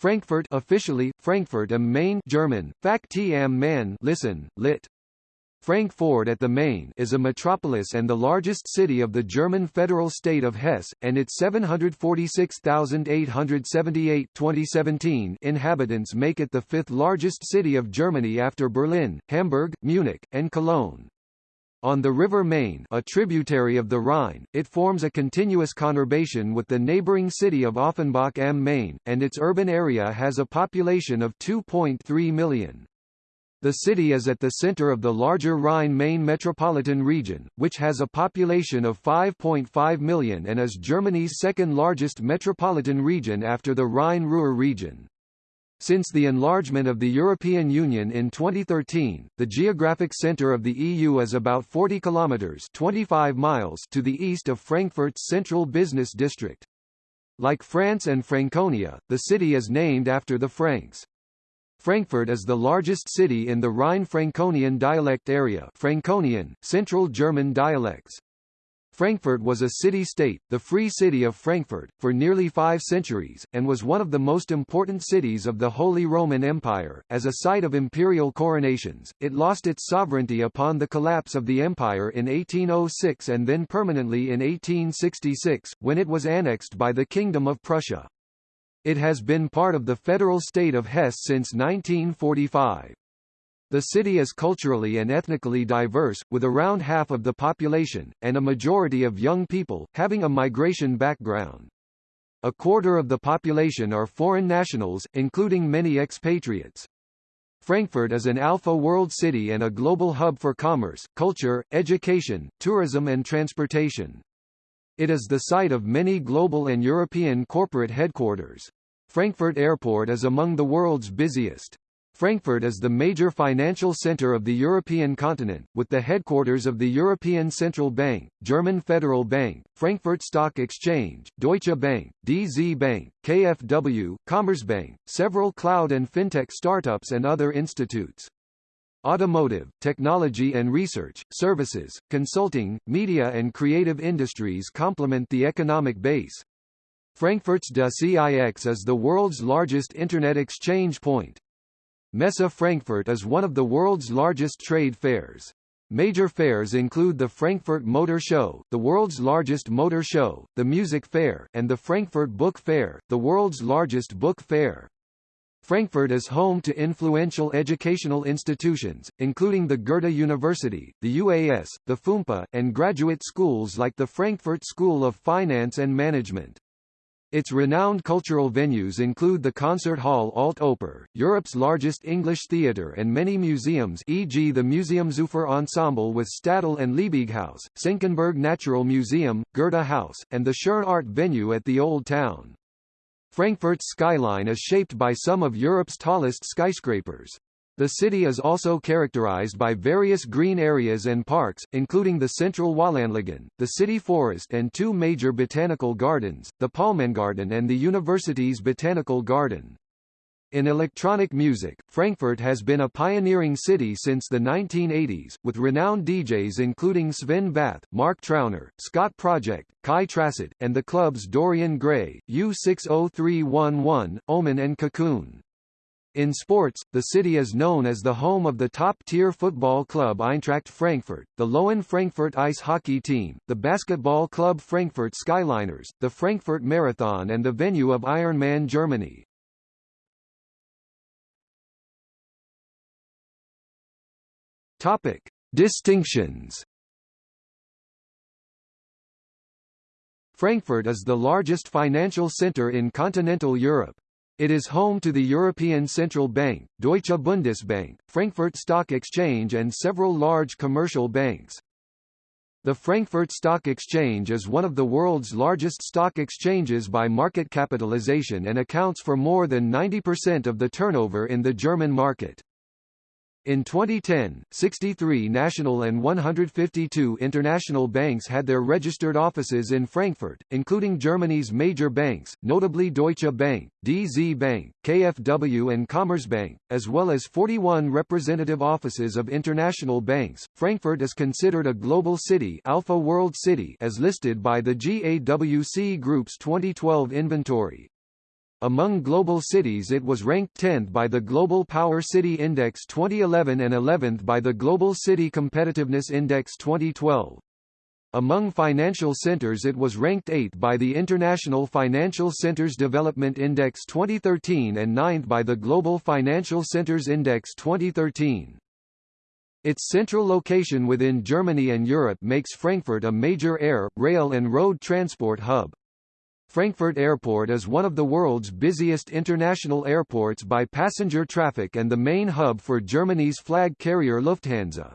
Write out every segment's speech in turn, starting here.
Frankfurt officially, Frankfurt am Main German, Fakti am Main listen, lit. Frankfurt at the Main is a metropolis and the largest city of the German federal state of Hesse, and its 746,878 2017 inhabitants make it the fifth largest city of Germany after Berlin, Hamburg, Munich, and Cologne. On the River Main a tributary of the Rhine, it forms a continuous conurbation with the neighbouring city of Offenbach am Main, and its urban area has a population of 2.3 million. The city is at the center of the larger Rhine-Main metropolitan region, which has a population of 5.5 million and is Germany's second largest metropolitan region after the Rhine-Ruhr region. Since the enlargement of the European Union in 2013, the geographic center of the EU is about 40 kilometers (25 miles) to the east of Frankfurt's central business district. Like France and Franconia, the city is named after the Franks. Frankfurt is the largest city in the Rhine-Franconian dialect area Franconian, Central German dialects. Frankfurt was a city-state, the Free City of Frankfurt, for nearly five centuries, and was one of the most important cities of the Holy Roman Empire. As a site of imperial coronations, it lost its sovereignty upon the collapse of the empire in 1806 and then permanently in 1866, when it was annexed by the Kingdom of Prussia. It has been part of the federal state of Hesse since 1945. The city is culturally and ethnically diverse, with around half of the population, and a majority of young people, having a migration background. A quarter of the population are foreign nationals, including many expatriates. Frankfurt is an alpha world city and a global hub for commerce, culture, education, tourism and transportation. It is the site of many global and European corporate headquarters. Frankfurt Airport is among the world's busiest. Frankfurt is the major financial center of the European continent, with the headquarters of the European Central Bank, German Federal Bank, Frankfurt Stock Exchange, Deutsche Bank, DZ Bank, KfW, Commerzbank, several cloud and fintech startups and other institutes. Automotive, technology and research, services, consulting, media and creative industries complement the economic base. Frankfurt's DAX is the world's largest Internet exchange point. Messe Frankfurt is one of the world's largest trade fairs. Major fairs include the Frankfurt Motor Show, the world's largest motor show, the Music Fair, and the Frankfurt Book Fair, the world's largest book fair. Frankfurt is home to influential educational institutions, including the Goethe University, the UAS, the FUMPA, and graduate schools like the Frankfurt School of Finance and Management. Its renowned cultural venues include the Concert Hall Alt Oper, Europe's largest English theatre and many museums e.g. the Museumsufer Ensemble with Stadel and Liebighaus, Senckenberg Natural Museum, Goethe House, and the Schirn Art venue at the Old Town. Frankfurt's skyline is shaped by some of Europe's tallest skyscrapers. The city is also characterized by various green areas and parks, including the Central Wallanlagen, the city forest and two major botanical gardens, the Palmengarten and the university's botanical garden. In electronic music, Frankfurt has been a pioneering city since the 1980s, with renowned DJs including Sven Väth, Mark Trauner, Scot Project, Kai Tracid, and the clubs Dorian Gray, U60311, Omen and Cocoon. In sports, the city is known as the home of the top-tier football club Eintracht Frankfurt, the Löwen Frankfurt ice hockey team, the basketball club Frankfurt Skyliners, the Frankfurt Marathon and the venue of Ironman Germany. Topic: Distinctions. Frankfurt is the largest financial center in continental Europe. It is home to the European Central Bank, Deutsche Bundesbank, Frankfurt Stock Exchange and several large commercial banks. The Frankfurt Stock Exchange is one of the world's largest stock exchanges by market capitalization and accounts for more than 90% of the turnover in the German market. In 2010, 63 national and 152 international banks had their registered offices in Frankfurt, including Germany's major banks, notably Deutsche Bank, DZ Bank, KfW and Commerzbank, as well as 41 representative offices of international banks. Frankfurt is considered a global city, Alpha World City, as listed by the GAWC Group's 2012 inventory. Among global cities it was ranked 10th by the Global Power City Index 2011 and 11th by the Global City Competitiveness Index 2012. Among financial centers it was ranked 8th by the International Financial Centers Development Index 2013 and 9th by the Global Financial Centers Index 2013. Its central location within Germany and Europe makes Frankfurt a major air, rail and road transport hub. Frankfurt Airport is one of the world's busiest international airports by passenger traffic and the main hub for Germany's flag carrier Lufthansa.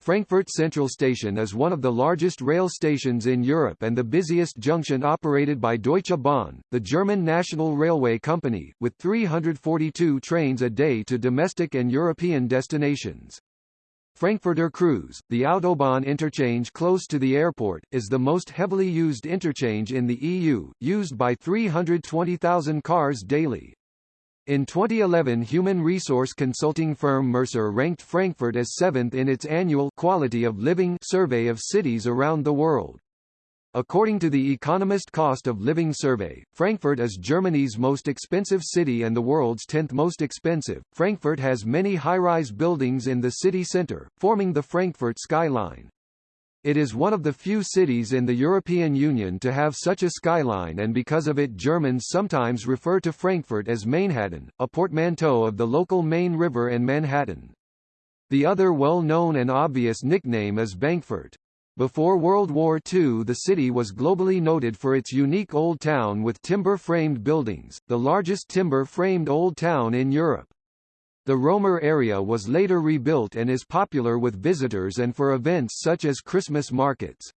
Frankfurt Central Station is one of the largest rail stations in Europe and the busiest junction operated by Deutsche Bahn, the German national railway company, with 342 trains a day to domestic and European destinations. Frankfurter Kreuz, the Autobahn interchange close to the airport, is the most heavily used interchange in the EU, used by 320,000 cars daily. In 2011 human resource consulting firm Mercer ranked Frankfurt as seventh in its annual Quality of Living survey of cities around the world. According to the Economist Cost of Living Survey, Frankfurt is Germany's most expensive city and the world's 10th most expensive. Frankfurt has many high-rise buildings in the city center, forming the Frankfurt skyline. It is one of the few cities in the European Union to have such a skyline and because of it Germans sometimes refer to Frankfurt as Mainhattan, a portmanteau of the local Main River and Manhattan. The other well-known and obvious nickname is Bankfurt. Before World War II the city was globally noted for its unique old town with timber-framed buildings, the largest timber-framed old town in Europe. The Römer area was later rebuilt and is popular with visitors and for events such as Christmas markets.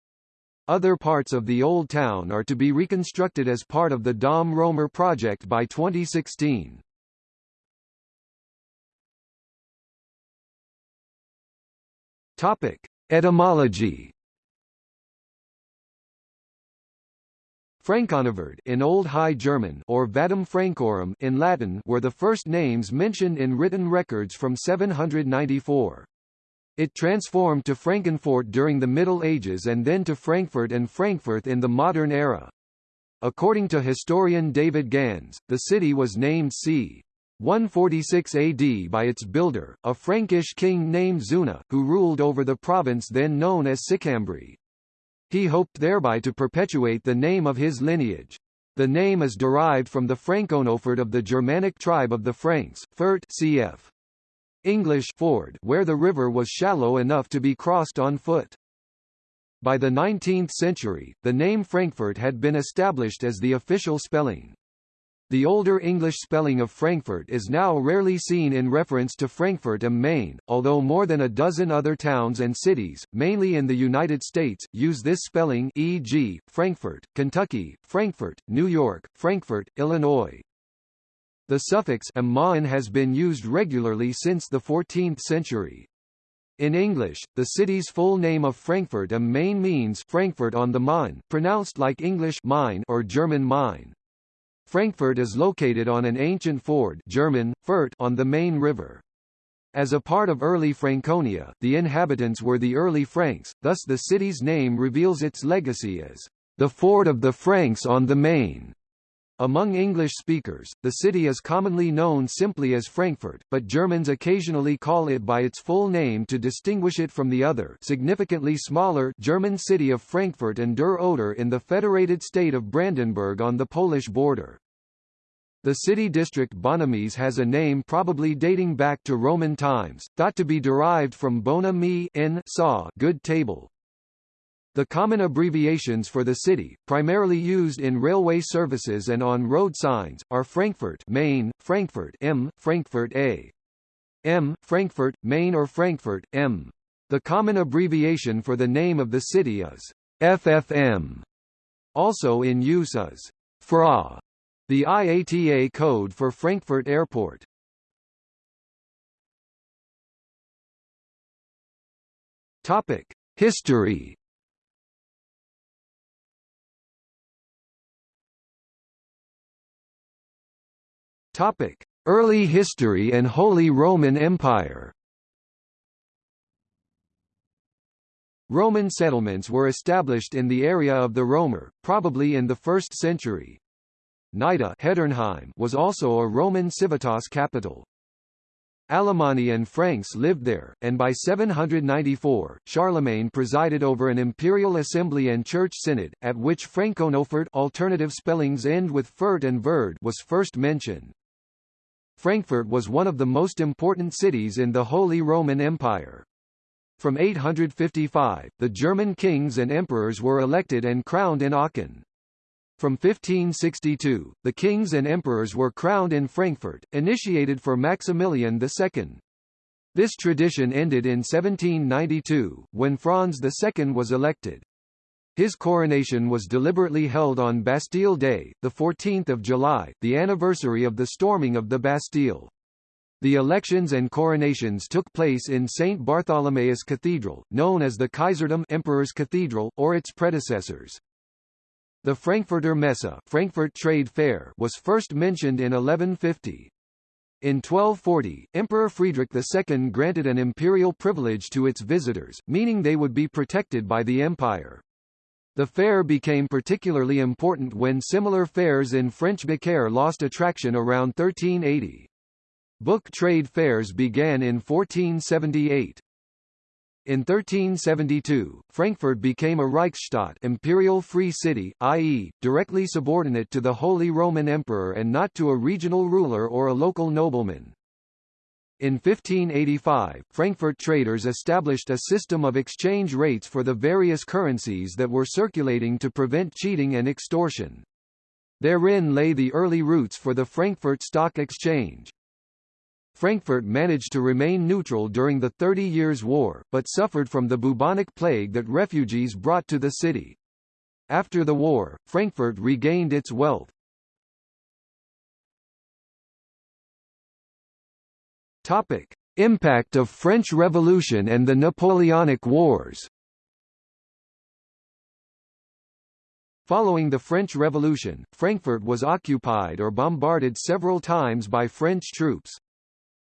Other parts of the Old Town are to be reconstructed as part of the Dom Römer project by 2016. Topic: Etymology Franconofurd in Old High German or Vadum Francorum in Latin were the first names mentioned in written records from 794. It transformed to Frankenfort during the Middle Ages and then to Frankfurt and Frankfurt in the modern era. According to historian David Gans, the city was named c. 146 AD by its builder, a Frankish king named Zuna, who ruled over the province then known as Sicambri. He hoped thereby to perpetuate the name of his lineage. The name is derived from the Franconofurd of the Germanic tribe of the Franks, Furt cf. English ford where the river was shallow enough to be crossed on foot. By the 19th century, the name Frankfurt had been established as the official spelling. The older English spelling of Frankfort is now rarely seen in reference to Frankfurt am Main, although more than a dozen other towns and cities, mainly in the United States, use this spelling e.g., Frankfort, Kentucky, Frankfort, New York, Frankfort, Illinois. The suffix am Main has been used regularly since the 14th century. In English, the city's full name of Frankfurt am Main means Frankfurt on the Main, pronounced like English Main or German Main. Frankfurt is located on an ancient ford German, Furt on the Main River. As a part of early Franconia, the inhabitants were the early Franks, thus the city's name reveals its legacy as the ford of the Franks on the Main. Among English speakers, the city is commonly known simply as Frankfurt, but Germans occasionally call it by its full name to distinguish it from the other significantly smaller German city of Frankfurt an der Oder in the federated state of Brandenburg on the Polish border. The city district Bonames has a name probably dating back to Roman times, thought to be derived from bona me in saw good table. The common abbreviations for the city, primarily used in railway services and on road signs, are Frankfurt Main, Frankfurt M, Frankfurt A. M, Frankfurt, Main or Frankfurt, M. The common abbreviation for the name of the city is FFM. Also in use is FRA. The IATA code for Frankfurt Airport. Topic: History. Topic: Early history and Holy Roman Empire. Roman settlements were established in the area of the Römer, probably in the 1st century. Nida was also a Roman civitas capital. Alemanni and Franks lived there, and by 794, Charlemagne presided over an imperial assembly and church synod, at which Franconofurd alternative spellings end with fert and verd was first mentioned. Frankfurt was one of the most important cities in the Holy Roman Empire. From 855, the German kings and emperors were elected and crowned in Aachen. From 1562, the kings and emperors were crowned in Frankfurt, initiated for Maximilian II. This tradition ended in 1792, when Franz II was elected. His coronation was deliberately held on Bastille Day, 14 July, the anniversary of the storming of the Bastille. The elections and coronations took place in St. Bartholomew's Cathedral, known as the Kaiserdom Emperor's Cathedral, or its predecessors. The Frankfurter Messe Frankfurt Trade Fair was first mentioned in 1150. In 1240, Emperor Friedrich II granted an imperial privilege to its visitors, meaning they would be protected by the empire. The fair became particularly important when similar fairs in French Beaucaire lost attraction around 1380. Book trade fairs began in 1478. In 1372, Frankfurt became a Reichsstadt imperial free city, i.e., directly subordinate to the Holy Roman Emperor and not to a regional ruler or a local nobleman. In 1585, Frankfurt traders established a system of exchange rates for the various currencies that were circulating to prevent cheating and extortion. Therein lay the early roots for the Frankfurt Stock Exchange. Frankfurt managed to remain neutral during the Thirty Years' War, but suffered from the bubonic plague that refugees brought to the city. After the war, Frankfurt regained its wealth. Topic: Impact of French Revolution and the Napoleonic Wars. Following the French Revolution, Frankfurt was occupied or bombarded several times by French troops.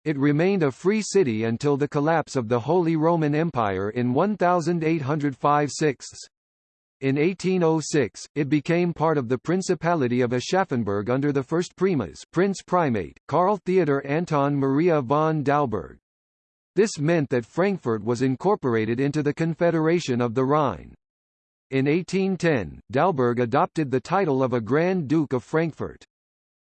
It remained a free city until the collapse of the Holy Roman Empire in 1805 6 In 1806, it became part of the Principality of Aschaffenburg under the first primas Prince Primate, Karl Theodor Anton Maria von Dalberg. This meant that Frankfurt was incorporated into the Confederation of the Rhine. In 1810, Dalberg adopted the title of a Grand Duke of Frankfurt.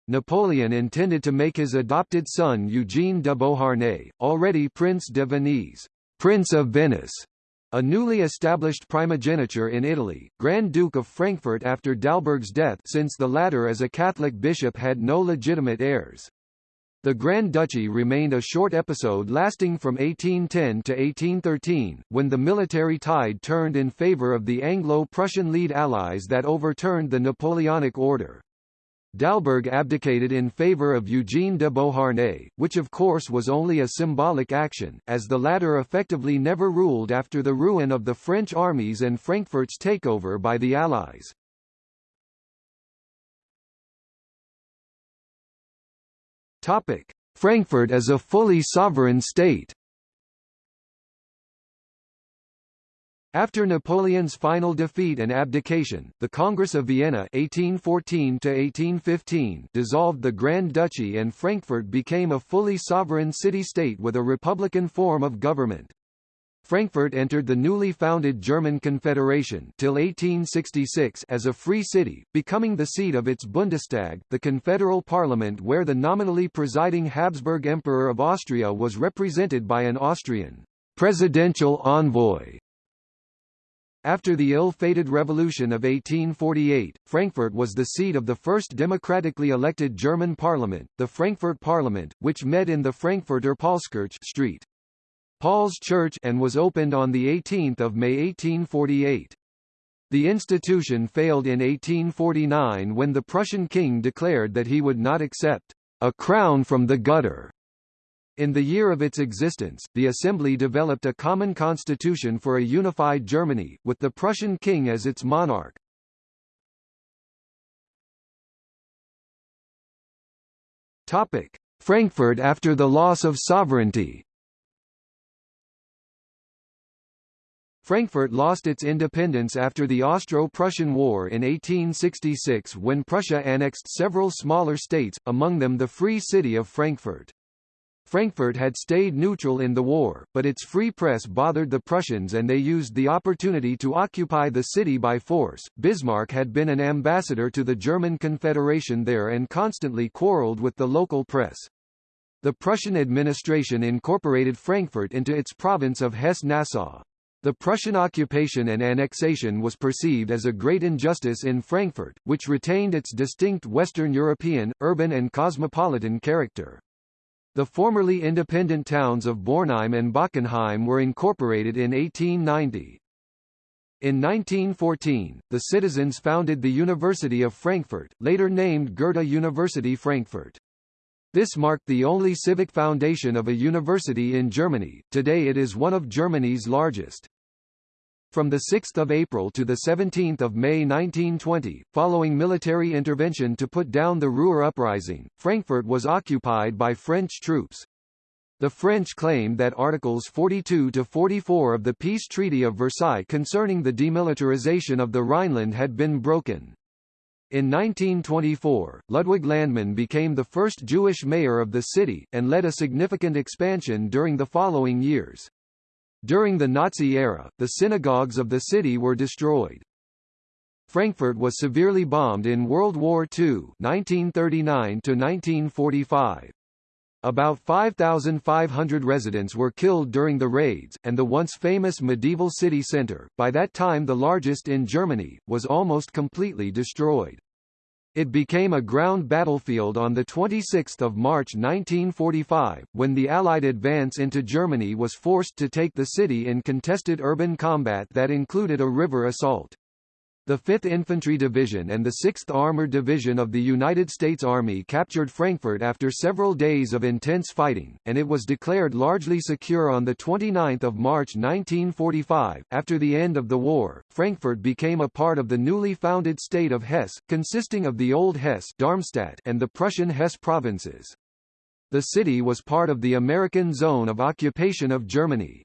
Napoleon intended to make his adopted son Eugene de Beauharnais, already Prince de Venise, Prince of Venice, a newly established primogeniture in Italy, Grand Duke of Frankfurt after Dalberg's death since the latter as a Catholic bishop had no legitimate heirs. The Grand Duchy remained a short episode lasting from 1810 to 1813, when the military tide turned in favor of the Anglo-Prussian lead allies that overturned the Napoleonic order. Dalberg abdicated in favor of Eugene de Beauharnais, which of course was only a symbolic action, as the latter effectively never ruled after the ruin of the French armies and Frankfurt's takeover by the Allies. Frankfurt as a fully sovereign state After Napoleon's final defeat and abdication, the Congress of Vienna 1814 dissolved the Grand Duchy and Frankfurt became a fully sovereign city-state with a republican form of government. Frankfurt entered the newly founded German Confederation till 1866 as a free city, becoming the seat of its Bundestag, the confederal parliament where the nominally presiding Habsburg Emperor of Austria was represented by an Austrian presidential envoy after the ill-fated Revolution of 1848, Frankfurt was the seat of the first democratically elected German parliament, the Frankfurt Parliament, which met in the Frankfurter Paulskirche Street. Paul's Church and was opened on 18 May 1848. The institution failed in 1849 when the Prussian king declared that he would not accept a crown from the gutter in the year of its existence, the Assembly developed a common constitution for a unified Germany, with the Prussian king as its monarch. Topic: Frankfurt after the loss of sovereignty Frankfurt lost its independence after the Austro-Prussian War in 1866 when Prussia annexed several smaller states, among them the Free City of Frankfurt. Frankfurt had stayed neutral in the war, but its free press bothered the Prussians and they used the opportunity to occupy the city by force. Bismarck had been an ambassador to the German Confederation there and constantly quarreled with the local press. The Prussian administration incorporated Frankfurt into its province of Hesse-Nassau. The Prussian occupation and annexation was perceived as a great injustice in Frankfurt, which retained its distinct Western European, urban and cosmopolitan character. The formerly independent towns of Bornheim and Bockenheim were incorporated in 1890. In 1914, the citizens founded the University of Frankfurt, later named Goethe University Frankfurt. This marked the only civic foundation of a university in Germany, today it is one of Germany's largest. From 6 April to 17 May 1920, following military intervention to put down the Ruhr uprising, Frankfurt was occupied by French troops. The French claimed that Articles 42 to 44 of the Peace Treaty of Versailles concerning the demilitarization of the Rhineland had been broken. In 1924, Ludwig Landmann became the first Jewish mayor of the city, and led a significant expansion during the following years. During the Nazi era, the synagogues of the city were destroyed. Frankfurt was severely bombed in World War II 1939 1945. About 5,500 residents were killed during the raids, and the once famous medieval city centre, by that time the largest in Germany, was almost completely destroyed. It became a ground battlefield on 26 March 1945, when the Allied advance into Germany was forced to take the city in contested urban combat that included a river assault. The 5th Infantry Division and the 6th Armored Division of the United States Army captured Frankfurt after several days of intense fighting, and it was declared largely secure on 29 March 1945. After the end of the war, Frankfurt became a part of the newly founded state of Hesse, consisting of the Old Hesse Darmstadt and the Prussian Hesse provinces. The city was part of the American zone of occupation of Germany.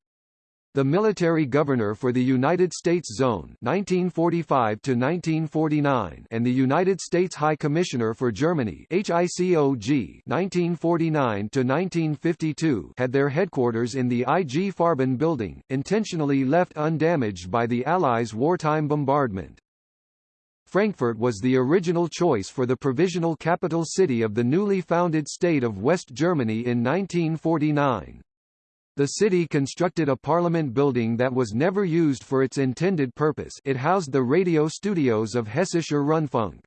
The military governor for the United States Zone 1945 1949 and the United States High Commissioner for Germany HICOG 1949 1952 had their headquarters in the IG Farben building, intentionally left undamaged by the Allies' wartime bombardment. Frankfurt was the original choice for the provisional capital city of the newly founded state of West Germany in 1949. The city constructed a parliament building that was never used for its intended purpose it housed the radio studios of Hessischer Rundfunk.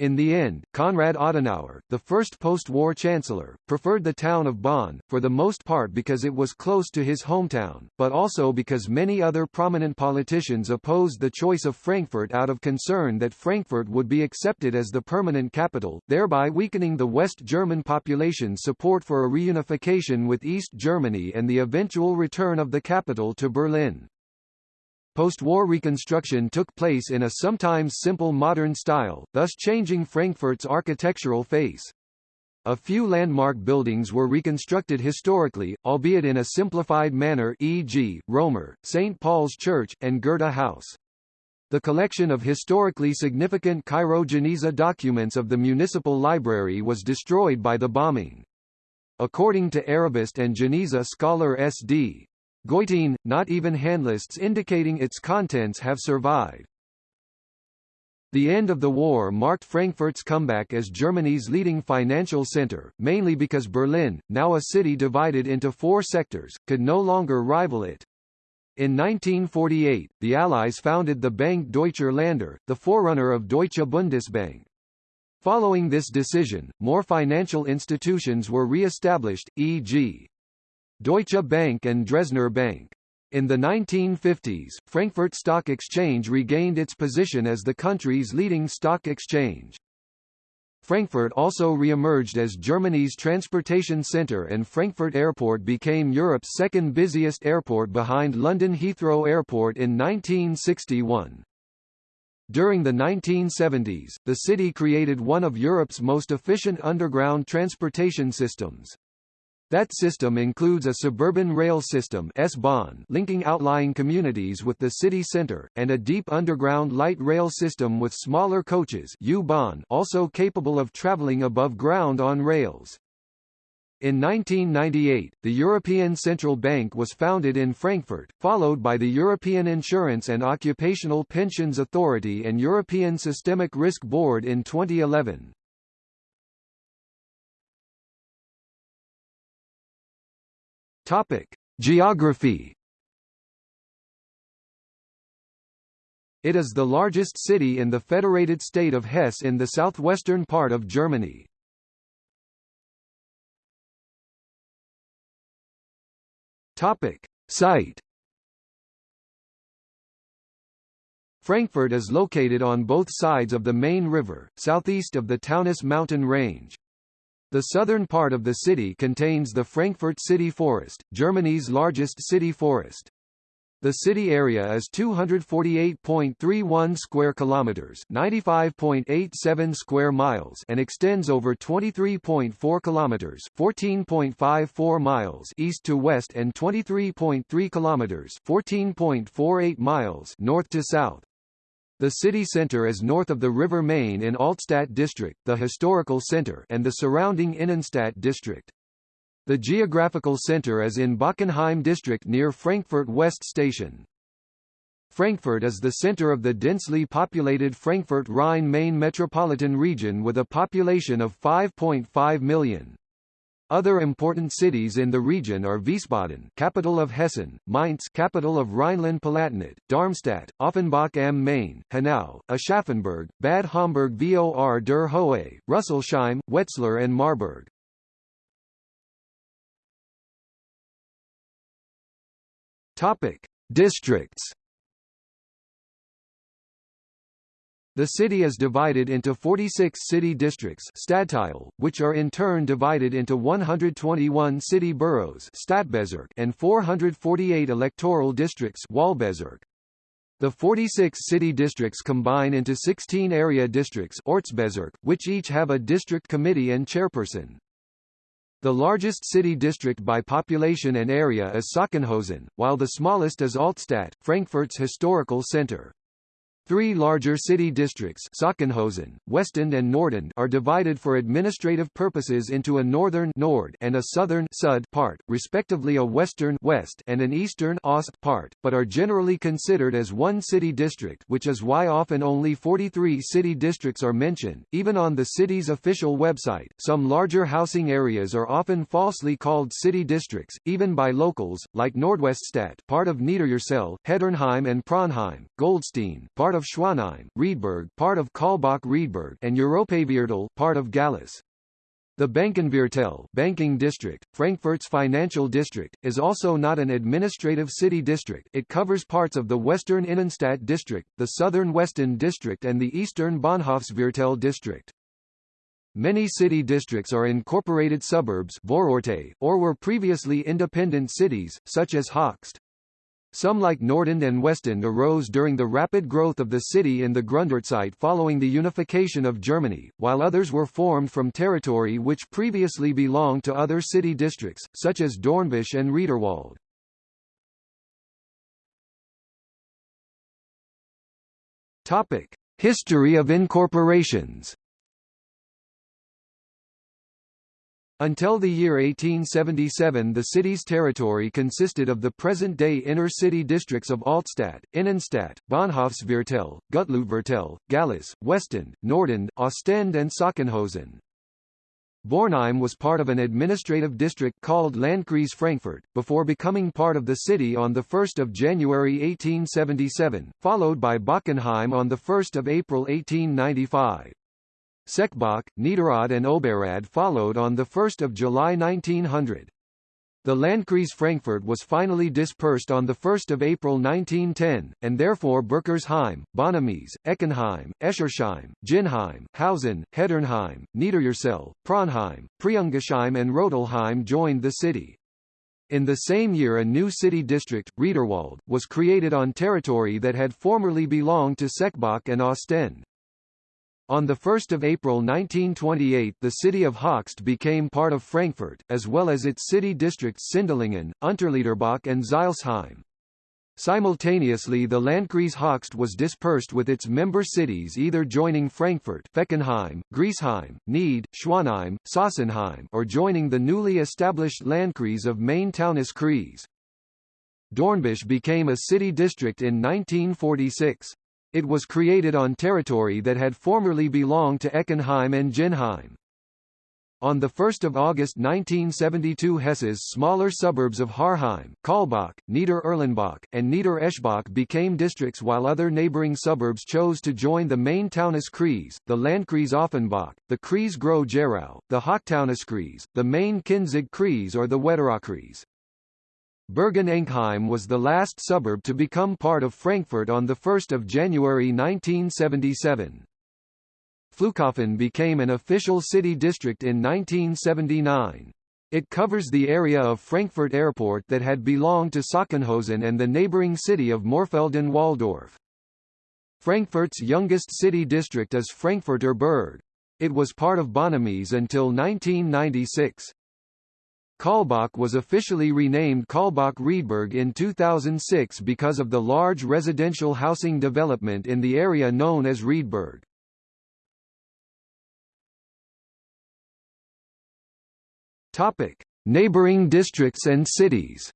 In the end, Konrad Adenauer, the first post-war chancellor, preferred the town of Bonn, for the most part because it was close to his hometown, but also because many other prominent politicians opposed the choice of Frankfurt out of concern that Frankfurt would be accepted as the permanent capital, thereby weakening the West German population's support for a reunification with East Germany and the eventual return of the capital to Berlin. Post-war reconstruction took place in a sometimes simple modern style, thus changing Frankfurt's architectural face. A few landmark buildings were reconstructed historically, albeit in a simplified manner e.g., Römer, St. Paul's Church, and Goethe House. The collection of historically significant Cairo-Geniza documents of the municipal library was destroyed by the bombing. According to Arabist and Geniza scholar S.D. Goitein, not even handlists indicating its contents have survived. The end of the war marked Frankfurt's comeback as Germany's leading financial center, mainly because Berlin, now a city divided into four sectors, could no longer rival it. In 1948, the Allies founded the Bank Deutscher Länder, the forerunner of Deutsche Bundesbank. Following this decision, more financial institutions were re-established, e.g. Deutsche Bank and Dresdner Bank. In the 1950s, Frankfurt Stock Exchange regained its position as the country's leading stock exchange. Frankfurt also re-emerged as Germany's transportation centre and Frankfurt Airport became Europe's second busiest airport behind London Heathrow Airport in 1961. During the 1970s, the city created one of Europe's most efficient underground transportation systems. That system includes a suburban rail system S-Bahn linking outlying communities with the city center, and a deep underground light rail system with smaller coaches U-Bahn also capable of traveling above ground on rails. In 1998, the European Central Bank was founded in Frankfurt, followed by the European Insurance and Occupational Pensions Authority and European Systemic Risk Board in 2011. Topic: Geography. It is the largest city in the federated state of Hesse in the southwestern part of Germany. Topic: Site. Frankfurt is located on both sides of the main river, southeast of the Taunus mountain range. The southern part of the city contains the Frankfurt City Forest, Germany's largest city forest. The city area is 248.31 square kilometers, 95.87 square miles, and extends over 23.4 kilometers, 14.54 miles east to west and 23.3 kilometers, 14.48 miles north to south. The city center is north of the River Main in Altstadt district, the historical center, and the surrounding Innenstadt district. The geographical center is in Bockenheim district near Frankfurt West Station. Frankfurt is the center of the densely populated Frankfurt Rhine-Main metropolitan region with a population of 5.5 million. Other important cities in the region are Wiesbaden, capital of Hessen, Mainz, capital of Rhineland-Palatinate, Darmstadt, Offenbach am Main, Hanau, Aschaffenburg, Bad Homburg vor der Höhe, Rüsselsheim, Wetzlar and Marburg. Topic: Districts. The city is divided into 46 city districts Stadtteil, which are in turn divided into 121 city boroughs Stadtbezirk and 448 electoral districts Wahlbezirk. The 46 city districts combine into 16 area districts Ortsbezirk, which each have a district committee and chairperson. The largest city district by population and area is Sachsenhausen, while the smallest is Altstadt, Frankfurt's historical center. Three larger city districts Sachsenhausen, Westend and Nordend are divided for administrative purposes into a northern Nord and a southern Sud part, respectively a western West and an eastern Ost part, but are generally considered as one city district which is why often only 43 city districts are mentioned, even on the city's official website. Some larger housing areas are often falsely called city districts, even by locals, like Nordweststadt part of Niederursel, Heddernheim and Praunheim, Goldstein part of of Schwanheim, Riedberg part of Kaulbach-Riedberg and Europaviertel part of Gallus. The Bankenviertel banking district, Frankfurt's financial district, is also not an administrative city district it covers parts of the western Innenstadt district, the southern Westend district and the eastern Bahnhofsviertel district. Many city districts are incorporated suburbs Vororte, or were previously independent cities, such as Höchst. Some like Nordend and Westend arose during the rapid growth of the city in the Gründerzeit following the unification of Germany, while others were formed from territory which previously belonged to other city districts, such as Dornbusch and Riederwald. History of incorporations Until the year 1877 the city's territory consisted of the present-day inner-city districts of Altstadt, Innenstadt, Bahnhofsviertel, Gutleutviertel, Gallus, Westend, Nordend, Ostend and Sachsenhausen. Bornheim was part of an administrative district called Landkreis Frankfurt, before becoming part of the city on 1 January 1877, followed by Bockenheim on 1 April 1895. Seckbach, Niederrad and Oberrad followed on 1 July 1900. The Landkreis Frankfurt was finally dispersed on 1 April 1910, and therefore Berkersheim, Bonames, Eckenheim, Eschersheim, Ginnheim, Hausen, Heddernheim, Niederursel, Praunheim, Preungesheim and Rödelheim joined the city. In the same year a new city district, Riederwald, was created on territory that had formerly belonged to Seckbach and Ostend. On 1 April 1928 the city of Höchst became part of Frankfurt, as well as its city districts Sindlingen, Unterliederbach and Zeilsheim. Simultaneously the Landkreis Höchst was dispersed with its member cities either joining Frankfurt Fechenheim, Griesheim, Nied, Schwanheim, Sossenheim or joining the newly established Landkreis of Main-Taunus-Kreis. Dornbusch became a city district in 1946. It was created on territory that had formerly belonged to Eckenheim and Ginnheim. On 1 August 1972 Hesse's smaller suburbs of Harheim, Kaulbach, Nieder-Erlenbach, and Nieder-Eschbach became districts while other neighboring suburbs chose to join the Main-Taunus-Kreis, the Landkreis Offenbach, the Kreis Groß-Gerau, the Hochtaunus-Kreis, the Main-Kinzig-Kreis or the Wetterau-Kreis. Bergen-Enkheim was the last suburb to become part of Frankfurt on 1 January 1977. Flughafen became an official city district in 1979. It covers the area of Frankfurt Airport that had belonged to Sachsenhausen and the neighboring city of Mörfelden-Walldorf. Frankfurt's youngest city district is Frankfurter Berg. It was part of Bonames until 1996. Kaulbach was officially renamed Kaulbach-Riedberg in 2006 because of the large residential housing development in the area known as Riedberg. Topic: Neighboring districts and cities.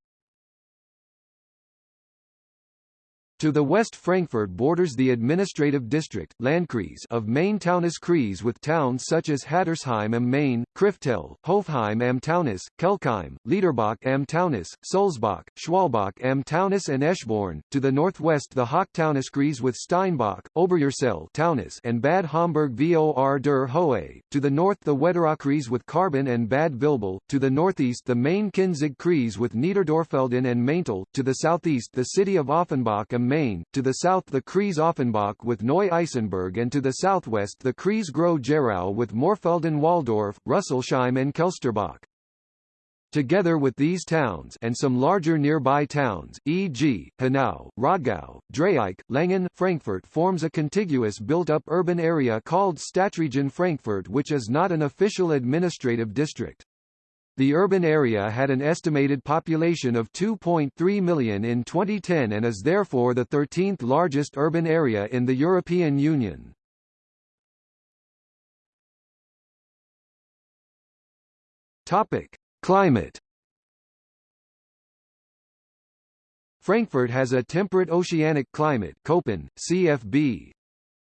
To the west Frankfurt borders the administrative district Landkreis of Main-Taunus-Kreis with towns such as Hattersheim am Main, Kriftel, Hofheim am Taunus, Kelkheim, Liederbach am Taunus, Sulzbach, Schwalbach am Taunus and Eschborn. To the northwest the Hochtaunus-Kreis with Steinbach, Oberursel Taunus and Bad Homburg vor der Höhe. To the north the Wetterau-Kreis with Karben and Bad Vilbel. To the northeast the Main-Kinzig-Kreis with Niederdorfelden and Maintal. To the southeast the city of Offenbach am Main, to the south the Kreis Offenbach with Neu-Isenburg and to the southwest the Kreis Groß-Gerau with Mörfelden-Walldorf, Rüsselsheim and Kelsterbach. Together with these towns and some larger nearby towns, e.g., Hanau, Rodgau, Dreieich, Langen, Frankfurt forms a contiguous built-up urban area called Stadtregion Frankfurt which is not an official administrative district. The urban area had an estimated population of 2.3 million in 2010 and is therefore the 13th largest urban area in the European Union. Topic: Climate Frankfurt has a temperate oceanic climate Köppen, CFB.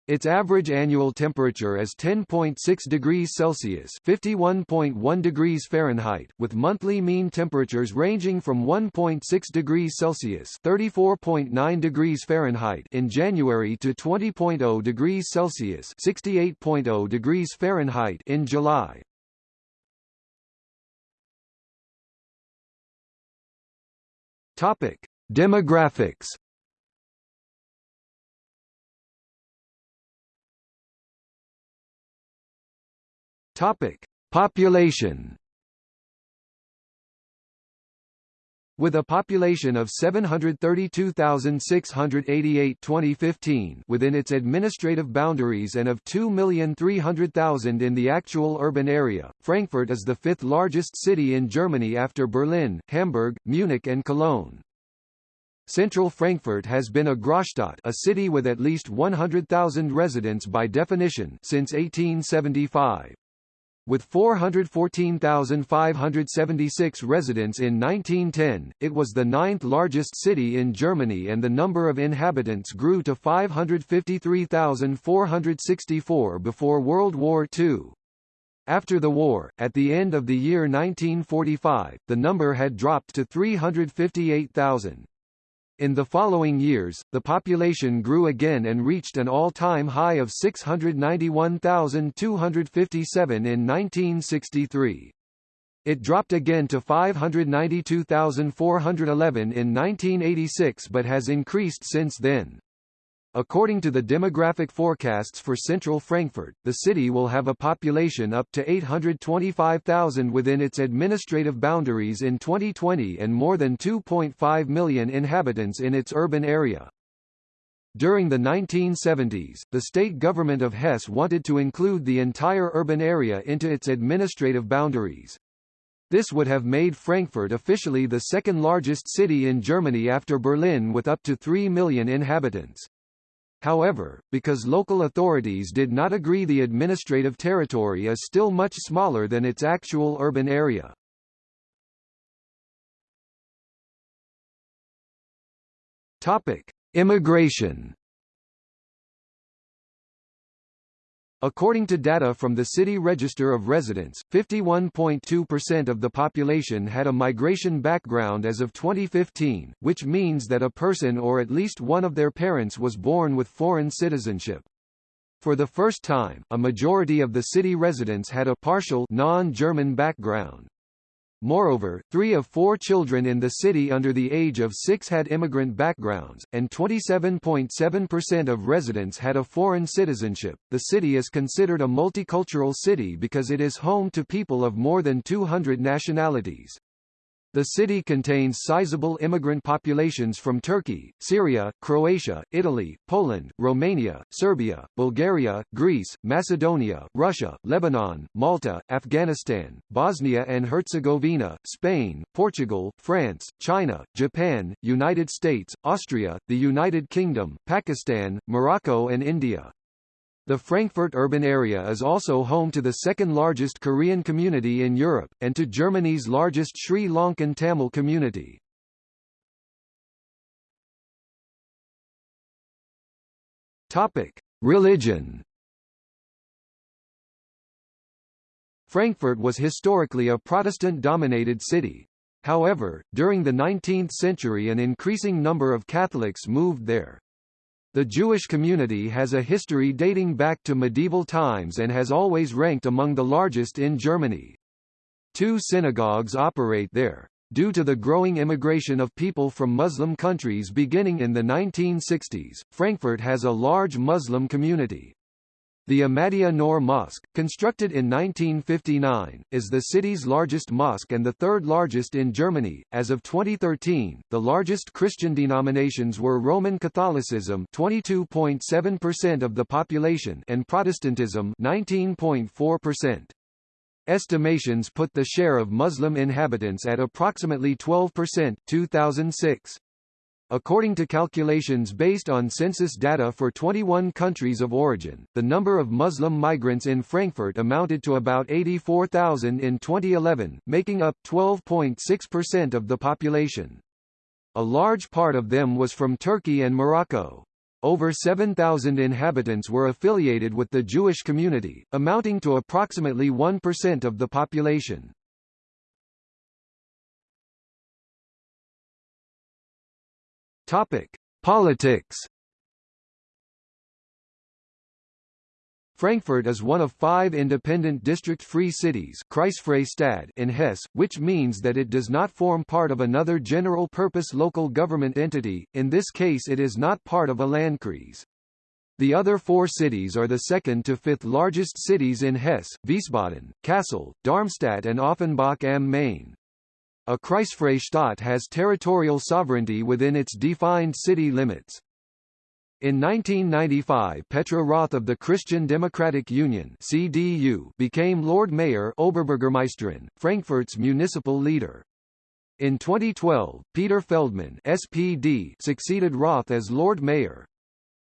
Its average annual temperature is 10.6 degrees Celsius (51.1 degrees Fahrenheit), with monthly mean temperatures ranging from 1.6 degrees Celsius (34.9 degrees Fahrenheit) in January to 20.0 degrees Celsius (68.0 degrees Fahrenheit) in July. Topic: Demographics Topic: Population. With a population of 732,688 2015 within its administrative boundaries and of 2,300,000 in the actual urban area, Frankfurt is the fifth largest city in Germany after Berlin, Hamburg, Munich and Cologne. Central Frankfurt has been a Großstadt a city with at least 100,000 residents by definition since 1875. With 414,576 residents in 1910, it was the ninth largest city in Germany and the number of inhabitants grew to 553,464 before World War II. After the war, at the end of the year 1945, the number had dropped to 358,000. In the following years, the population grew again and reached an all-time high of 691,257 in 1963. It dropped again to 592,411 in 1986 but has increased since then. According to the demographic forecasts for central Frankfurt, the city will have a population up to 825,000 within its administrative boundaries in 2020 and more than 2.5 million inhabitants in its urban area. During the 1970s, the state government of Hesse wanted to include the entire urban area into its administrative boundaries. This would have made Frankfurt officially the second largest city in Germany after Berlin with up to 3 million inhabitants. However, because local authorities did not agree the administrative territory is still much smaller than its actual urban area. Topic: Immigration According to data from the City Register of Residents, 51.2% of the population had a migration background as of 2015, which means that a person or at least one of their parents was born with foreign citizenship. For the first time, a majority of the city residents had a partial non-German background. Moreover, three of four children in the city under the age of six had immigrant backgrounds, and 27.7% of residents had a foreign citizenship. The city is considered a multicultural city because it is home to people of more than 200 nationalities. The city contains sizable immigrant populations from Turkey, Syria, Croatia, Italy, Poland, Romania, Serbia, Bulgaria, Greece, Macedonia, Russia, Lebanon, Malta, Afghanistan, Bosnia and Herzegovina, Spain, Portugal, France, China, Japan, United States, Austria, the United Kingdom, Pakistan, Morocco and India. The Frankfurt urban area is also home to the second largest Korean community in Europe, and to Germany's largest Sri Lankan Tamil community. Topic: Religion. Frankfurt was historically a Protestant-dominated city. However, during the 19th century an increasing number of Catholics moved there. The Jewish community has a history dating back to medieval times and has always ranked among the largest in Germany. Two synagogues operate there. Due to the growing immigration of people from Muslim countries beginning in the 1960s, Frankfurt has a large Muslim community. The Ahmadiyya Noor Mosque, constructed in 1959, is the city's largest mosque and the third largest in Germany. As of 2013, the largest Christian denominations were Roman Catholicism, 22.7% of the population, and Protestantism, 19.4%. Estimations put the share of Muslim inhabitants at approximately 12% 2006. According to calculations based on census data for 21 countries of origin, the number of Muslim migrants in Frankfurt amounted to about 84,000 in 2011, making up 12.6% of the population. A large part of them was from Turkey and Morocco. Over 7,000 inhabitants were affiliated with the Jewish community, amounting to approximately 1% of the population. Topic: Politics. Frankfurt is one of five independent district-free cities in Hesse, which means that it does not form part of another general-purpose local government entity, in this case it is not part of a Landkreis. The other four cities are the second to fifth largest cities in Hesse, Wiesbaden, Kassel, Darmstadt and Offenbach am Main. A Kreisfreie Stadt has territorial sovereignty within its defined city limits. In 1995 Petra Roth of the Christian Democratic Union CDU became Lord Mayor Oberbürgermeisterin, Frankfurt's municipal leader. In 2012, Peter Feldmann SPD succeeded Roth as Lord Mayor.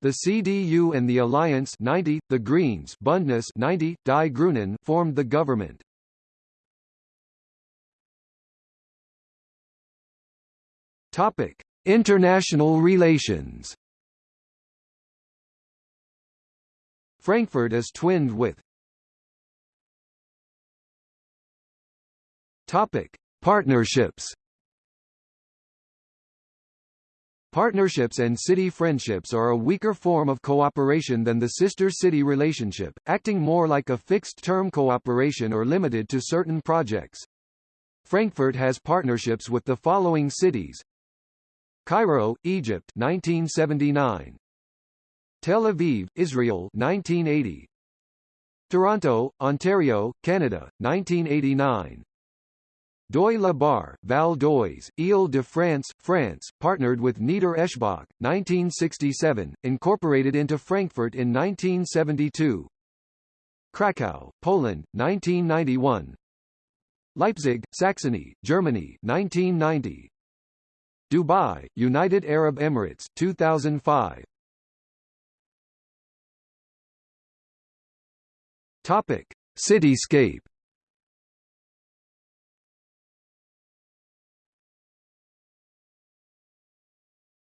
The CDU and the Alliance 90, the Greens Bündnis 90, Die Grünen formed the government. Topic: International relations. Frankfurt is twinned with Topic: Partnerships. Partnerships and city friendships are a weaker form of cooperation than the sister-city relationship, acting more like a fixed-term cooperation or limited to certain projects. Frankfurt has partnerships with the following cities Cairo, Egypt 1979. Tel Aviv, Israel 1980. Toronto, Ontario, Canada 1989. Deuil-la-Barre, Val d'Oise, Ile-de-France, France, partnered with Nieder Eschbach, 1967, incorporated into Frankfurt in 1972. Krakow, Poland, 1991. Leipzig, Saxony, Germany, 1990. Dubai, United Arab Emirates, 2005. Topic: Cityscape.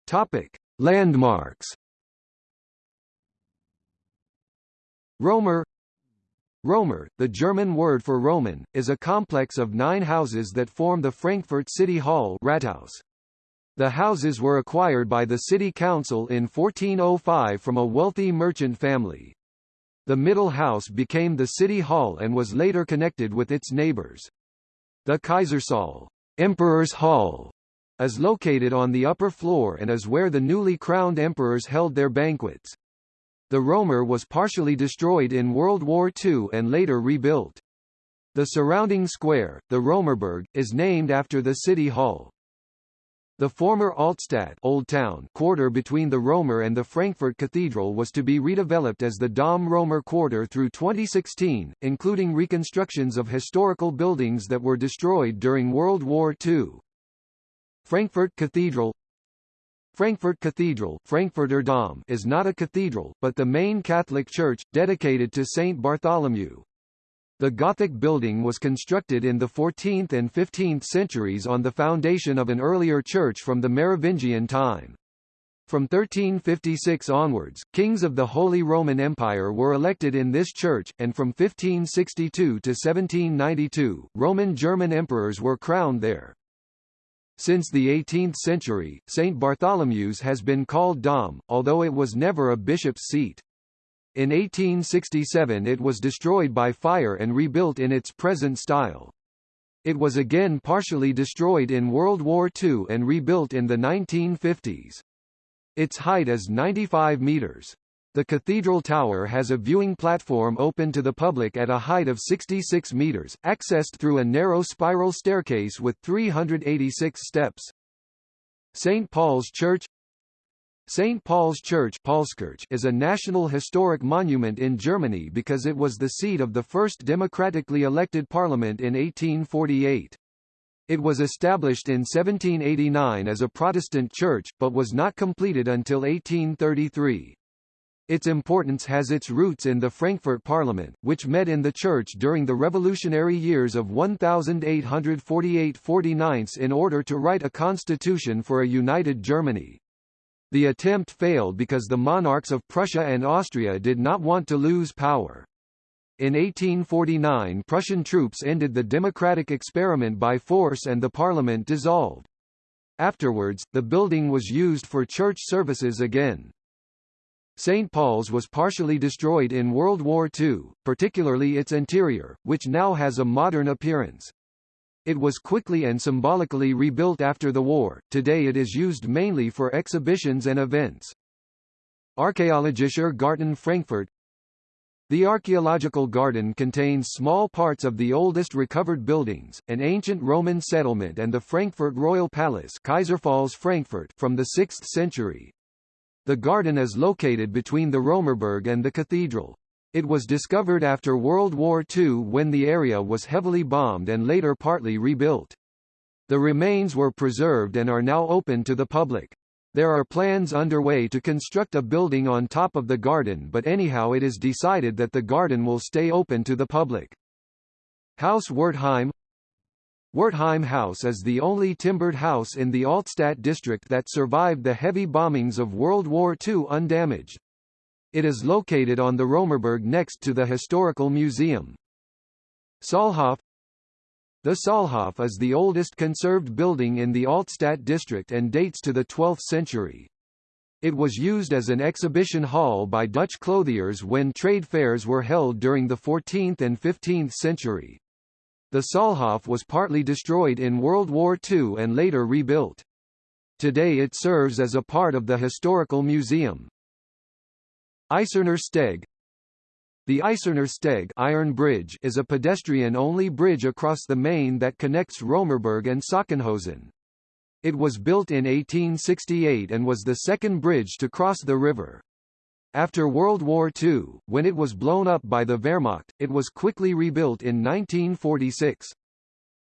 Topic: Landmarks. Römer Römer, the German word for Roman, is a complex of nine houses that form the Frankfurt City Hall Rathaus. The houses were acquired by the city council in 1405 from a wealthy merchant family. The middle house became the city hall and was later connected with its neighbors. The Kaisersaal Emperor's Hall is located on the upper floor and is where the newly crowned emperors held their banquets. The Römer was partially destroyed in World War II and later rebuilt. The surrounding square, the Römerberg, is named after the city hall. The former Altstadt Old Town quarter between the Römer and the Frankfurt Cathedral was to be redeveloped as the Dom Römer quarter through 2016, including reconstructions of historical buildings that were destroyed during World War II. Frankfurt Cathedral Frankfurt Cathedral Frankfurter Dom is not a cathedral, but the main Catholic church, dedicated to Saint Bartholomew. The Gothic building was constructed in the 14th and 15th centuries on the foundation of an earlier church from the Merovingian time. From 1356 onwards, kings of the Holy Roman Empire were elected in this church, and from 1562 to 1792, Roman German emperors were crowned there. Since the 18th century, St. Bartholomew's has been called Dom, although it was never a bishop's seat. In 1867 it was destroyed by fire and rebuilt in its present style. It was again partially destroyed in World War II and rebuilt in the 1950s. Its height is 95 meters. The cathedral tower has a viewing platform open to the public at a height of 66 meters, accessed through a narrow spiral staircase with 386 steps. St. Paul's Church St. Paul's Church is a national historic monument in Germany because it was the seat of the first democratically elected parliament in 1848. It was established in 1789 as a Protestant church, but was not completed until 1833. Its importance has its roots in the Frankfurt Parliament, which met in the church during the revolutionary years of 1848–49 in order to write a constitution for a united Germany. The attempt failed because the monarchs of Prussia and Austria did not want to lose power. In 1849 Prussian troops ended the democratic experiment by force and the parliament dissolved. Afterwards, the building was used for church services again. St. Paul's was partially destroyed in World War II, particularly its interior, which now has a modern appearance. It was quickly and symbolically rebuilt after the war, today it is used mainly for exhibitions and events. Archäologischer Garten Frankfurt The archaeological garden contains small parts of the oldest recovered buildings, an ancient Roman settlement and the Frankfurt Royal Palace Kaiserpfalz Frankfurt from the 6th century. The garden is located between the Römerberg and the cathedral. It was discovered after World War II when the area was heavily bombed and later partly rebuilt. The remains were preserved and are now open to the public. There are plans underway to construct a building on top of the garden but anyhow it is decided that the garden will stay open to the public. House Wertheim Wertheim House is the only timbered house in the Altstadt district that survived the heavy bombings of World War II undamaged. It is located on the Römerberg next to the Historical Museum. Saalhof The Saalhof is the oldest conserved building in the Altstadt district and dates to the 12th century. It was used as an exhibition hall by Dutch clothiers when trade fairs were held during the 14th and 15th century. The Saalhof was partly destroyed in World War II and later rebuilt. Today it serves as a part of the Historical Museum. Eiserner Steg The Eiserner Steg Iron Bridge is a pedestrian-only bridge across the Main that connects Römerberg and Sachsenhausen. It was built in 1868 and was the second bridge to cross the river. After World War II, when it was blown up by the Wehrmacht, it was quickly rebuilt in 1946.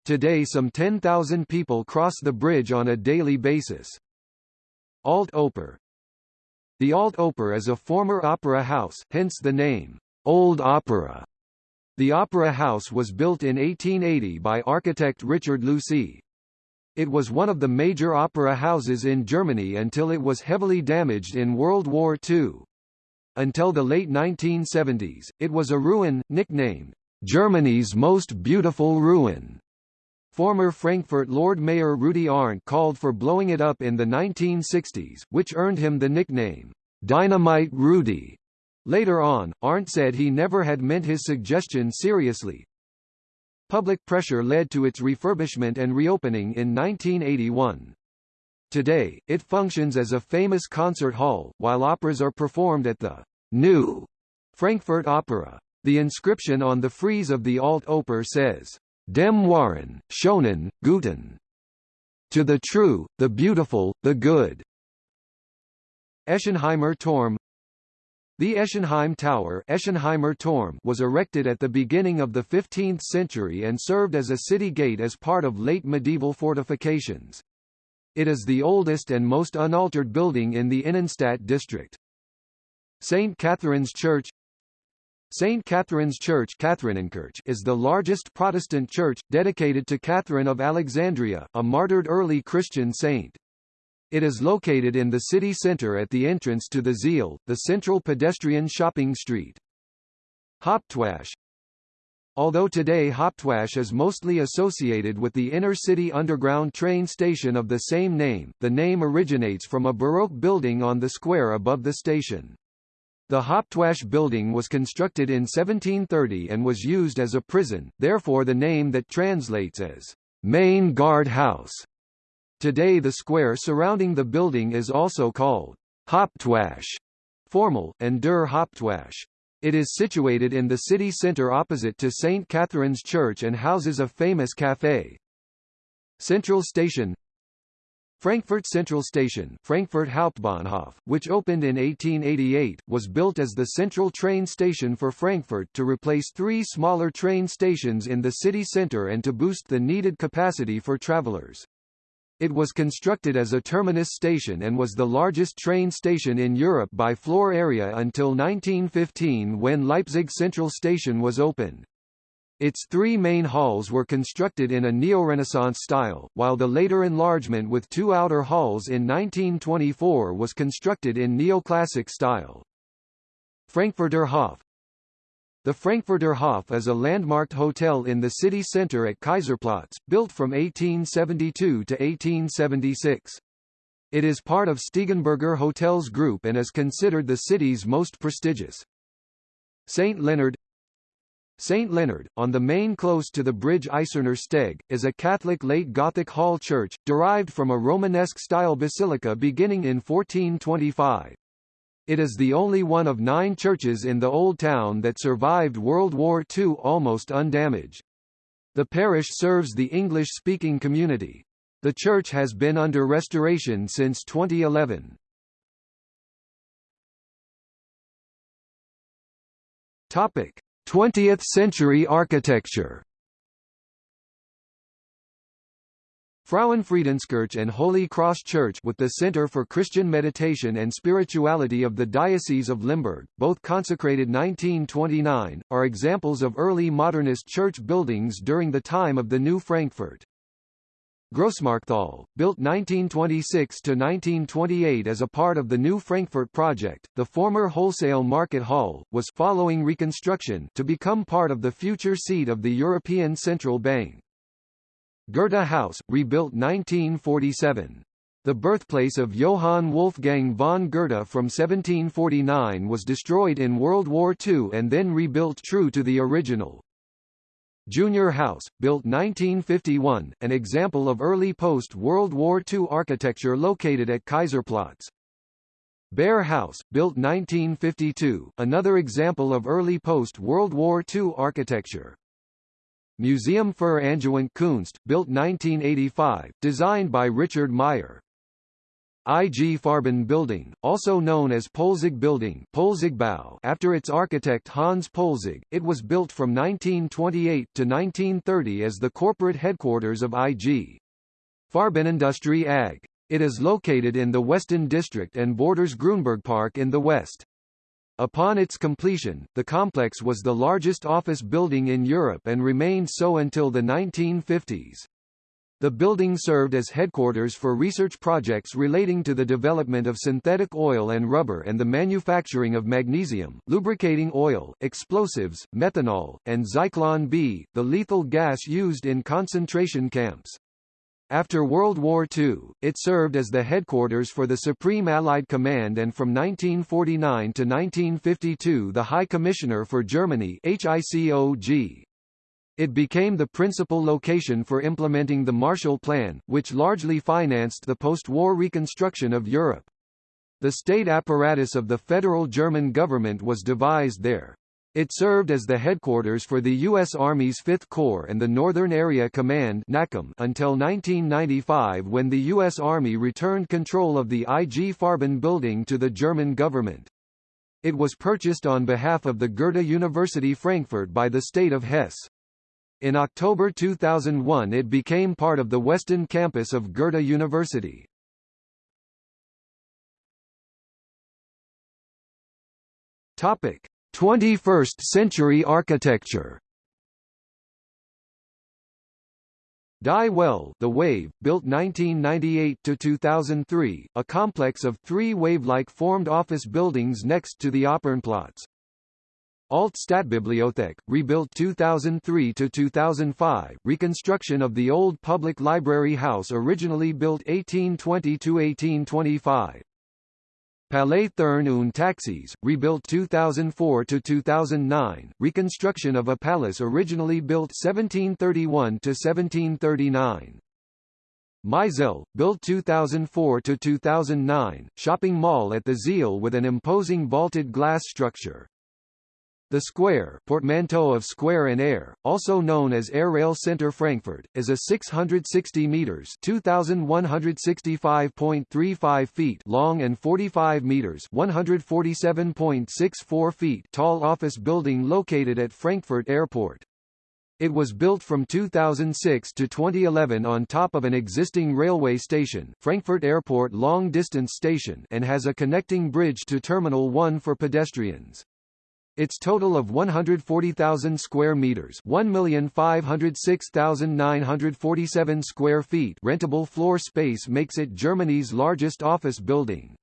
Today some 10,000 people cross the bridge on a daily basis. Alt Oper The Alt Oper is a former opera house, hence the name. Old Opera. The Opera House was built in 1880 by architect Richard Lucae. It was one of the major opera houses in Germany until it was heavily damaged in World War II. Until the late 1970s, it was a ruin, nicknamed, "...Germany's most beautiful ruin." Former Frankfurt Lord Mayor Rudi Arndt called for blowing it up in the 1960s, which earned him the nickname, Dynamite Rudi. Later on, Arndt said he never had meant his suggestion seriously. Public pressure led to its refurbishment and reopening in 1981. Today, it functions as a famous concert hall, while operas are performed at the new Frankfurt Opera. The inscription on the frieze of the Alt Oper says, Dem Wahren, Schönen, Guten. To the true, the beautiful, the good. Eschenheimer Turm the Eschenheim Tower Eschenheimer Turm was erected at the beginning of the 15th century and served as a city gate as part of late medieval fortifications. It is the oldest and most unaltered building in the Innenstadt district. St. Catherine's Church St. Catherine's Church is the largest Protestant church, dedicated to Catherine of Alexandria, a martyred early Christian saint. It is located in the city centre at the entrance to the Zeil, the central pedestrian shopping street. Hauptwache Although today Hauptwache is mostly associated with the inner-city underground train station of the same name, the name originates from a Baroque building on the square above the station. The Hauptwache building was constructed in 1730 and was used as a prison, therefore the name that translates as Main Guard House Today the square surrounding the building is also called Hauptwache formal, and Der Hauptwache. It is situated in the city centre opposite to St. Catherine's Church and houses a famous café. Central Station Frankfurt Central Station Frankfurt Hauptbahnhof, which opened in 1888, was built as the central train station for Frankfurt to replace three smaller train stations in the city centre and to boost the needed capacity for travelers. It was constructed as a terminus station and was the largest train station in Europe by floor area until 1915 when Leipzig Central Station was opened. Its three main halls were constructed in a neo-Renaissance style, while the later enlargement with two outer halls in 1924 was constructed in neoclassic style. Frankfurter Hof the Frankfurter Hof is a landmarked hotel in the city centre at Kaiserplatz, built from 1872 to 1876. It is part of Steigenberger Hotels Group and is considered the city's most prestigious. St. Leonard St. Leonard, on the main close to the bridge Eiserner Steg, is a Catholic late Gothic hall church, derived from a Romanesque-style basilica beginning in 1425. It is the only one of nine churches in the Old Town that survived World War II almost undamaged. The parish serves the English-speaking community. The church has been under restoration since 2011. Topic: 20th century architecture Frauenfriedenskirche and Holy Cross Church with the Center for Christian Meditation and Spirituality of the Diocese of Limburg, both consecrated 1929, are examples of early modernist church buildings during the time of the New Frankfurt. Grossmarkthalle, built 1926–1928 as a part of the New Frankfurt project, the former wholesale market hall, was following reconstruction to become part of the future seat of the European Central Bank. Goethe House, rebuilt 1947. The birthplace of Johann Wolfgang von Goethe from 1749 was destroyed in World War II and then rebuilt true to the original. Junior House, built 1951, an example of early post-World War II architecture located at Kaiserplatz. Bear House, built 1952, another example of early post-World War II architecture. Museum für Angewandte Kunst, built 1985, designed by Richard Meier. IG Farben Building, also known as Poelzig Building Poelzigbau after its architect Hans Poelzig, it was built from 1928 to 1930 as the corporate headquarters of IG. Farbenindustrie AG. It is located in the Westend District and borders Grüneburg Park in the west. Upon its completion, the complex was the largest office building in Europe and remained so until the 1950s. The building served as headquarters for research projects relating to the development of synthetic oil and rubber and the manufacturing of magnesium, lubricating oil, explosives, methanol, and Zyklon B, the lethal gas used in concentration camps. After World War II, it served as the headquarters for the Supreme Allied Command and from 1949 to 1952 the High Commissioner for Germany HICOG. It became the principal location for implementing the Marshall Plan, which largely financed the post-war reconstruction of Europe. The state apparatus of the federal German government was devised there. It served as the headquarters for the U.S. Army's Fifth Corps and the Northern Area Command until 1995 when the U.S. Army returned control of the IG Farben building to the German government. It was purchased on behalf of the Goethe University Frankfurt by the state of Hesse. In October 2001 it became part of the Westend campus of Goethe University. Topic: 21st century architecture Die Welle The Wave, built 1998 to 2003, a complex of three wave-like formed office buildings next to the Opernplatz. Alt Stadtbibliothek, rebuilt 2003–2005, reconstruction of the old public library house originally built 1820–1825. Palais Thurn und Taxis, rebuilt 2004–2009, reconstruction of a palace originally built 1731–1739. MyZeil, built 2004–2009, shopping mall at the Zeil with an imposing vaulted glass structure. The Squaire portmanteau of square and air, also known as Air Rail Center Frankfurt, is a 660 meters (2165.35 feet) long and 45 meters (147.64 feet) tall office building located at Frankfurt Airport. It was built from 2006 to 2011 on top of an existing railway station Frankfurt Airport Long Distance Station and has a connecting bridge to Terminal 1 for pedestrians. Its total of 140,000 square meters, 1,506,947 square feet rentable floor space makes it Germany's largest office building.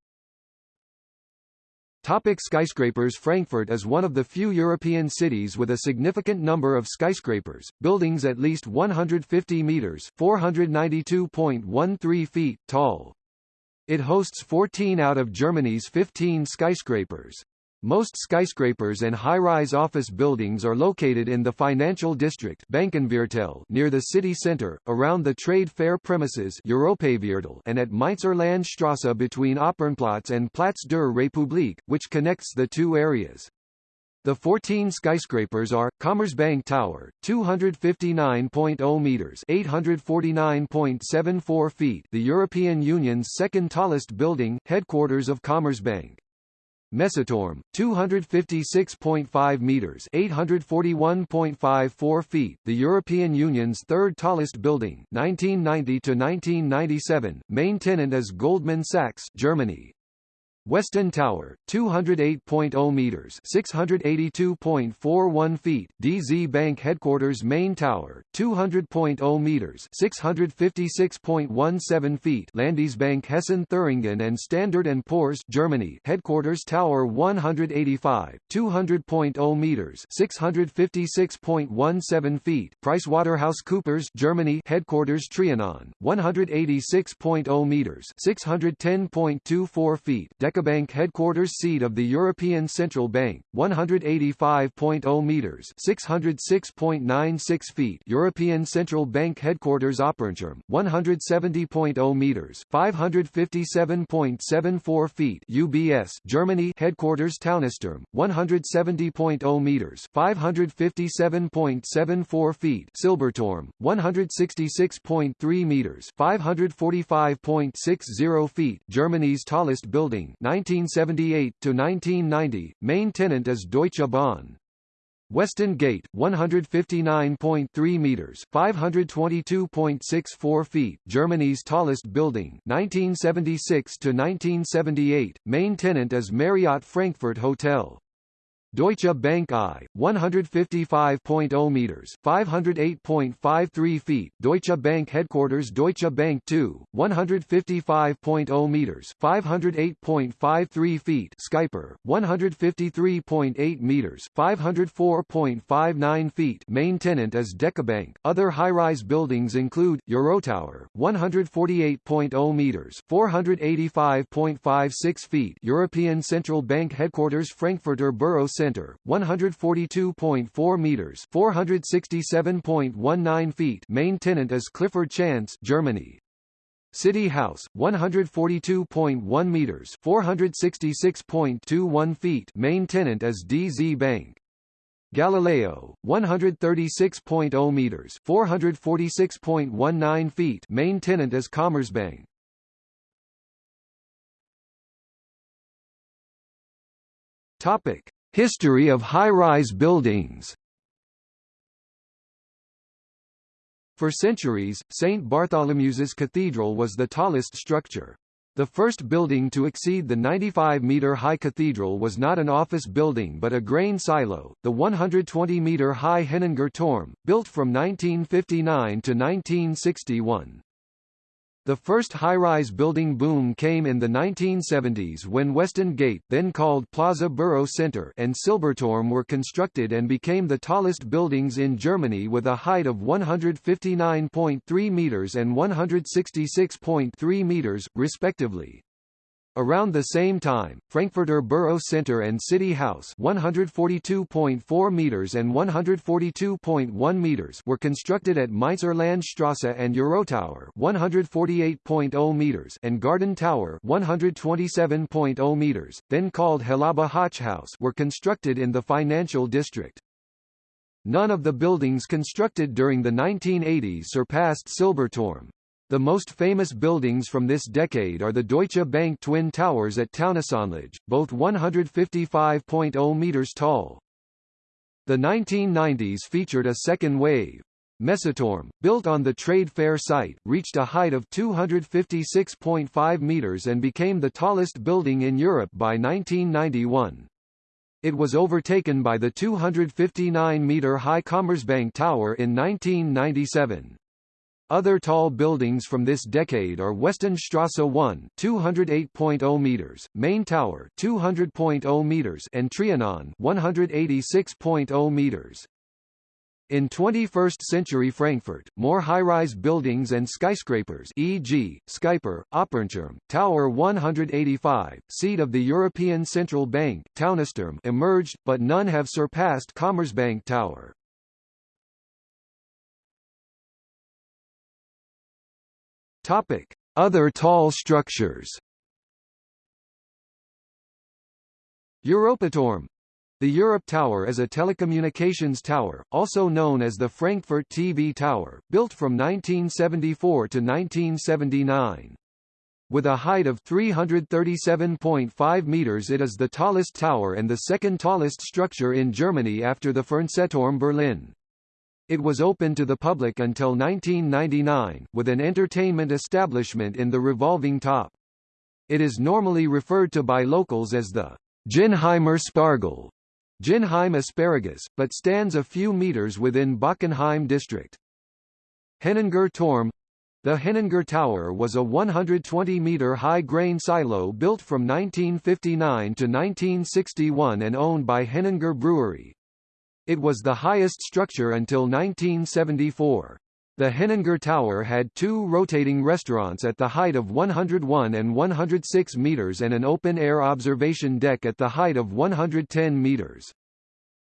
Topic skyscrapers Frankfurt is one of the few European cities with a significant number of skyscrapers, buildings at least 150 meters, 492.13 feet tall. It hosts 14 out of Germany's 15 skyscrapers. Most skyscrapers and high-rise office buildings are located in the financial district Bankenviertel near the city center, around the trade fair premises and at Mainzer Landstrasse between Opernplatz and Platz der Republik, which connects the two areas. The 14 skyscrapers are Commerzbank Tower, 259.0 meters, 849.74 feet, the European Union's second tallest building, headquarters of Commerzbank. Messeturm, 256.5 meters, 841.54 feet, the European Union's third tallest building, 1990 to 1997. Main tenant is Goldman Sachs, Germany. Westend Tower, 208.0 meters, 682.41 feet. DZ Bank headquarters Main Tower, 200.0 meters, 656.17 feet. Landesbank Hessen Thüringen and Standard and Poor's Germany headquarters Tower 185, 200.0 meters, 656.17 feet. PricewaterhouseCoopers Germany headquarters Trianon, 186.0 meters, 610.24 feet. DekaBank headquarters seat of the European Central Bank, 185.0 meters (606.96 feet). European Central Bank headquarters Opernturm, 170.0 meters (557.74 feet). UBS Germany headquarters Taunusturm, 170.0 meters (557.74 feet). Silberturm, 166.3 meters (545.60 feet). Germany's tallest building 1978 to 1990 main tenant is Deutsche Bahn. Westend Gate 159.3 meters 522.64 feet Germany's tallest building 1976 to 1978 main tenant is Marriott Frankfurt Hotel Deutsche Bank I, 155.0 meters, 508.53 feet. Deutsche Bank headquarters Deutsche Bank II, 155.0 meters, 508.53 feet. Skyper, 153.8 meters, 504.59 feet. Main tenant is DekaBank. Other high-rise buildings include Eurotower, 148.0 meters, 485.56 feet. European Central Bank headquarters Frankfurter Büro Center, 142.4 meters, 467.19 feet. Main tenant is Clifford Chance, Germany. City House, 142.1 meters, 466.21 feet. Main tenant is DZ Bank. Galileo, 136.0 meters, 446.19 feet. Main tenant is Commerzbank. Topic: History of high-rise buildings For centuries, St. Bartholomew's Cathedral was the tallest structure. The first building to exceed the 95-metre-high cathedral was not an office building but a grain silo, the 120-metre-high Henninger Turm, built from 1959 to 1961. The first high-rise building boom came in the 1970s when Westend Gate then called Plaza Büro Center and Silberturm were constructed and became the tallest buildings in Germany with a height of 159.3 meters and 166.3 meters, respectively. Around the same time, Frankfurter Büro Center and City House 142.4 meters and 142.1 meters were constructed at Mainzer Landstrasse and Eurotower 148.0 meters and Garden Tower 127.0 meters, then called Helaba Hochhaus were constructed in the financial district. None of the buildings constructed during the 1980s surpassed Silberturm. The most famous buildings from this decade are the Deutsche Bank Twin Towers at Taunusanlage, both 155.0 meters tall. The 1990s featured a second wave. Messeturm, built on the trade fair site, reached a height of 256.5 meters and became the tallest building in Europe by 1991. It was overtaken by the 259-meter high Commerzbank Tower in 1997. Other tall buildings from this decade are Westendstrasse 1 208.0 meters, Main Tower 200.0 meters and Trianon 186.0 meters. In 21st-century Frankfurt, more high-rise buildings and skyscrapers e.g., Skyper, Opernturm, Tower 185, seat of the European Central Bank Taunusturm emerged, but none have surpassed Commerzbank Tower. Topic: Other tall structures. Europaturm the Europe Tower is a telecommunications tower, also known as the Frankfurt TV Tower, built from 1974 to 1979. With a height of 337.5 meters it is the tallest tower and the second tallest structure in Germany after the Fernsehturm Berlin. It was open to the public until 1999, with an entertainment establishment in the revolving top. It is normally referred to by locals as the Ginnheimer Spargel, Ginnheim asparagus, but stands a few meters within Bockenheim district. Henninger Turm the Henninger Tower was a 120-meter high grain silo built from 1959 to 1961 and owned by Henninger Brewery. It was the highest structure until 1974. The Henninger Tower had two rotating restaurants at the height of 101 and 106 meters and an open-air observation deck at the height of 110 meters.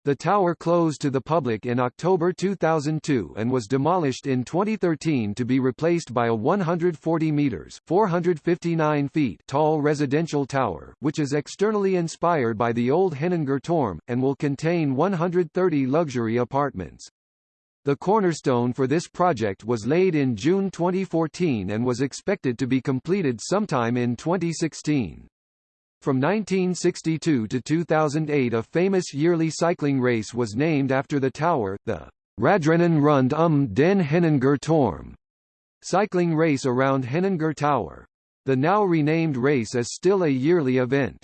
The tower closed to the public in October 2002 and was demolished in 2013 to be replaced by a 140 meters (459 feet) tall residential tower, which is externally inspired by the old Henninger Turm and will contain 130 luxury apartments. The cornerstone for this project was laid in June 2014 and was expected to be completed sometime in 2016. From 1962 to 2008 a famous yearly cycling race was named after the tower, the Radrennen rund um den Henninger Turm cycling race around Henninger Tower. The now renamed race is still a yearly event.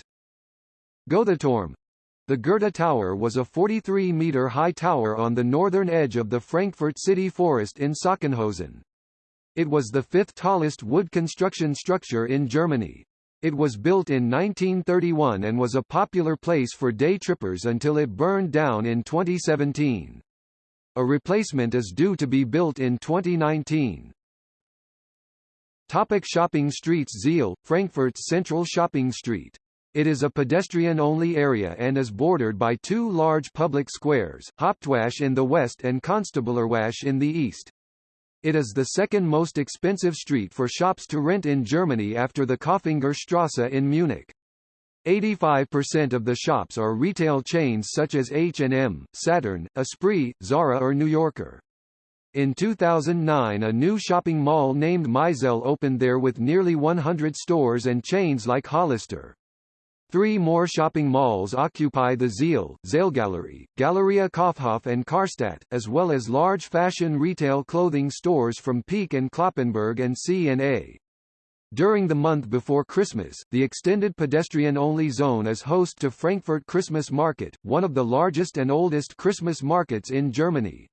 Goetheturm the Goethe Tower was a 43-meter high tower on the northern edge of the Frankfurt city forest in Sachsenhausen. It was the fifth tallest wood construction structure in Germany. It was built in 1931 and was a popular place for day trippers until it burned down in 2017. A replacement is due to be built in 2019. Topic shopping streets Zeil, Frankfurt's central shopping street. It is a pedestrian-only area and is bordered by two large public squares, Hauptwache in the west and Konstablerwache in the east. It is the second most expensive street for shops to rent in Germany after the Kaufinger Strasse in Munich. 85% of the shops are retail chains such as H&M, Saturn, Esprit, Zara or New Yorker. In 2009 a new shopping mall named MyZeil opened there with nearly 100 stores and chains like Hollister. Three more shopping malls occupy the Zeil, Zeilgalerie, Galeria Kaufhof and Karstadt, as well as large fashion retail clothing stores from Peek and Cloppenburg and C&A. During the month before Christmas, the extended pedestrian-only zone is host to Frankfurt Christmas Market, one of the largest and oldest Christmas markets in Germany.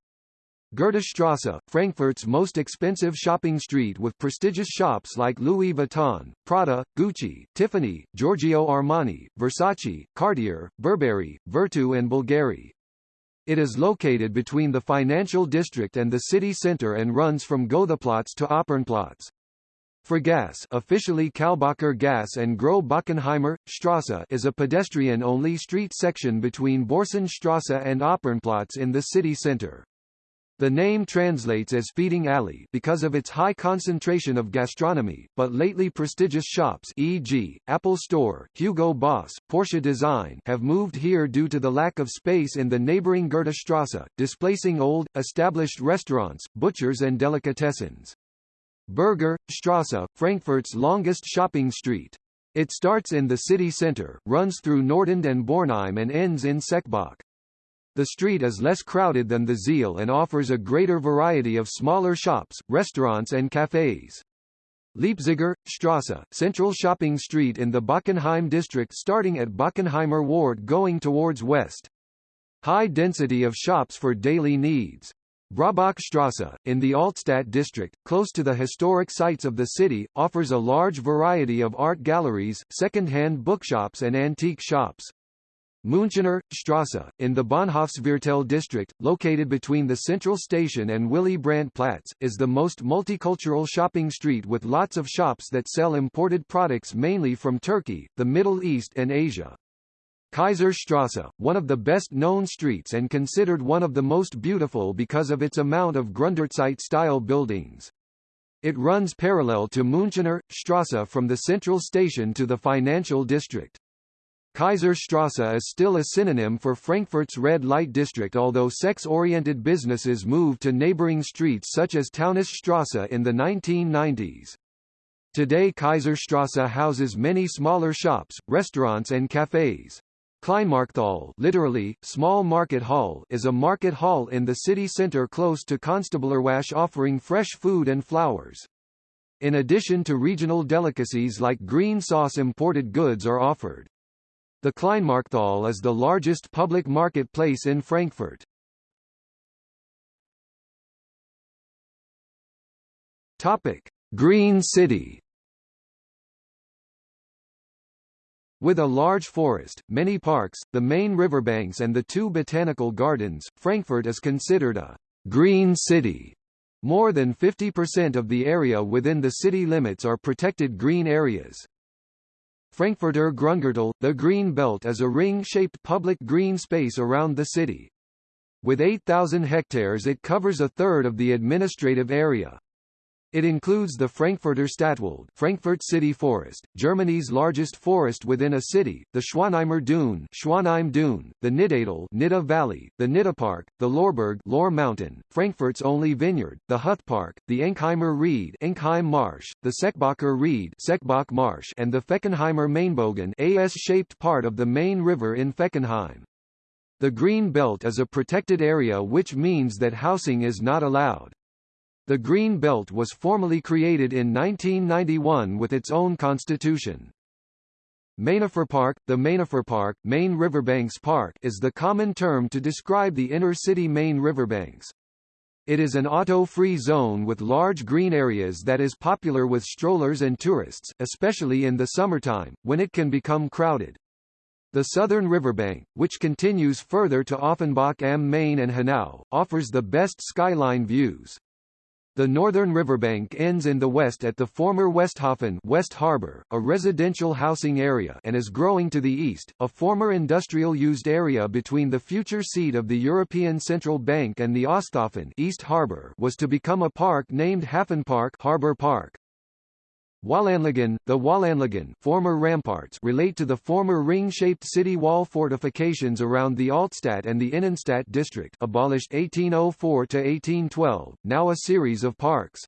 Goethestrasse, Frankfurt's most expensive shopping street with prestigious shops like Louis Vuitton, Prada, Gucci, Tiffany, Giorgio Armani, Versace, Cartier, Burberry, Vertu and Bulgari. It is located between the financial district and the city center and runs from Goetheplatz to Opernplatz. Fragasse officially Kalbacher Gas and Groß Bockenheimer, Strasse is a pedestrian-only street section between Börsenstrasse and Opernplatz in the city center. The name translates as feeding alley because of its high concentration of gastronomy, but lately prestigious shops e.g., Apple Store, Hugo Boss, Porsche Design have moved here due to the lack of space in the neighboring Goethestrasse, displacing old, established restaurants, butchers and delicatessens. Berger, Strasse, Frankfurt's longest shopping street. It starts in the city center, runs through Nordend and Bornheim and ends in Seckbach. The street is less crowded than the Zeil and offers a greater variety of smaller shops, restaurants and cafes. Leipziger, Strasse, central shopping street in the Bockenheim district starting at Bockenheimer Warte going towards west. High density of shops for daily needs. Braubachstrasse, in the Altstadt district, close to the historic sites of the city, offers a large variety of art galleries, second-hand bookshops and antique shops. Münchener, Strasse, in the Bahnhofsviertel district, located between the Central Station and Willy Brandt Platz, is the most multicultural shopping street with lots of shops that sell imported products mainly from Turkey, the Middle East and Asia. Kaiserstrasse, one of the best-known streets and considered one of the most beautiful because of its amount of Gründerzeit-style buildings. It runs parallel to Münchener, Strasse from the Central Station to the financial district. Kaiserstrasse is still a synonym for Frankfurt's red light district although sex-oriented businesses moved to neighboring streets such as Taunusstrasse in the 1990s. Today Kaiserstrasse houses many smaller shops, restaurants and cafes. Kleinmarkthalle literally, small market hall is a market hall in the city center close to Konstablerwache offering fresh food and flowers. In addition to regional delicacies like green sauce imported goods are offered. The Kleinmarkthalle is the largest public marketplace in Frankfurt. Topic: Green City. With a large forest, many parks, the main riverbanks and the two botanical gardens, Frankfurt is considered a green city. More than 50% of the area within the city limits are protected green areas. Frankfurter Grüngürtel, the Green Belt is a ring-shaped public green space around the city. With 8,000 hectares it covers a third of the administrative area. It includes the Frankfurter Stadtwald Frankfurt City Forest, Germany's largest forest within a city, the Schwanheimer Dune Schwanheim Dune, the Niddatal Nidda Valley, the Nidda Park, the Lohrberg Lore Mountain, Frankfurt's only vineyard, the Huth Park, the Enkheimer Reed Enkheim Marsh, the Seckbacher Reed Seckbach Marsh and the Fechenheimer Mainbogen AS-shaped part of the Main River in Fechenheim. The Green Belt is a protected area which means that housing is not allowed. The Green Belt was formally created in 1991 with its own constitution. Park, The Mainufer Park, Main Riverbanks Park is the common term to describe the inner-city Main riverbanks. It is an auto-free zone with large green areas that is popular with strollers and tourists, especially in the summertime, when it can become crowded. The southern riverbank, which continues further to Offenbach am Main and Hanau, offers the best skyline views. The northern riverbank ends in the west at the former Westhafen West Harbor, a residential housing area and is growing to the east, a former industrial-used area between the future seat of the European Central Bank and the Osthafen East Harbor was to become a park named Hafenpark Harbor Park. Wallanlagen, the Wallanlagen former ramparts relate to the former ring-shaped city wall fortifications around the Altstadt and the Innenstadt district abolished 1804–1812, now a series of parks.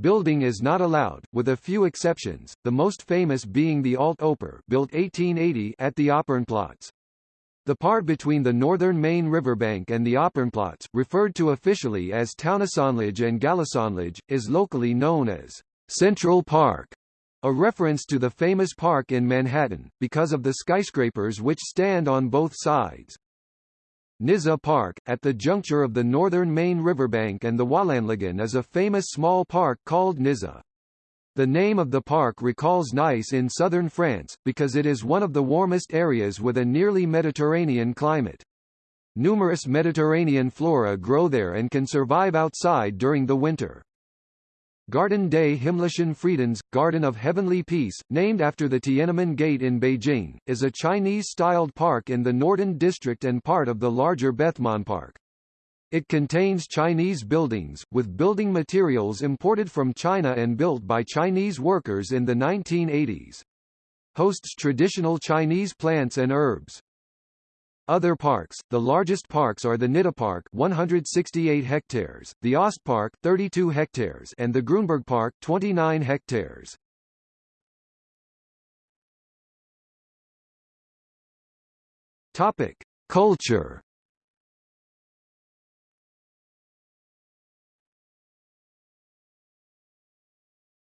Building is not allowed, with a few exceptions, the most famous being the Alt Oper built 1880 at the Opernplatz. The part between the northern main riverbank and the Opernplatz, referred to officially as Taunusanlage and Gallusanlage, is locally known as Central Park, a reference to the famous park in Manhattan, because of the skyscrapers which stand on both sides. Nizza Park, at the juncture of the northern main riverbank and the Wallanlagen is a famous small park called Nizza. The name of the park recalls Nice in southern France, because it is one of the warmest areas with a nearly Mediterranean climate. Numerous Mediterranean flora grow there and can survive outside during the winter. Garten des Himmlischen Friedens, Garden of Heavenly Peace, named after the Tiananmen Gate in Beijing, is a Chinese-styled park in the Norden district and part of the larger Bethmann Park. It contains Chinese buildings, with building materials imported from China and built by Chinese workers in the 1980s. Hosts traditional Chinese plants and herbs. Other parks, the largest parks are the Nidda Park 168 hectares, the Ostpark 32 hectares and the Grüneburg Park 29 hectares. Topic: Culture.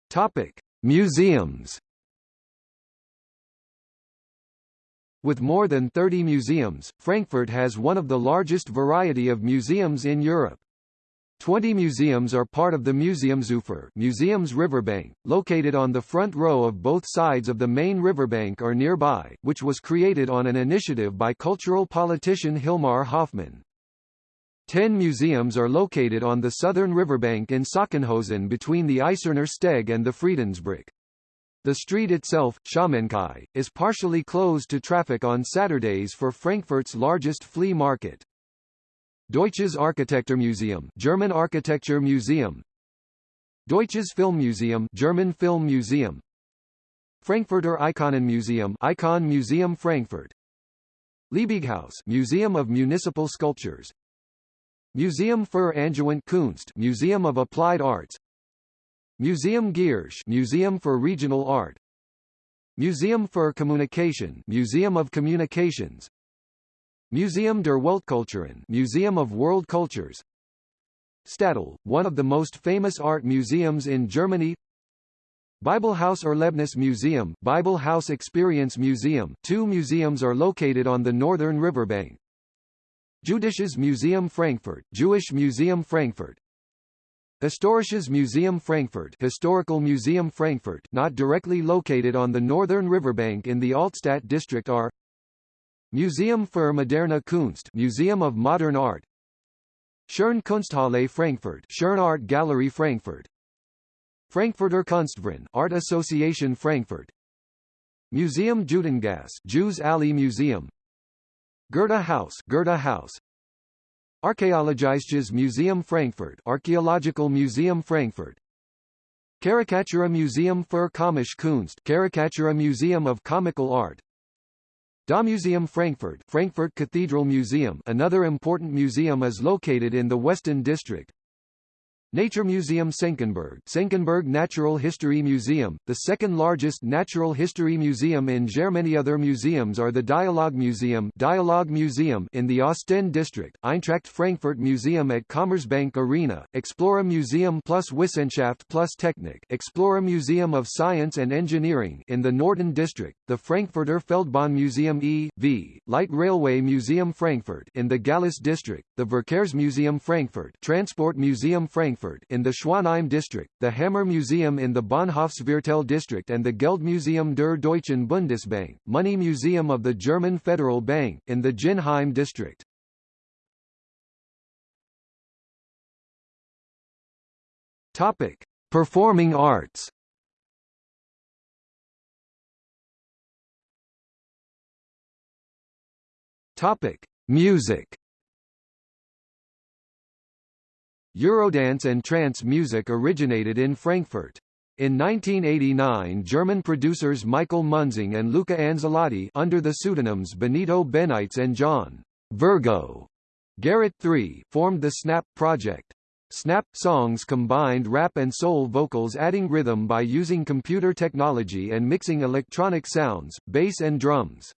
Topic: Museums. With more than 30 museums, Frankfurt has one of the largest variety of museums in Europe. 20 museums are part of the Museumsufer Museums Riverbank, located on the front row of both sides of the main riverbank or nearby, which was created on an initiative by cultural politician Hilmar Hoffmann. Ten museums are located on the southern riverbank in Sachsenhausen between the Eiserner Steg and the Friedensbrück. The street itself, Schaumainkai, is partially closed to traffic on Saturdays for Frankfurt's largest flea market. Deutsches Architekturmuseum German Architecture Museum. Deutsches Filmmuseum German Film Museum. Frankfurter Ikonenmuseum Icon Museum Frankfurt. Liebighaus Museum of Municipal Sculptures. Museum für Angewandte Kunst Museum of Applied Arts Museum Giersch Museum for Regional Art. Museum für Kommunikation Museum of Communications. Museum der Weltkulturen Museum of World Cultures. Städel, one of the most famous art museums in Germany. Bibelhaus Erlebnis Museum Bible House Experience Museum two museums are located on the northern riverbank. Jüdisches Museum Frankfurt Jewish Museum Frankfurt Historisches Museum Frankfurt Historical Museum Frankfurt not directly located on the northern riverbank in the Altstadt district are Museum für moderne Kunst Museum of Modern Art Schirn Kunsthalle Frankfurt Schirn Art Gallery Frankfurt Frankfurter Kunstverein Art Association Frankfurt Museum Judengasse Jews Alley Museum Goethe Haus Goethe Haus Archäologisches Museum Frankfurt Archaeological Museum Frankfurt. Caricatura Museum für Komische Kunst Caricatura Museum of Comical Art. Museum Frankfurt Frankfurt Cathedral Museum another important museum is located in the Western District Nature Museum Senckenberg Senckenberg Natural History Museum, the second largest natural history museum in Germany Other museums are the Dialogue Museum Dialogue Museum in the Ostend district, Eintracht Frankfurt Museum at Commerzbank Arena, Explora Museum plus Wissenschaft plus Technik Explora Museum of Science and Engineering in the Norden district, the Frankfurter Feldbahn Museum E.V., Light Railway Museum Frankfurt in the Gallus district, the Verkehrsmuseum Frankfurt Transport Museum Frankfurt Frankfurt in the Schwanheim district, the Hammer Museum in the Bahnhofsviertel district and the Geldmuseum der Deutschen Bundesbank, Money Museum of the German Federal Bank, in the Ginnheim district. Topic: Performing arts. Topic: Music. Eurodance and trance music originated in Frankfurt. In 1989 German producers Michael Münzing and Luca Anzilotti under the pseudonyms Benito Benites and John Virgo Garrett III formed the Snap project. Snap songs combined rap and soul vocals adding rhythm by using computer technology and mixing electronic sounds, bass and drums.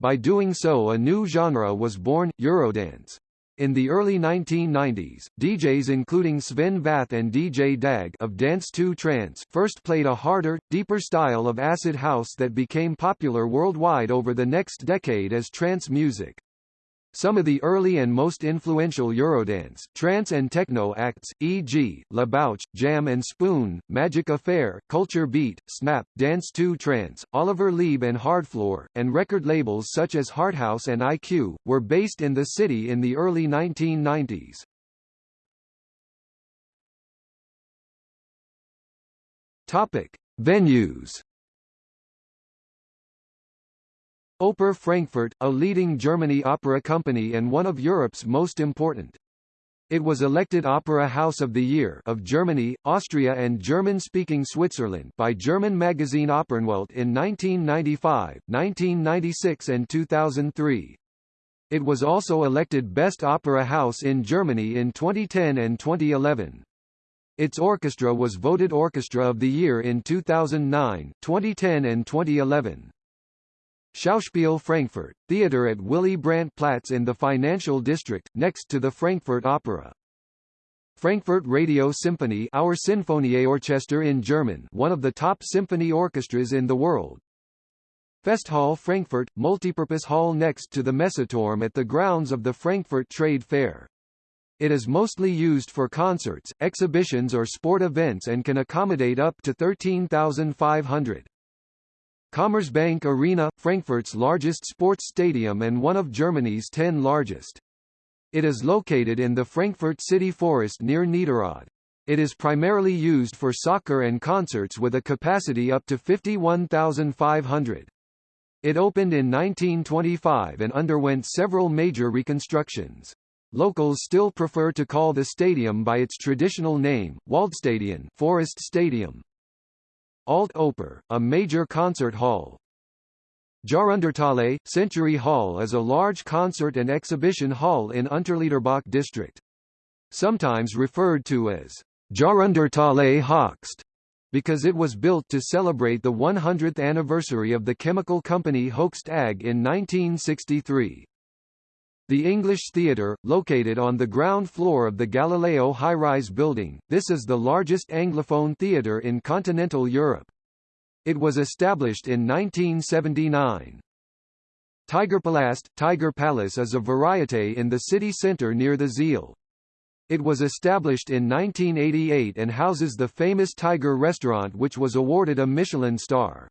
By doing so a new genre was born, Eurodance. In the early 1990s, DJs including Sven Väth and DJ Dag of Dance 2 Trance first played a harder, deeper style of acid house that became popular worldwide over the next decade as trance music. Some of the early and most influential Eurodance, trance and techno acts, e.g., La Bouche, Jam and Spoon, Magic Affair, Culture Beat, Snap, Dance 2 Trance, Oliver Lieb and Hardfloor, and record labels such as Harthouse and IQ, were based in the city in the early 1990s. Topic: Venues Oper Frankfurt, a leading Germany opera company and one of Europe's most important. It was elected Opera House of the Year of Germany, Austria and German-speaking Switzerland by German magazine Opernwelt in 1995, 1996 and 2003. It was also elected Best Opera House in Germany in 2010 and 2011. Its orchestra was voted Orchestra of the Year in 2009, 2010 and 2011. Schauspiel Frankfurt, theatre at Willy Brandt Platz in the financial district, next to the Frankfurt Opera. Frankfurt Radio Symphony Our Sinfonieorchester in German one of the top symphony orchestras in the world. Festhall Frankfurt, multipurpose hall next to the Messeturm at the grounds of the Frankfurt Trade Fair. It is mostly used for concerts, exhibitions or sport events and can accommodate up to 13,500. Commerzbank Arena, Frankfurt's largest sports stadium and one of Germany's ten largest. It is located in the Frankfurt city forest near Niederrad. It is primarily used for soccer and concerts with a capacity up to 51,500. It opened in 1925 and underwent several major reconstructions. Locals still prefer to call the stadium by its traditional name, Waldstadion Forest Stadium. Alt Oper, a major concert hall. Jahrhunderthalle, Century Hall is a large concert and exhibition hall in Unterliederbach district. Sometimes referred to as Jahrhunderthalle Höchst, because it was built to celebrate the 100th anniversary of the chemical company Hoechst AG in 1963. The English Theatre, located on the ground floor of the Galileo high-rise building, this is the largest Anglophone theatre in continental Europe. It was established in 1979. Tigerpalast Tiger Palace is a variete in the city centre near the Zeil. It was established in 1988 and houses the famous Tiger restaurant which was awarded a Michelin star.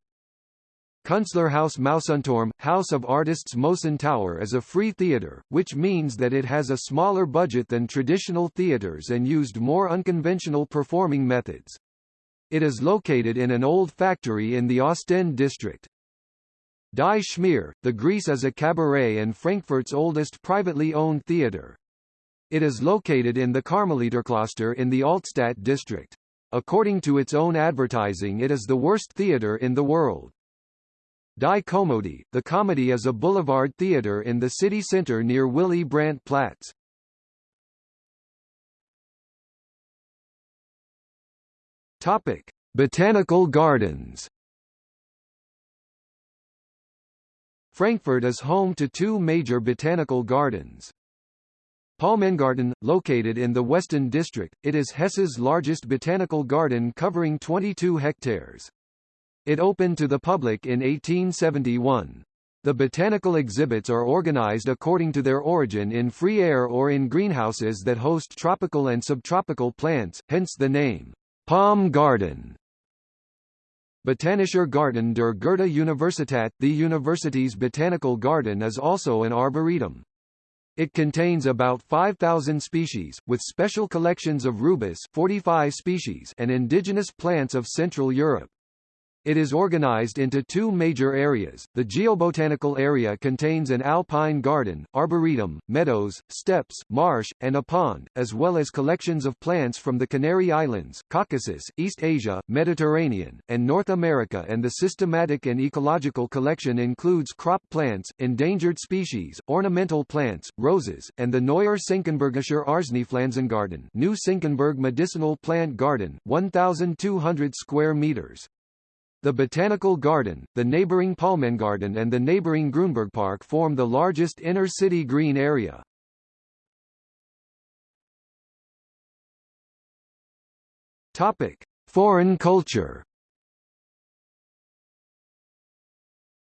Künstlerhaus Mousonturm, House of Artists Mouson Tower is a free theatre, which means that it has a smaller budget than traditional theatres and used more unconventional performing methods. It is located in an old factory in the Ostend district. Die Schmier, the Grease is a cabaret and Frankfurt's oldest privately owned theatre. It is located in the Karmeliterkloster in the Altstadt district. According to its own advertising it is the worst theatre in the world. Die Komödie, the comedy is a boulevard theater in the city center near Willy Brandt Platz. Topic: Botanical Gardens. Frankfurt is home to two major botanical gardens. Palmengarten, located in the Westend district, it is Hesse's largest botanical garden covering 22 hectares. It opened to the public in 1871. The botanical exhibits are organized according to their origin in free air or in greenhouses that host tropical and subtropical plants, hence the name, Palm Garden. Botanischer Garten der Goethe Universität The university's botanical garden is also an arboretum. It contains about 5,000 species, with special collections of rubus 45 species and indigenous plants of Central Europe. It is organized into two major areas. The geobotanical area contains an alpine garden, arboretum, meadows, steppes, marsh, and a pond, as well as collections of plants from the Canary Islands, Caucasus, East Asia, Mediterranean, and North America and the systematic and ecological collection includes crop plants, endangered species, ornamental plants, roses, and the Neuer Senckenbergischer Arzneipflanzengarten New Senckenberg Medicinal Plant Garden, 1,200 square meters. The Botanical Garden, the neighboring Palmengarten and the neighboring Grüneburg Park form the largest inner-city green area. Topic: Foreign culture.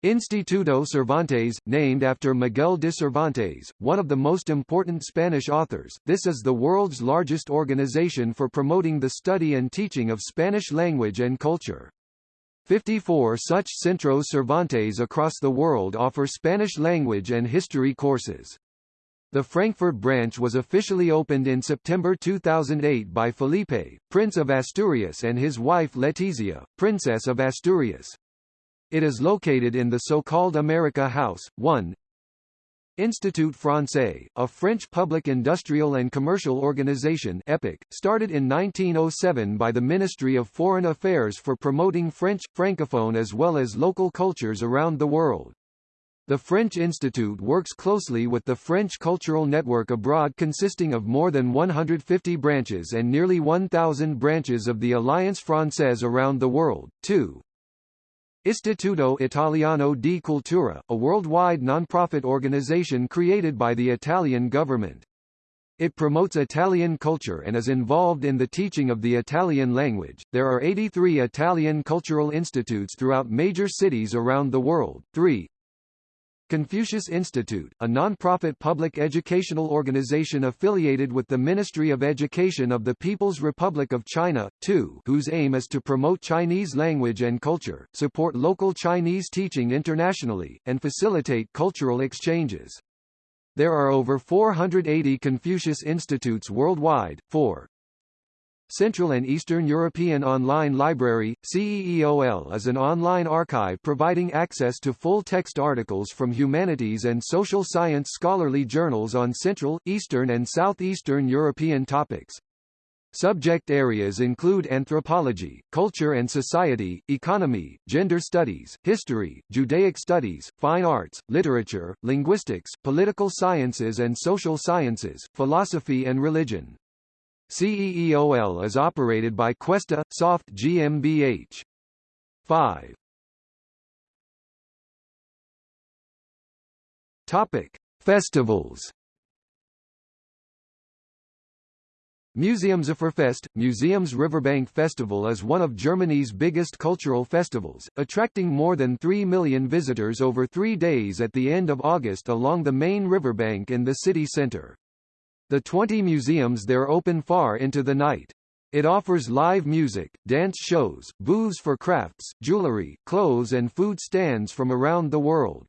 Instituto Cervantes, named after Miguel de Cervantes, one of the most important Spanish authors, this is the world's largest organization for promoting the study and teaching of Spanish language and culture. 54 such Centros Cervantes across the world offer Spanish language and history courses. The Frankfurt branch was officially opened in September 2008 by Felipe, Prince of Asturias and his wife Letizia, Princess of Asturias. It is located in the so-called America House, 1, Institut Français, a French public industrial and commercial organization EPIC, started in 1907 by the Ministry of Foreign Affairs for promoting French, Francophone as well as local cultures around the world. The French Institute works closely with the French Cultural Network abroad consisting of more than 150 branches and nearly 1,000 branches of the Alliance Française around the world, too. Istituto Italiano di Cultura, a worldwide non-profit organization created by the Italian government. It promotes Italian culture and is involved in the teaching of the Italian language. There are 83 Italian cultural institutes throughout major cities around the world. 3. Confucius Institute, a non-profit public educational organization affiliated with the Ministry of Education of the People's Republic of China, too, whose aim is to promote Chinese language and culture, support local Chinese teaching internationally, and facilitate cultural exchanges. There are over 480 Confucius Institutes worldwide, 4. Central and Eastern European Online Library, CEEOL is an online archive providing access to full-text articles from humanities and social science scholarly journals on Central, Eastern and Southeastern European topics. Subject areas include anthropology, culture and society, economy, gender studies, history, Judaic studies, fine arts, literature, linguistics, political sciences and social sciences, philosophy and religion. CEEOL is operated by Questa, Soft GmbH. 5. Topic: Festivals. Museums Riverbank Festival is one of Germany's biggest cultural festivals, attracting more than 3 million visitors over three days at the end of August along the main riverbank in the city center. The 20 museums there open far into the night. It offers live music, dance shows, booths for crafts, jewelry, clothes and food stands from around the world.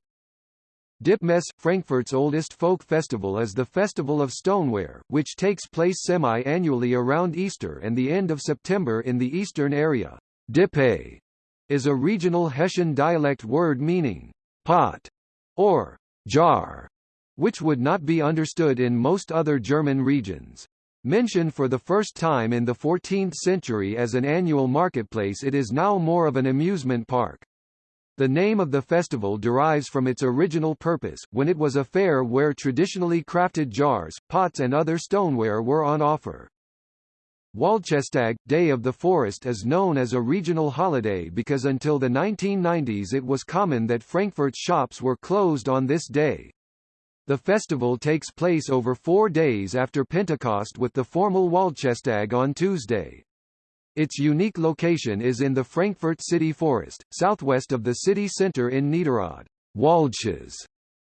Dippemess, Frankfurt's oldest folk festival is the Festival of Stoneware, which takes place semi-annually around Easter and the end of September in the eastern area. Dippe is a regional Hessian dialect word meaning pot or jar, which would not be understood in most other German regions. Mentioned for the first time in the 14th century as an annual marketplace it is now more of an amusement park. The name of the festival derives from its original purpose, when it was a fair where traditionally crafted jars, pots and other stoneware were on offer. Wäldchestag, Day of the Forest is known as a regional holiday because until the 1990s it was common that Frankfurt's shops were closed on this day. The festival takes place over four days after Pentecost with the formal Wäldchestag on Tuesday. Its unique location is in the Frankfurt City Forest, southwest of the city centre in Niederrad. Wäldches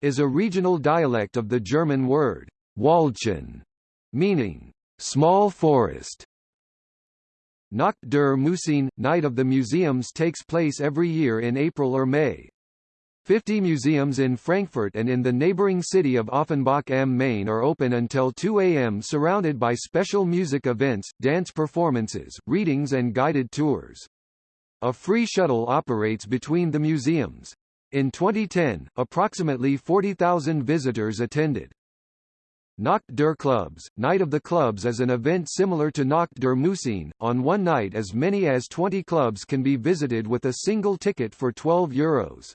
is a regional dialect of the German word Wäldchen, meaning small forest. Nacht der Museen, Night of the Museums takes place every year in April or May. Fifty museums in Frankfurt and in the neighboring city of Offenbach am Main are open until 2 a.m. surrounded by special music events, dance performances, readings and guided tours. A free shuttle operates between the museums. In 2010, approximately 40,000 visitors attended. Nacht der Clubs, Night of the Clubs is an event similar to Nacht der Museen. On one night as many as 20 clubs can be visited with a single ticket for 12 euros.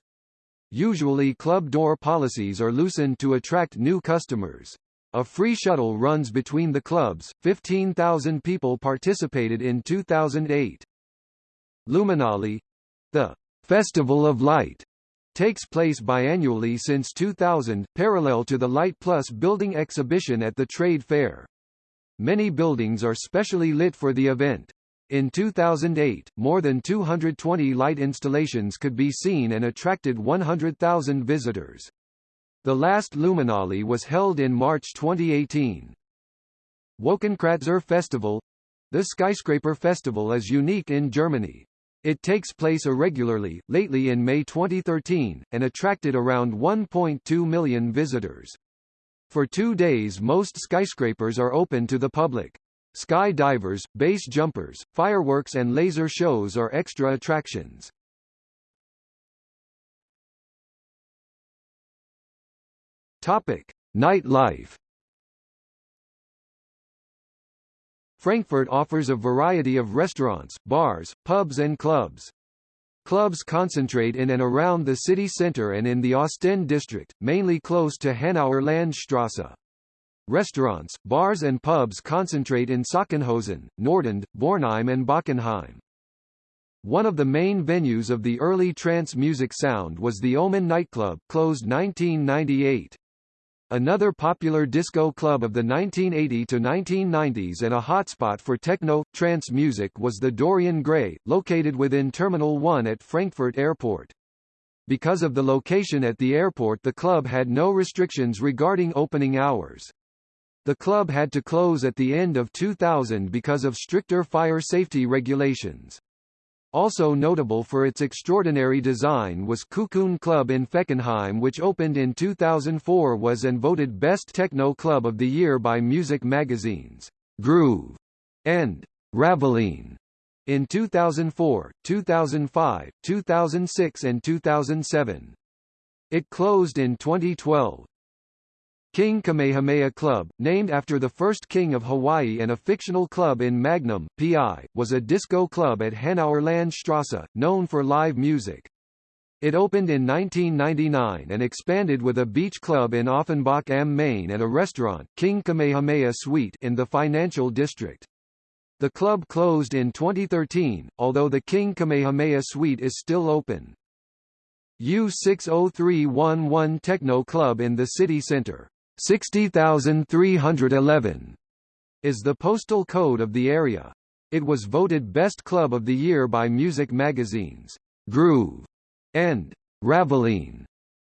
Usually club door policies are loosened to attract new customers. A free shuttle runs between the clubs. 15,000 people participated in 2008. Luminale, the Festival of Light, takes place biannually since 2000, parallel to the Light Plus building exhibition at the trade fair. Many buildings are specially lit for the event. In 2008, more than 220 light installations could be seen and attracted 100,000 visitors. The last Luminale was held in March 2018. Wolkenkratzer Festival The Skyscraper Festival is unique in Germany. It takes place irregularly, lately in May 2013, and attracted around 1.2 million visitors. For two days most skyscrapers are open to the public. Sky divers, base jumpers, fireworks and laser shows are extra attractions. Topic: Nightlife. Frankfurt offers a variety of restaurants, bars, pubs and clubs. Clubs concentrate in and around the city centre and in the Ostend district, mainly close to Hanauer Landstrasse. Restaurants, bars and pubs concentrate in Sachsenhausen, Nordend, Bornheim and Bockenheim. One of the main venues of the early trance music sound was the Omen nightclub, closed 1998. Another popular disco club of the 1980 to 1990s and a hotspot for techno, trance music was the Dorian Gray, located within Terminal 1 at Frankfurt Airport. Because of the location at the airport the club had no restrictions regarding opening hours. The club had to close at the end of 2000 because of stricter fire safety regulations. Also notable for its extraordinary design was Cocoon Club in Fechenheim which opened in 2004 was and voted Best Techno Club of the Year by music magazines, Groove and Raveline in 2004, 2005, 2006 and 2007. It closed in 2012. King Kamehameha Club, named after the first king of Hawaii and a fictional club in Magnum, PI, was a disco club at Hanauer Landstrasse, known for live music. It opened in 1999 and expanded with a beach club in Offenbach am Main and a restaurant, King Kamehameha Suite, in the financial district. The club closed in 2013, although the King Kamehameha Suite is still open. U60311 Techno Club in the city center 60311 is the postal code of the area. It was voted Best Club of the Year by music magazines, Groove and Raveline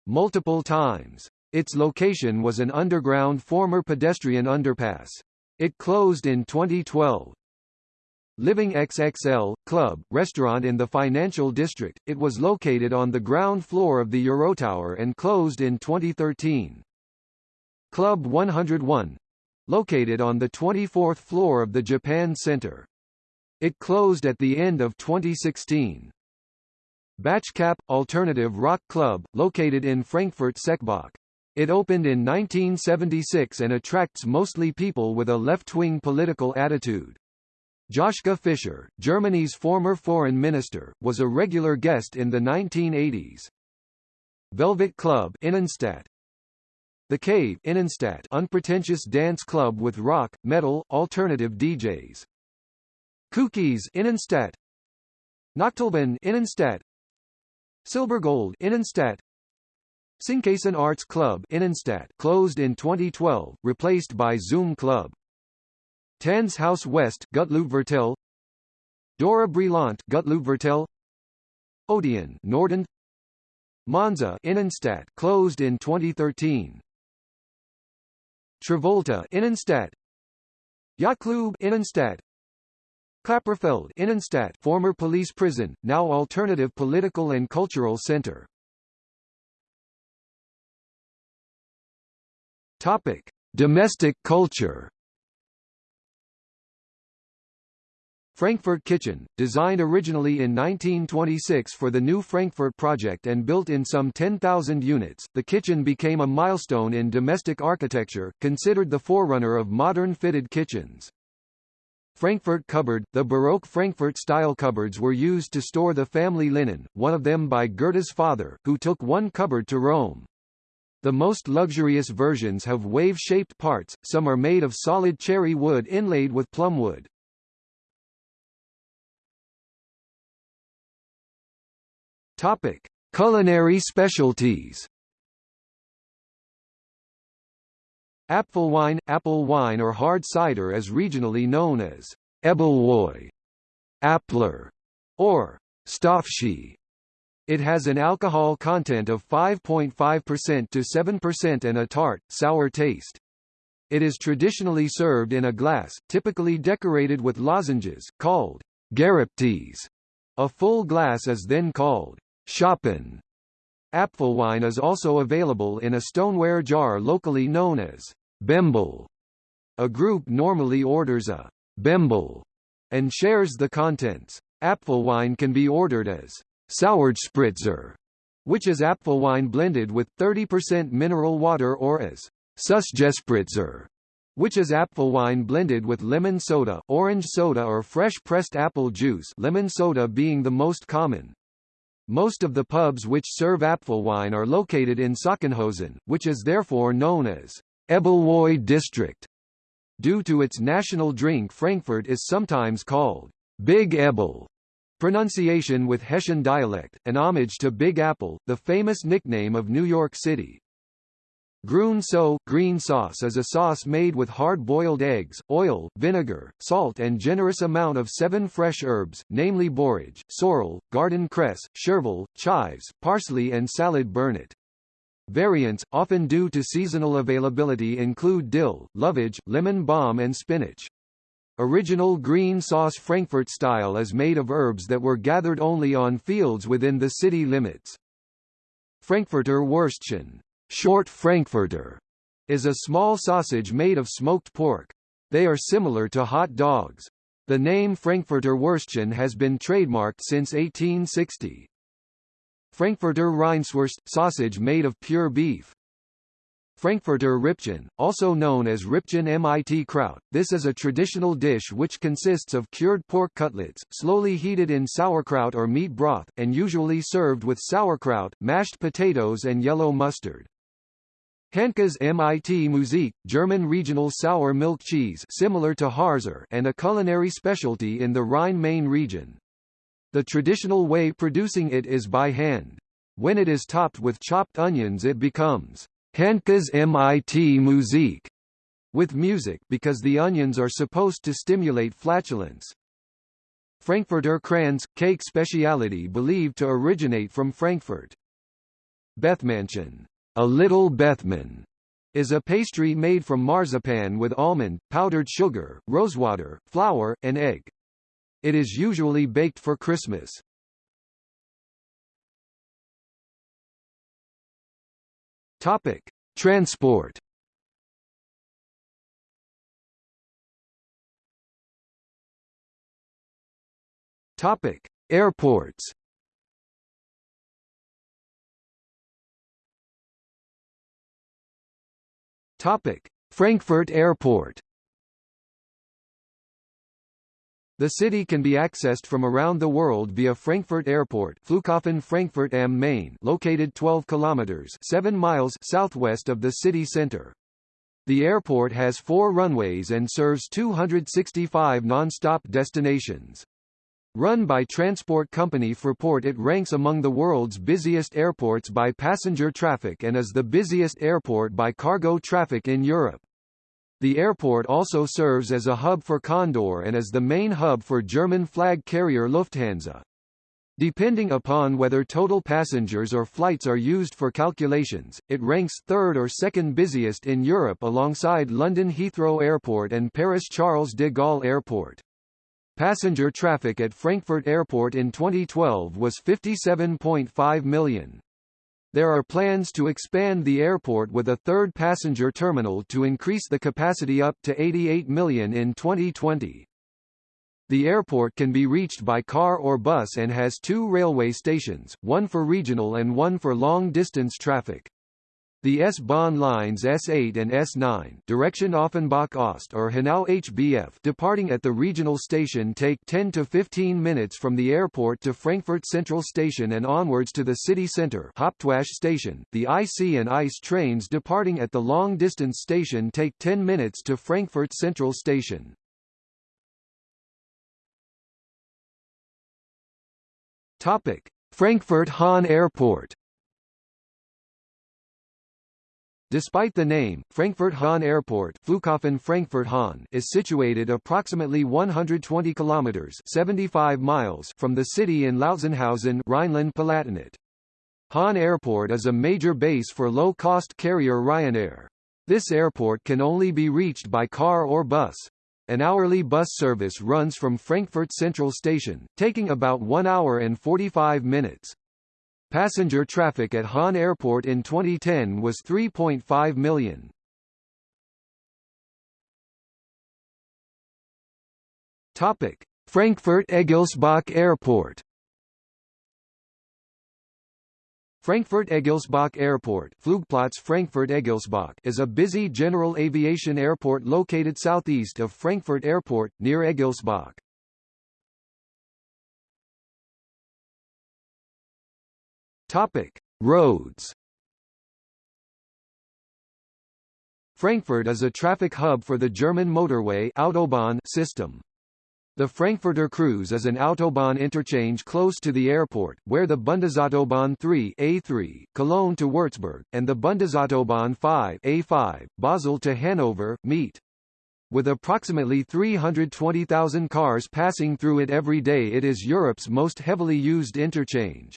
multiple times. Its location was an underground former pedestrian underpass. It closed in 2012. Living XXL, club, restaurant in the financial district, it was located on the ground floor of the Eurotower and closed in 2013. Club 101 located on the 24th floor of the Japan Center. It closed at the end of 2016. Batschkap – Alternative Rock Club, located in Frankfurt Seckbach. It opened in 1976 and attracts mostly people with a left-wing political attitude. Joschka Fischer, Germany's former foreign minister, was a regular guest in the 1980s. Velvet Club Innenstadt. The Cave Innenstadt unpretentious dance club with rock, metal, alternative DJs. Cookies Innenstadt. Nachtclubben Innenstadt. Silbergold Innenstadt. Sinkkasten Arts Club Innenstadt closed in 2012, replaced by Zoom Club. Tanz Haus West Gutleutviertel Dora Brillant Gutleutviertel Odeon Norden Monza Innenstadt closed in 2013 Travolta Innenstadt Yachtklub Innenstadt Klapperfeld Innenstadt former police prison, now alternative political and cultural center. Topic: Domestic culture. Frankfurt Kitchen, designed originally in 1926 for the new Frankfurt project and built in some 10,000 units, the kitchen became a milestone in domestic architecture, considered the forerunner of modern fitted kitchens. Frankfurt cupboard, the Baroque Frankfurt-style cupboards were used to store the family linen, one of them by Goethe's father, who took one cupboard to Rome. The most luxurious versions have wave-shaped parts, some are made of solid cherry wood inlaid with plumwood. Topic: Culinary specialties. Apfelwein, apple wine or hard cider is regionally known as Ebbelwoi, Äppler, or Stöffsche. It has an alcohol content of 5.5% to 7% and a tart, sour taste. It is traditionally served in a glass, typically decorated with lozenges, called Gerippter. A full glass is then called Apfelwein is also available in a stoneware jar locally known as Bembel. A group normally orders a Bembel and shares the contents. Apfelwein can be ordered as Sauerspritzer, which is Apfelwein blended with 30% mineral water or as Süßgespritzer, which is Apfelwein blended with lemon soda, orange soda or fresh pressed apple juice lemon soda being the most common. Most of the pubs which serve Apfelwein are located in Sachsenhausen, which is therefore known as Ebbelwoi district. Due to its national drink Frankfurt is sometimes called Big Ebbel, Pronunciation with Hessian dialect, an homage to Big Apple, the famous nickname of New York City. Grün so green sauce is a sauce made with hard-boiled eggs, oil, vinegar, salt and generous amount of seven fresh herbs, namely borage, sorrel, garden cress, chervil, chives, parsley and salad burnet. Variants, often due to seasonal availability include dill, lovage, lemon balm and spinach. Original green sauce Frankfurt style is made of herbs that were gathered only on fields within the city limits. Frankfurter Würstchen, short Frankfurter, is a small sausage made of smoked pork. They are similar to hot dogs. The name Frankfurter Würstchen has been trademarked since 1860. Frankfurter Rindswurst – sausage made of pure beef. Frankfurter Rippchen, also known as Rippchen mit Kraut. This is a traditional dish which consists of cured pork cutlets, slowly heated in sauerkraut or meat broth, and usually served with sauerkraut, mashed potatoes and yellow mustard. Handkäs mit Musik, German regional sour milk cheese similar to Harzer and a culinary specialty in the Rhine-Main region. The traditional way producing it is by hand. When it is topped with chopped onions it becomes Handkäs mit Musik with music because the onions are supposed to stimulate flatulence. Frankfurter Kranz, cake speciality believed to originate from Frankfurt. Bethmännchen, a little Bethmann, is a pastry made from marzipan with almond, powdered sugar, rosewater, flour, and egg. It is usually baked for Christmas. Topic: Transport. Topic: Airports. Topic: Frankfurt Airport. The city can be accessed from around the world via Frankfurt Airport Flughafen Frankfurt am Main located 12 kilometers 7 miles southwest of the city center. The airport has four runways and serves 265 non-stop destinations. Run by transport company Fraport it ranks among the world's busiest airports by passenger traffic and is the busiest airport by cargo traffic in Europe. The airport also serves as a hub for Condor and is the main hub for German flag carrier Lufthansa. Depending upon whether total passengers or flights are used for calculations, it ranks third or second busiest in Europe alongside London Heathrow Airport and Paris Charles de Gaulle Airport. Passenger traffic at Frankfurt Airport in 2012 was 57.5 million. There are plans to expand the airport with a third passenger terminal to increase the capacity up to 88 million in 2020. The airport can be reached by car or bus and has two railway stations, one for regional and one for long-distance traffic. The S-Bahn lines S8 and S9 direction Offenbach Ost or Hanau HBF departing at the regional station take 10 to 15 minutes from the airport to Frankfurt Central Station and onwards to the city center Hauptwache Station. The IC and ICE trains departing at the long-distance station take 10 minutes to Frankfurt Central Station. Topic: Frankfurt Hahn Airport Despite the name, Frankfurt-Hahn Airport Flughafen Frankfurt -Hahn is situated approximately 120 kilometers 75 miles from the city in Lautzenhausen, Rhineland-Palatinate. Hahn Airport is a major base for low-cost carrier Ryanair. This airport can only be reached by car or bus. An hourly bus service runs from Frankfurt Central Station, taking about 1 hour and 45 minutes. Passenger traffic at Hahn Airport in 2010 was 3.5 million. Topic: Frankfurt Egelsbach Airport. Frankfurt Egelsbach Airport Flugplatz Frankfurt Egelsbach is a busy general aviation airport located southeast of Frankfurt Airport, near Egelsbach. Topic: Roads. Frankfurt is a traffic hub for the German motorway Autobahn system. The Frankfurter Kreuz is an Autobahn interchange close to the airport, where the Bundesautobahn 3 A3, Cologne to Würzburg, and the Bundesautobahn 5 A5, Basel to Hanover, meet. With approximately 320,000 cars passing through it every day it is Europe's most heavily used interchange.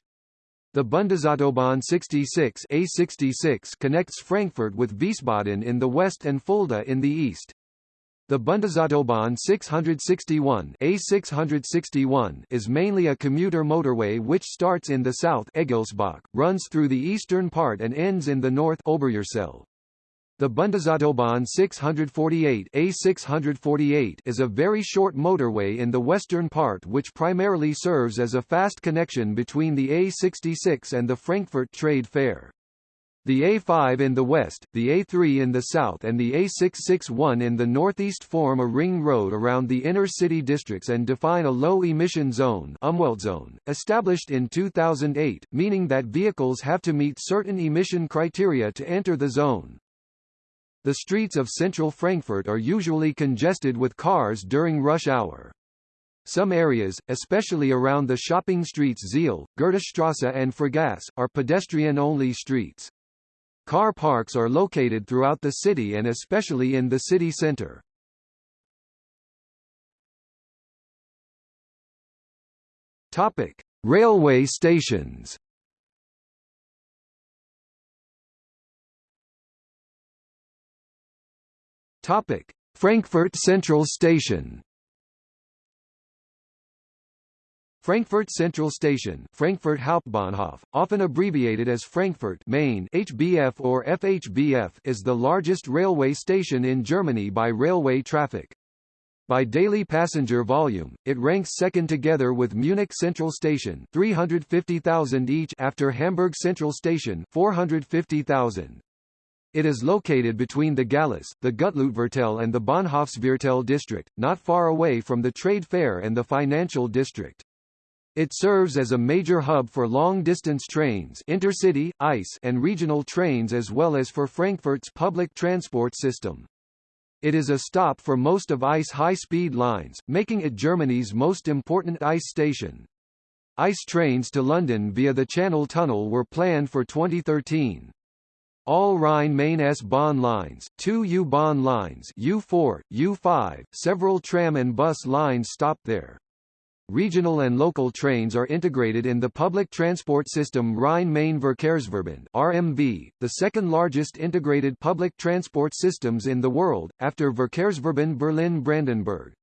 The Bundesautobahn 66 A66 connects Frankfurt with Wiesbaden in the west and Fulda in the east. The Bundesautobahn 661 A661 is mainly a commuter motorway which starts in the south Egelsbach, runs through the eastern part and ends in the north Oberursel. The Bundesautobahn 648 A648 is a very short motorway in the western part which primarily serves as a fast connection between the A66 and the Frankfurt Trade Fair. The A5 in the west, the A3 in the south and the A661 in the northeast form a ring road around the inner city districts and define a low-emission zone, zone established in 2008, meaning that vehicles have to meet certain emission criteria to enter the zone. The streets of central Frankfurt are usually congested with cars during rush hour. Some areas, especially around the shopping streets Zeil, Goethestrasse and Fressgass, are pedestrian-only streets. Car parks are located throughout the city and especially in the city center. Topic: Railway stations. Topic: Frankfurt Central Station. Frankfurt Central Station, Frankfurt Hauptbahnhof, often abbreviated as Frankfurt Main HBF or FHBF, is the largest railway station in Germany by railway traffic. By daily passenger volume, it ranks second together with Munich Central Station 350,000 each after Hamburg Central Station 450,000. It is located between the Gallus, the Gutleutviertel and the Bahnhofsviertel district, not far away from the trade fair and the financial district. It serves as a major hub for long-distance trains intercity, ICE, and regional trains as well as for Frankfurt's public transport system. It is a stop for most of ICE high-speed lines, making it Germany's most important ICE station. ICE trains to London via the Channel Tunnel were planned for 2013. All Rhine-Main S-Bahn lines, two U-Bahn lines U4, U5, several tram and bus lines stop there. Regional and local trains are integrated in the public transport system Rhine-Main Verkehrsverbund (RMV), the second largest integrated public transport systems in the world, after Verkehrsverbund Berlin-Brandenburg.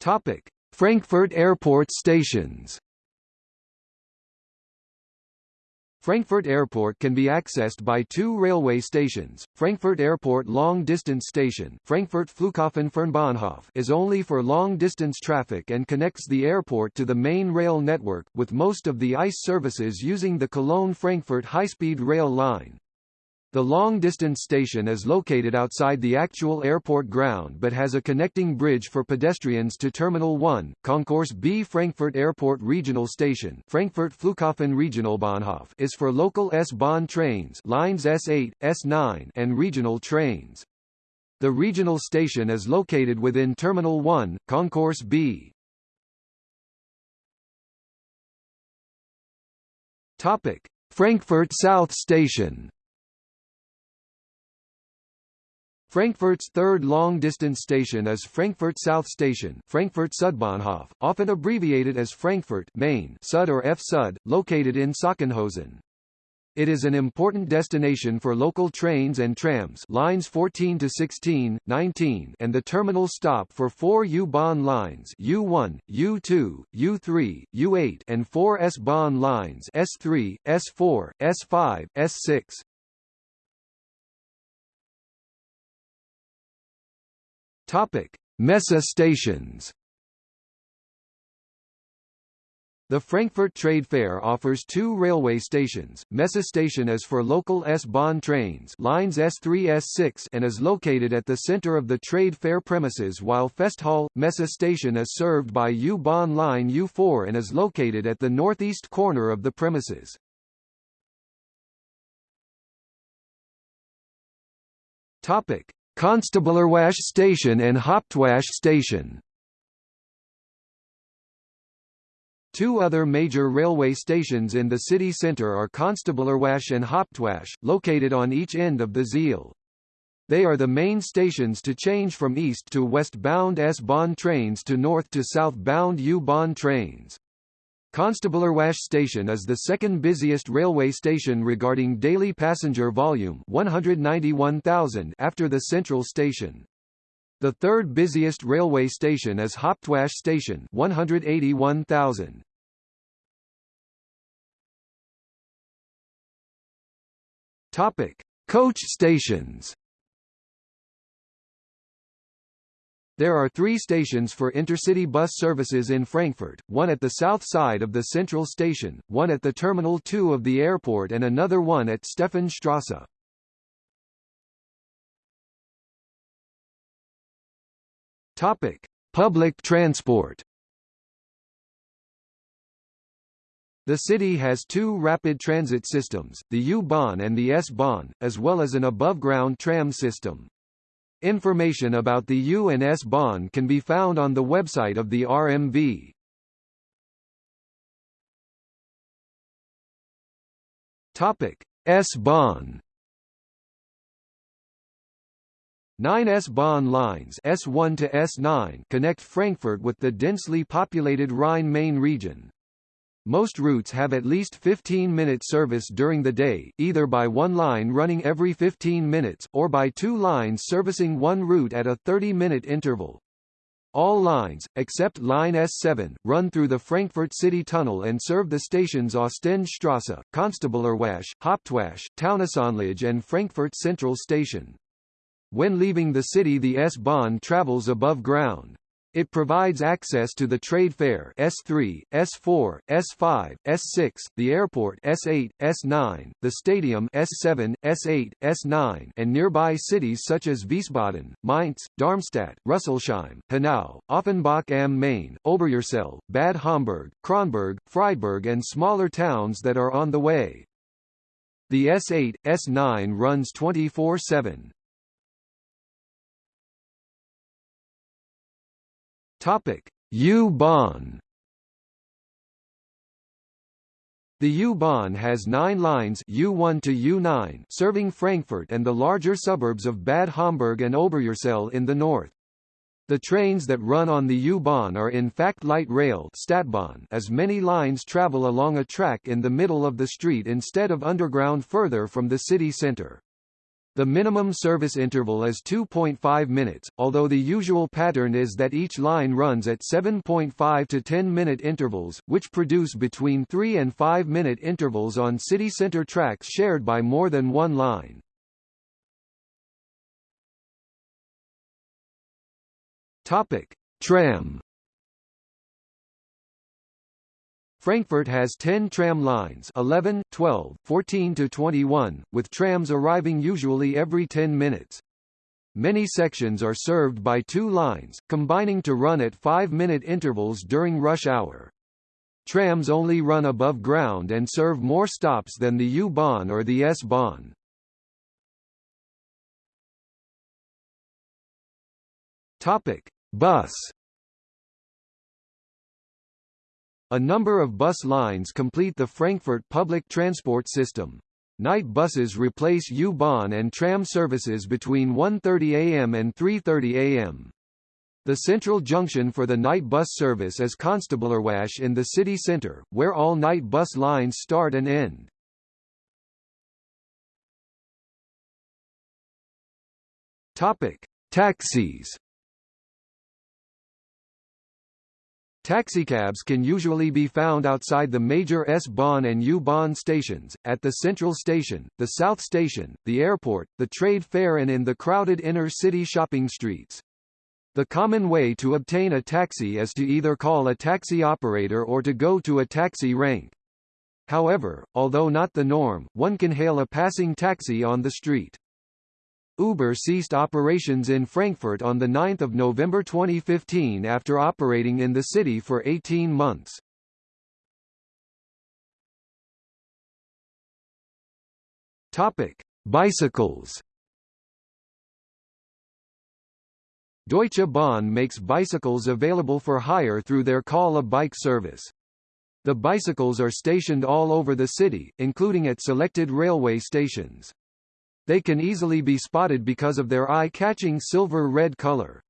Topic: Frankfurt Airport stations. Frankfurt Airport can be accessed by two railway stations. Frankfurt Airport long-distance station, Frankfurt Flughafen Fernbahnhof, is only for long-distance traffic and connects the airport to the main rail network, with most of the ICE services using the Cologne-Frankfurt high-speed rail line. The long-distance station is located outside the actual airport ground but has a connecting bridge for pedestrians to Terminal 1, Concourse B. Frankfurt Airport Regional Station Frankfurt Flughafen Regionalbahnhof is for local S-Bahn trains lines S8, S9 and regional trains. The regional station is located within Terminal 1, Concourse B. Topic: Frankfurt South Station Frankfurt's third long-distance station is Frankfurt South Station Frankfurt Südbahnhof, often abbreviated as Frankfurt Main Sud or F Sud, located in Sachsenhausen. It is an important destination for local trains and trams lines 14 to 16, 19 and the terminal stop for four U-Bahn lines U1, U2, U3, U8 and four S-Bahn lines S3, S4, S5, S6. Topic: Messe stations. The Frankfurt Trade Fair offers two railway stations. Messe station is for local S-Bahn trains lines S3 S6 and is located at the center of the trade fair premises while Festhalle Messe station is served by U-Bahn line U4 and is located at the northeast corner of the premises. Topic: Konstablerwache Station and Hauptwache Station Two other major railway stations in the city centre are Konstablerwache and Hauptwache, located on each end of the Zeil. They are the main stations to change from east to west-bound S-Bahn trains to north to south-bound U-Bahn trains. Konstablerwache station is the second busiest railway station regarding daily passenger volume 191,000 after the central station. The third busiest railway station is Hauptwache station 181,000. Topic: Coach stations. There are three stations for intercity bus services in Frankfurt, one at the south side of the central station, one at the Terminal 2 of the airport and another one at Stephanstrasse. Topic: Public transport. The city has two rapid transit systems, the U-Bahn and the S-Bahn, as well as an above-ground tram system. Information about the U and S Bahn can be found on the website of the RMV. Topic: S Bahn. Nine S-Bahn lines S1 to S9 connect Frankfurt with the densely populated Rhine-Main region. Most routes have at least 15-minute service during the day, either by one line running every 15 minutes, or by two lines servicing one route at a 30-minute interval. All lines, except line S7, run through the Frankfurt City Tunnel and serve the stations Ostendstrasse, Konstablerwache, Hauptwache, Taunusanlage and Frankfurt Central Station. When leaving the city the S-Bahn travels above ground. It provides access to the trade fair S3, S4, S5, S6, the airport S8, S9, the stadium S7, S8, S9 and nearby cities such as Wiesbaden, Mainz, Darmstadt, Rüsselsheim, Hanau, Offenbach am Main, Oberursel, Bad Homburg, Kronberg, Friedberg and smaller towns that are on the way. The S8, S9 runs 24-7. Topic: U-Bahn. The U-Bahn has nine lines U1 to U9 serving Frankfurt and the larger suburbs of Bad Homburg and Oberursel in the north. The trains that run on the U-Bahn are in fact light rail Stadtbahn as many lines travel along a track in the middle of the street instead of underground further from the city centre. The minimum service interval is 2.5 minutes, although the usual pattern is that each line runs at 7.5 to 10 minute intervals, which produce between 3 and 5 minute intervals on city center tracks shared by more than one line. Topic: Tram Frankfurt has 10 tram lines 11, 12, 14 to 21, with trams arriving usually every 10 minutes. Many sections are served by two lines, combining to run at 5-minute intervals during rush hour. Trams only run above ground and serve more stops than the U-Bahn or the S-Bahn. Topic: Bus A number of bus lines complete the Frankfurt public transport system. Night buses replace U-Bahn and tram services between 1.30 am and 3.30 am. The central junction for the night bus service is Konstablerwache in the city centre, where all night bus lines start and end. Topic: Taxis Taxicabs can usually be found outside the major S-Bahn and U-Bahn stations, at the Central Station, the South Station, the airport, the trade fair and in the crowded inner-city shopping streets. The common way to obtain a taxi is to either call a taxi operator or to go to a taxi rank. However, although not the norm, one can hail a passing taxi on the street. Uber ceased operations in Frankfurt on 9 November 2015 after operating in the city for 18 months. Topic: Bicycles. Deutsche Bahn makes bicycles available for hire through their Call a Bike service. The bicycles are stationed all over the city, including at selected railway stations. They can easily be spotted because of their eye-catching silver-red color.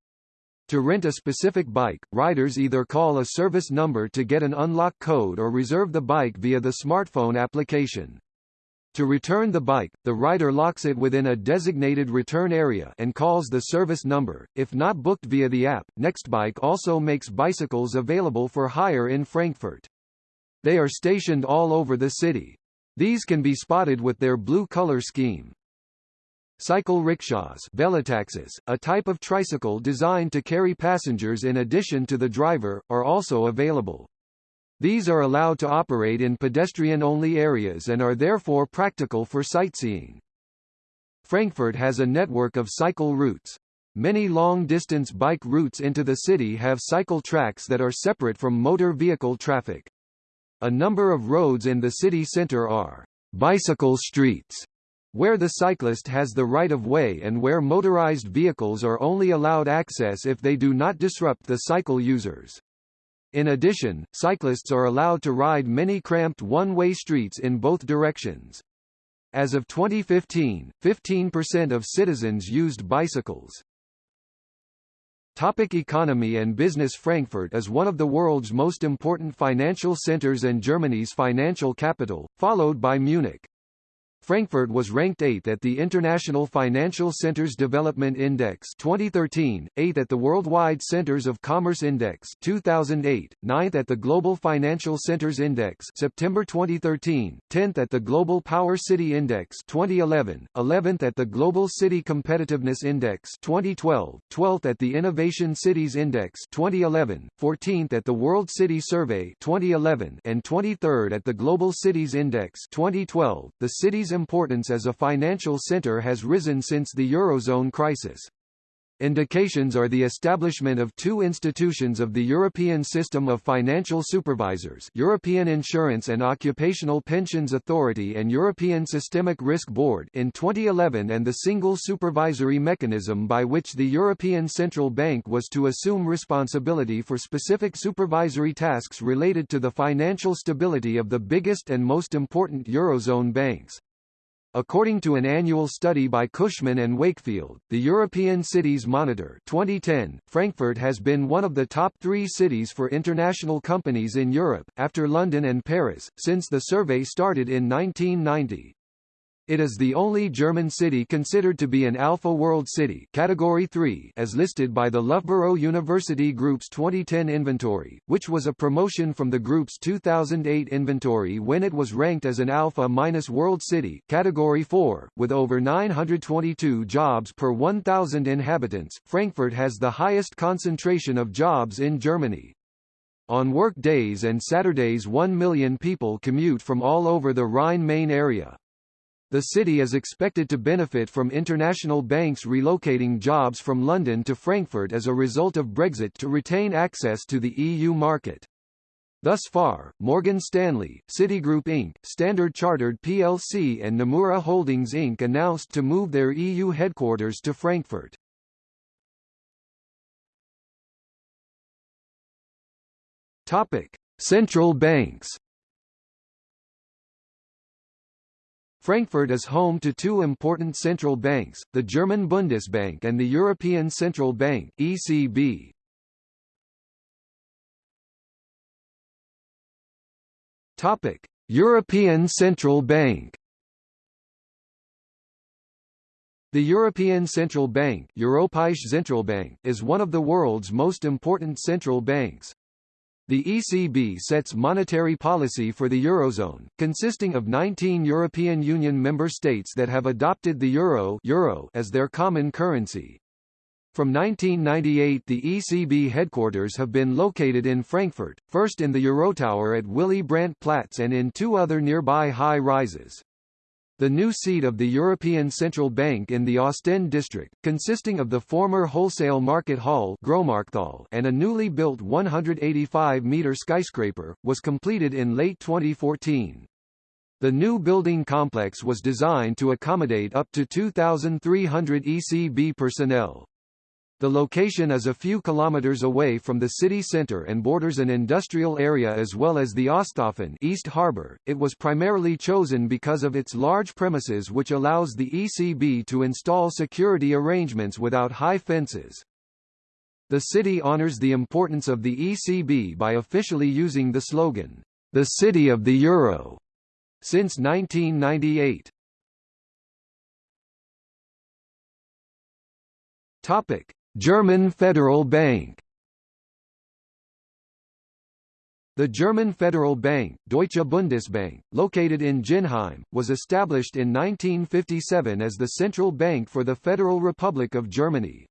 To rent a specific bike, riders either call a service number to get an unlock code or reserve the bike via the smartphone application. To return the bike, the rider locks it within a designated return area and calls the service number. If not booked via the app, Nextbike also makes bicycles available for hire in Frankfurt. They are stationed all over the city. These can be spotted with their blue color scheme. Cycle rickshaws velotaxis, a type of tricycle designed to carry passengers in addition to the driver, are also available. These are allowed to operate in pedestrian-only areas and are therefore practical for sightseeing. Frankfurt has a network of cycle routes. Many long-distance bike routes into the city have cycle tracks that are separate from motor vehicle traffic. A number of roads in the city center are bicycle streets where the cyclist has the right-of-way and where motorized vehicles are only allowed access if they do not disrupt the cycle users. In addition, cyclists are allowed to ride many cramped one-way streets in both directions. As of 2015, 15% of citizens used bicycles. Topic economy and business Frankfurt is one of the world's most important financial centers and Germany's financial capital, followed by Munich. Frankfurt was ranked 8th at the International Financial Centers Development Index 2013, 8th at the Worldwide Centers of Commerce Index 2008, 9th at the Global Financial Centers Index September 2013, 10th at the Global Power City Index 2011, 11th at the Global City Competitiveness Index 2012, 12th at the Innovation Cities Index 2011, 14th at the World City Survey 2011, and 23rd at the Global Cities Index 2012. The city's importance as a financial center has risen since the Eurozone crisis. Indications are the establishment of two institutions of the European System of Financial Supervisors European Insurance and Occupational Pensions Authority and European Systemic Risk Board in 2011 and the single supervisory mechanism by which the European Central Bank was to assume responsibility for specific supervisory tasks related to the financial stability of the biggest and most important Eurozone banks. According to an annual study by Cushman and Wakefield, the European Cities Monitor 2010, Frankfurt has been one of the top three cities for international companies in Europe, after London and Paris, since the survey started in 1990. It is the only German city considered to be an Alpha World City category 3 as listed by the Loughborough University Group's 2010 inventory, which was a promotion from the group's 2008 inventory when it was ranked as an Alpha-minus World City category 4, with over 922 jobs per 1,000 inhabitants. Frankfurt has the highest concentration of jobs in Germany. On work days and Saturdays 1 million people commute from all over the Rhine-Main area. The city is expected to benefit from international banks relocating jobs from London to Frankfurt as a result of Brexit to retain access to the EU market. Thus far, Morgan Stanley, Citigroup Inc., Standard Chartered plc and Nomura Holdings Inc. announced to move their EU headquarters to Frankfurt. Topic. Central banks Frankfurt is home to two important central banks, the German Bundesbank and the European Central Bank ECB. Topic: European Central Bank. The European Central Bank Europäische Zentralbank is one of the world's most important central banks. The ECB sets monetary policy for the Eurozone, consisting of 19 European Union member states that have adopted the euro, euro as their common currency. From 1998 the ECB headquarters have been located in Frankfurt, first in the Eurotower at Willy Brandt Platz and in two other nearby high-rises. The new seat of the European Central Bank in the Ostend district, consisting of the former wholesale market hall and a newly built 185-metre skyscraper, was completed in late 2014. The new building complex was designed to accommodate up to 2,300 ECB personnel. The location is a few kilometers away from the city center and borders an industrial area as well as the Osthafen East Harbor. It was primarily chosen because of its large premises which allows the ECB to install security arrangements without high fences. The city honors the importance of the ECB by officially using the slogan, "The City of the Euro," since 1998. Topic: German Federal Bank The German Federal Bank, Deutsche Bundesbank, located in Ginnheim, was established in 1957 as the central bank for the Federal Republic of Germany.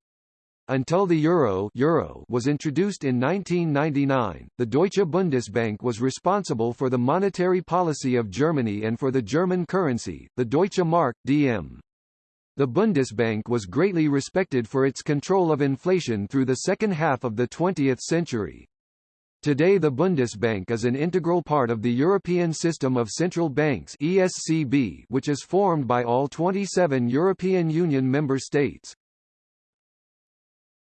Until the euro, euro was introduced in 1999, the Deutsche Bundesbank was responsible for the monetary policy of Germany and for the German currency, the Deutsche Mark, DM. The Bundesbank was greatly respected for its control of inflation through the second half of the 20th century. Today the Bundesbank is an integral part of the European System of Central Banks ESCB, which is formed by all 27 European Union member states.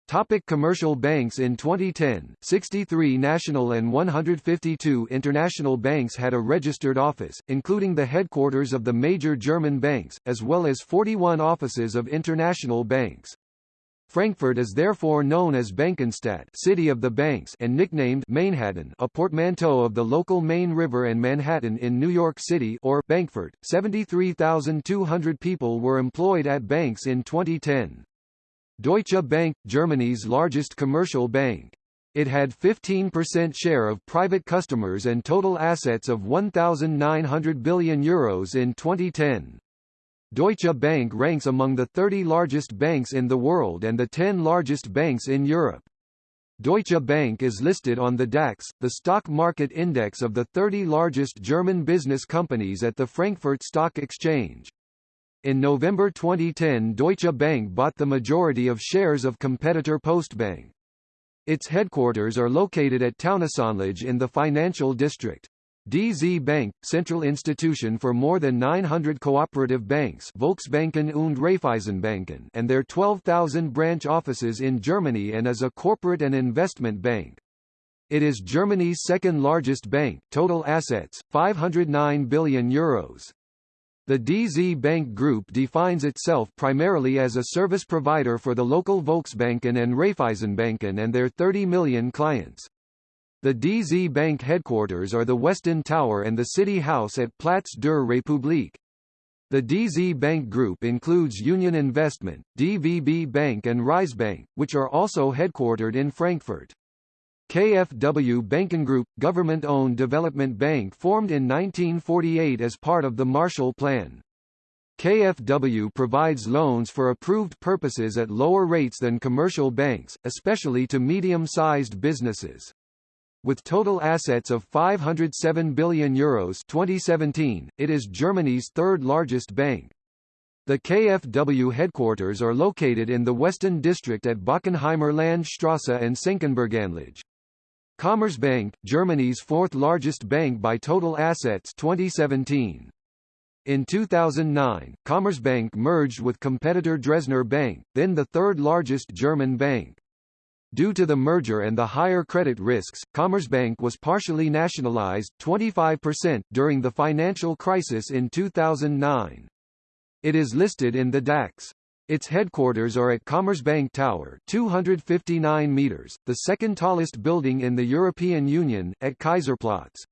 Topic commercial banks In 2010, 63 national and 152 international banks had a registered office, including the headquarters of the major German banks, as well as 41 offices of international banks. Frankfurt is therefore known as Bankenstadt City of the Banks and nicknamed Mainhattan a portmanteau of the local Main River and Manhattan in New York City or Bankfurt. 73,200 people were employed at banks in 2010. Deutsche Bank, Germany's largest commercial bank. It had 15% share of private customers and total assets of 1,900 billion euros in 2010. Deutsche Bank ranks among the 30 largest banks in the world and the 10 largest banks in Europe. Deutsche Bank is listed on the DAX, the stock market index of the 30 largest German business companies at the Frankfurt Stock Exchange. In November 2010 Deutsche Bank bought the majority of shares of competitor Postbank. Its headquarters are located at Taunusanlage in the financial district. DZ Bank, central institution for more than 900 cooperative banks Volksbanken und Raiffeisenbanken and their 12,000 branch offices in Germany and is a corporate and investment bank. It is Germany's second largest bank, total assets, 509 billion euros. The DZ Bank Group defines itself primarily as a service provider for the local Volksbanken and Raiffeisenbanken and their 30 million clients. The DZ Bank headquarters are the Westend Tower and the City House at Platz der Republik. The DZ Bank Group includes Union Investment, DVB Bank and Bank, which are also headquartered in Frankfurt. KfW Bankengroup, government-owned development bank formed in 1948 as part of the Marshall Plan. KfW provides loans for approved purposes at lower rates than commercial banks, especially to medium-sized businesses. With total assets of 507 billion euros 2017, it is Germany's third largest bank. The KfW headquarters are located in the Westend district at Bockenheimer Landstrasse and Senckenberganlage. Commerzbank, Germany's fourth largest bank by total assets 2017. In 2009, Commerzbank merged with competitor Dresdner Bank, then the third largest German bank. Due to the merger and the higher credit risks, Commerzbank was partially nationalized 25% during the financial crisis in 2009. It is listed in the DAX. Its headquarters are at Commerzbank Tower 259 meters, the second tallest building in the European Union, at Kaiserplatz.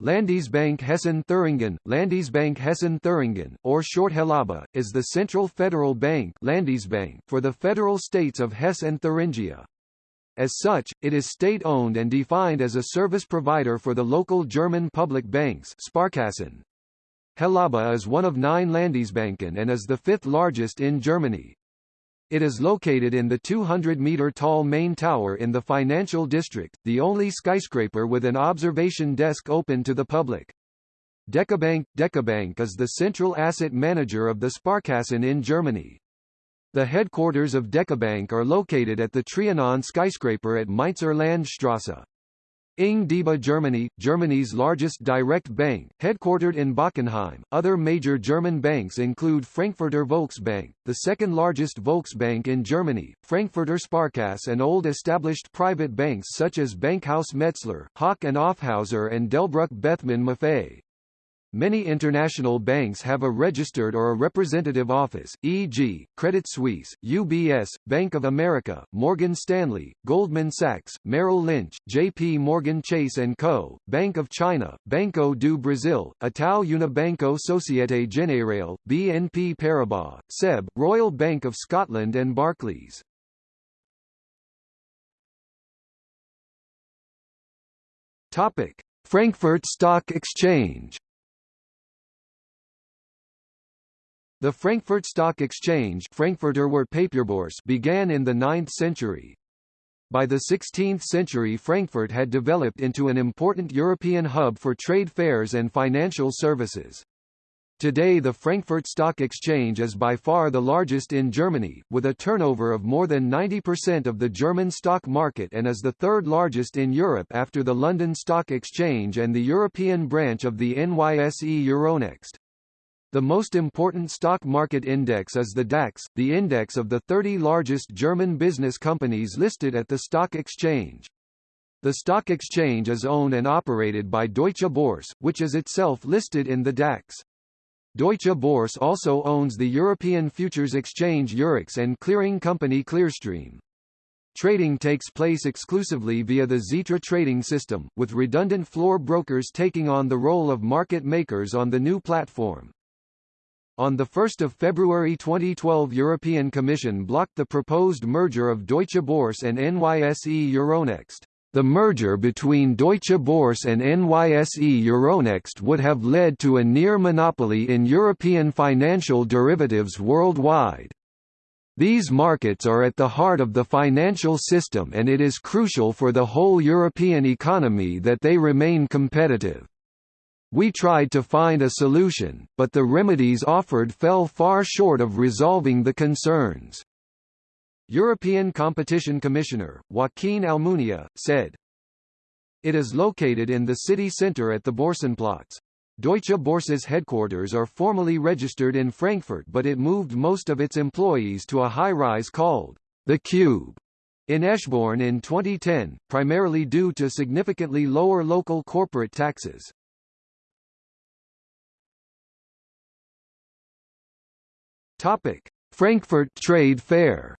Landesbank Hessen-Thüringen, Landesbank Hessen-Thüringen, or short HELABA, is the central federal bank Landesbank for the federal states of Hesse and Thuringia. As such, it is state-owned and defined as a service provider for the local German public banks Sparkassen. HELABA is one of nine Landesbanken and is the fifth largest in Germany. It is located in the 200-meter tall main tower in the financial district, the only skyscraper with an observation desk open to the public. DekaBank DekaBank is the central asset manager of the Sparkassen in Germany. The headquarters of DekaBank are located at the Trianon skyscraper at Mainzer Landstrasse. Ing DiBa Germany, Germany's largest direct bank, headquartered in Bockenheim. Other major German banks include Frankfurter Volksbank, the second largest Volksbank in Germany, Frankfurter Sparkasse and old established private banks such as Bankhaus Metzler, Hauck and Aufhäuser and Delbrück Bethmann Maffei. Many international banks have a registered or a representative office, e.g., Credit Suisse, UBS, Bank of America, Morgan Stanley, Goldman Sachs, Merrill Lynch, JP Morgan Chase & Co., Bank of China, Banco do Brasil, Itaú Unibanco Societe Generale, BNP Paribas, SEB, Royal Bank of Scotland and Barclays. Topic: Frankfurt Stock Exchange The Frankfurt Stock Exchange Frankfurter began in the 9th century. By the 16th century Frankfurt had developed into an important European hub for trade fairs and financial services. Today the Frankfurt Stock Exchange is by far the largest in Germany, with a turnover of more than 90% of the German stock market and is the third largest in Europe after the London Stock Exchange and the European branch of the NYSE Euronext. The most important stock market index is the DAX, the index of the 30 largest German business companies listed at the stock exchange. The stock exchange is owned and operated by Deutsche Börse, which is itself listed in the DAX. Deutsche Börse also owns the European futures exchange Eurex and clearing company Clearstream. Trading takes place exclusively via the Xetra trading system, with redundant floor brokers taking on the role of market makers on the new platform. On 1 February 2012 European Commission blocked the proposed merger of Deutsche Börse and NYSE Euronext. The merger between Deutsche Börse and NYSE Euronext would have led to a near monopoly in European financial derivatives worldwide. These markets are at the heart of the financial system and it is crucial for the whole European economy that they remain competitive. We tried to find a solution, but the remedies offered fell far short of resolving the concerns. European Competition Commissioner, Joaquin Almunia, said, It is located in the city centre at the Börsenplatz. Deutsche Börse's headquarters are formally registered in Frankfurt but it moved most of its employees to a high-rise called the Cube in Eschborn in 2010, primarily due to significantly lower local corporate taxes. Topic: Frankfurt Trade Fair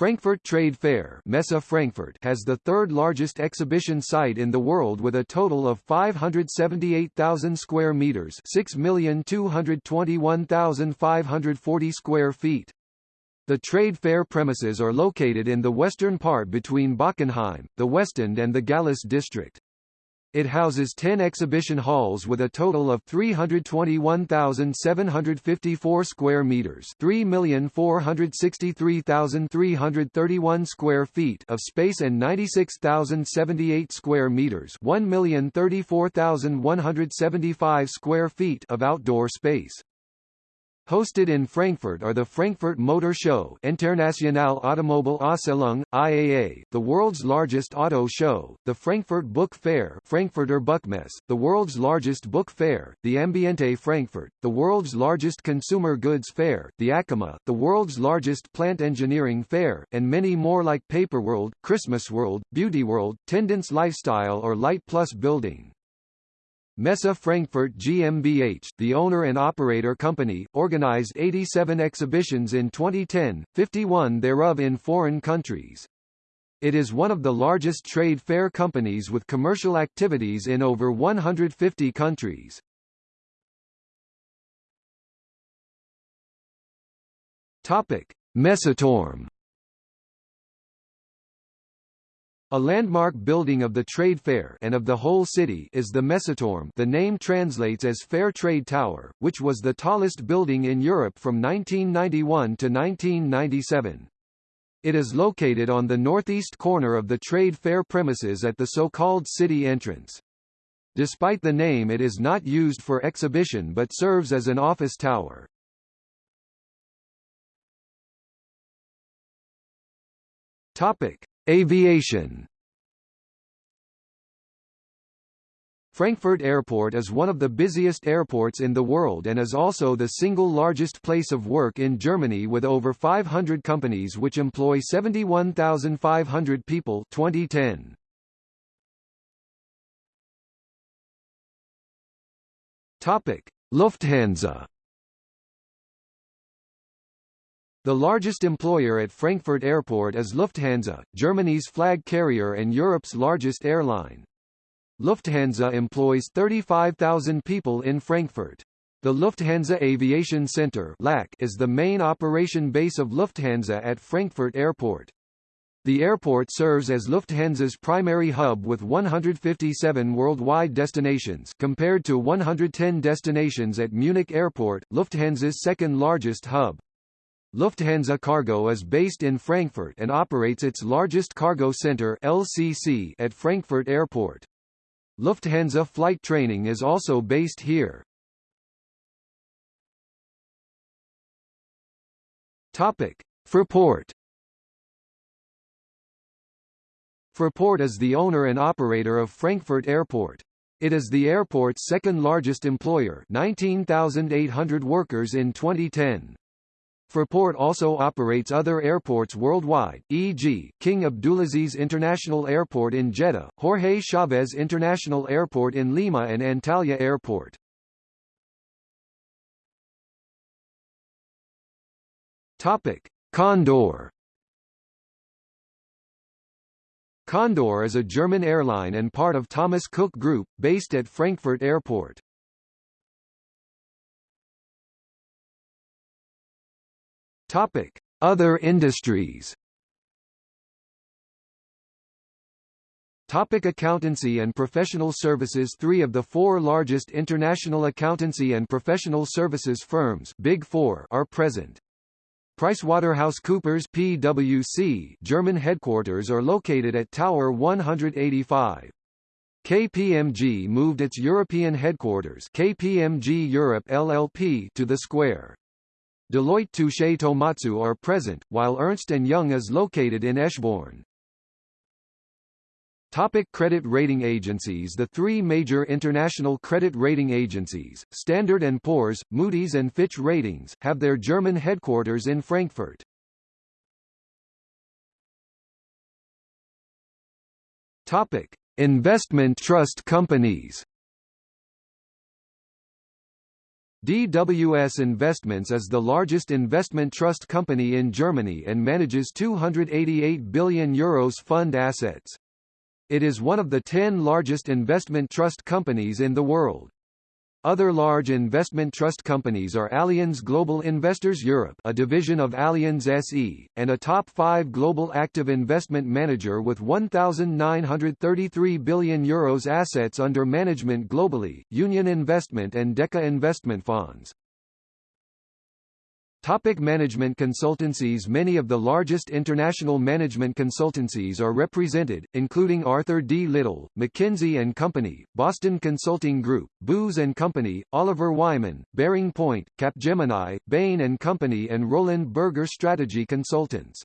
Frankfurt Trade Fair Messe Frankfurt has the third largest exhibition site in the world with a total of 578,000 square meters 6,221,540 square feet. The trade fair premises are located in the western part between Bockenheim, the Westend and the Gallus district. It houses 10 exhibition halls with a total of 321,754 square meters, 3,463,331 square feet of space and 96,078 square meters, 1,034,175 square feet of outdoor space. Hosted in Frankfurt are the Frankfurt Motor Show Internationale Automobile Ausstellung, IAA, the world's largest auto show, the Frankfurt Book Fair Frankfurter Buchmesse, the world's largest book fair, the Ambiente Frankfurt, the world's largest consumer goods fair, the ACHEMA, the world's largest plant engineering fair, and many more like Paperworld, Christmas World, Beauty World, Tendance Lifestyle or Light Plus Building. Messe Frankfurt GmbH, the owner and operator company, organized 87 exhibitions in 2010, 51 thereof in foreign countries. It is one of the largest trade fair companies with commercial activities in over 150 countries. Topic: A landmark building of the trade fair and of the whole city is the Messeturm the name translates as Fair Trade Tower, which was the tallest building in Europe from 1991 to 1997. It is located on the northeast corner of the trade fair premises at the so-called city entrance. Despite the name it is not used for exhibition but serves as an office tower. Topic: Aviation Frankfurt Airport is one of the busiest airports in the world and is also the single largest place of work in Germany with over 500 companies which employ 71,500 people 2010. Topic: Lufthansa The largest employer at Frankfurt Airport is Lufthansa, Germany's flag carrier and Europe's largest airline. Lufthansa employs 35,000 people in Frankfurt. The Lufthansa Aviation Center is the main operation base of Lufthansa at Frankfurt Airport. The airport serves as Lufthansa's primary hub with 157 worldwide destinations compared to 110 destinations at Munich Airport, Lufthansa's second largest hub. Lufthansa Cargo is based in Frankfurt and operates its largest cargo center LCC at Frankfurt Airport. Lufthansa flight training is also based here. Topic: Fraport. Fraport is the owner and operator of Frankfurt Airport. It is the airport's second largest employer 19,800 workers in 2010. Fraport also operates other airports worldwide, e.g., King Abdulaziz International Airport in Jeddah, Jorge Chavez International Airport in Lima and Antalya Airport. Topic: Condor. Condor is a German airline and part of Thomas Cook Group, based at Frankfurt Airport. Topic: Other industries. Topic accountancy and professional services Three of the four largest international accountancy and professional services firms Big Four are present. PricewaterhouseCoopers PwC German headquarters are located at Tower 185. KPMG moved its European headquarters KPMG Europe LLP to the Squaire. Deloitte Touche Tohmatsu are present, while Ernst & Young is located in Eschborn. Topic credit rating agencies The three major international credit rating agencies, Standard & Poor's, Moody's and Fitch Ratings, have their German headquarters in Frankfurt. Topic. Investment trust companies DWS Investments is the largest investment trust company in Germany and manages 288 billion euros fund assets. It is one of the 10 largest investment trust companies in the world. Other large investment trust companies are Allianz Global Investors Europe a division of Allianz SE, and a top five global active investment manager with 1,933 billion euros assets under management globally, Union Investment and Deka Investment Funds. Topic management consultancies Many of the largest international management consultancies are represented, including Arthur D. Little, McKinsey & Company, Boston Consulting Group, Booz & Company, Oliver Wyman, Bearing Point, Capgemini, Bain & Company and Roland Berger Strategy Consultants.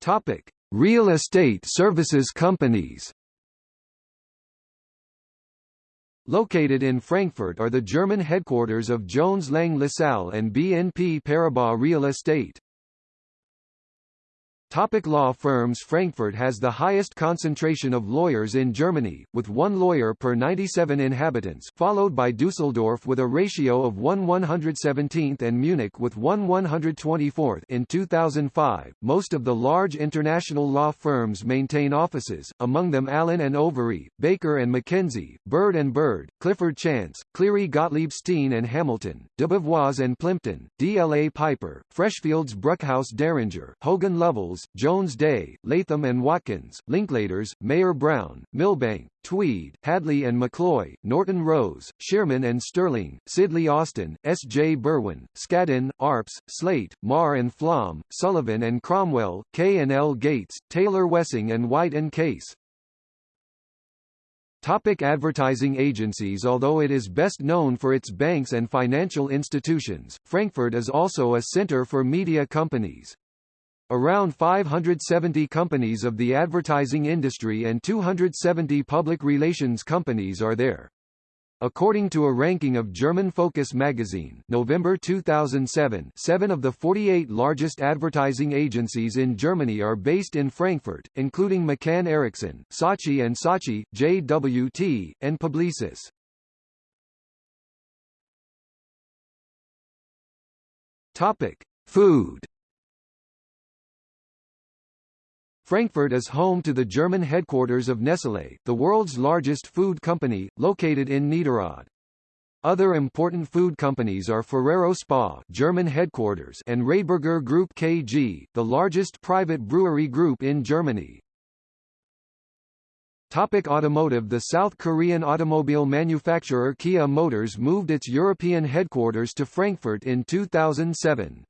Topic. Real estate services companies Located in Frankfurt are the German headquarters of Jones Lang LaSalle and BNP Paribas Real Estate. Topic law firms Frankfurt has the highest concentration of lawyers in Germany, with one lawyer per 97 inhabitants, followed by Dusseldorf with a ratio of 1 117th and Munich with 1 124th in 2005. Most of the large international law firms maintain offices, among them Allen and Overy, Baker and McKenzie, Bird and Bird, Clifford Chance, Cleary Gottlieb Steen and Hamilton, Debevoise and Plimpton, DLA Piper, Freshfields Bruckhaus Deringer, Hogan Lovells, Jones Day, Latham and Watkins, Linklaters, Mayer Brown, Milbank, Tweed, Hadley and McCloy, Norton Rose, Shearman and Sterling, Sidley Austin, S. J. Berwin, Skadden, Arps, Slate, Marr and Flom, Sullivan and Cromwell, K. and L. Gates, Taylor Wessing and White and Case. Topic advertising agencies Although it is best known for its banks and financial institutions, Frankfurt is also a center for media companies. Around 570 companies of the advertising industry and 270 public relations companies are there. According to a ranking of German Focus magazine November 2007, seven of the 48 largest advertising agencies in Germany are based in Frankfurt, including McCann Erickson, Saatchi and Saatchi, JWT, and Publicis. Topic. Food Frankfurt is home to the German headquarters of Nestlé, the world's largest food company, located in Niederrad. Other important food companies are Ferrero Spa German headquarters and Radeberger Group KG, the largest private brewery group in Germany. Topic automotive The South Korean automobile manufacturer Kia Motors moved its European headquarters to Frankfurt in 2007.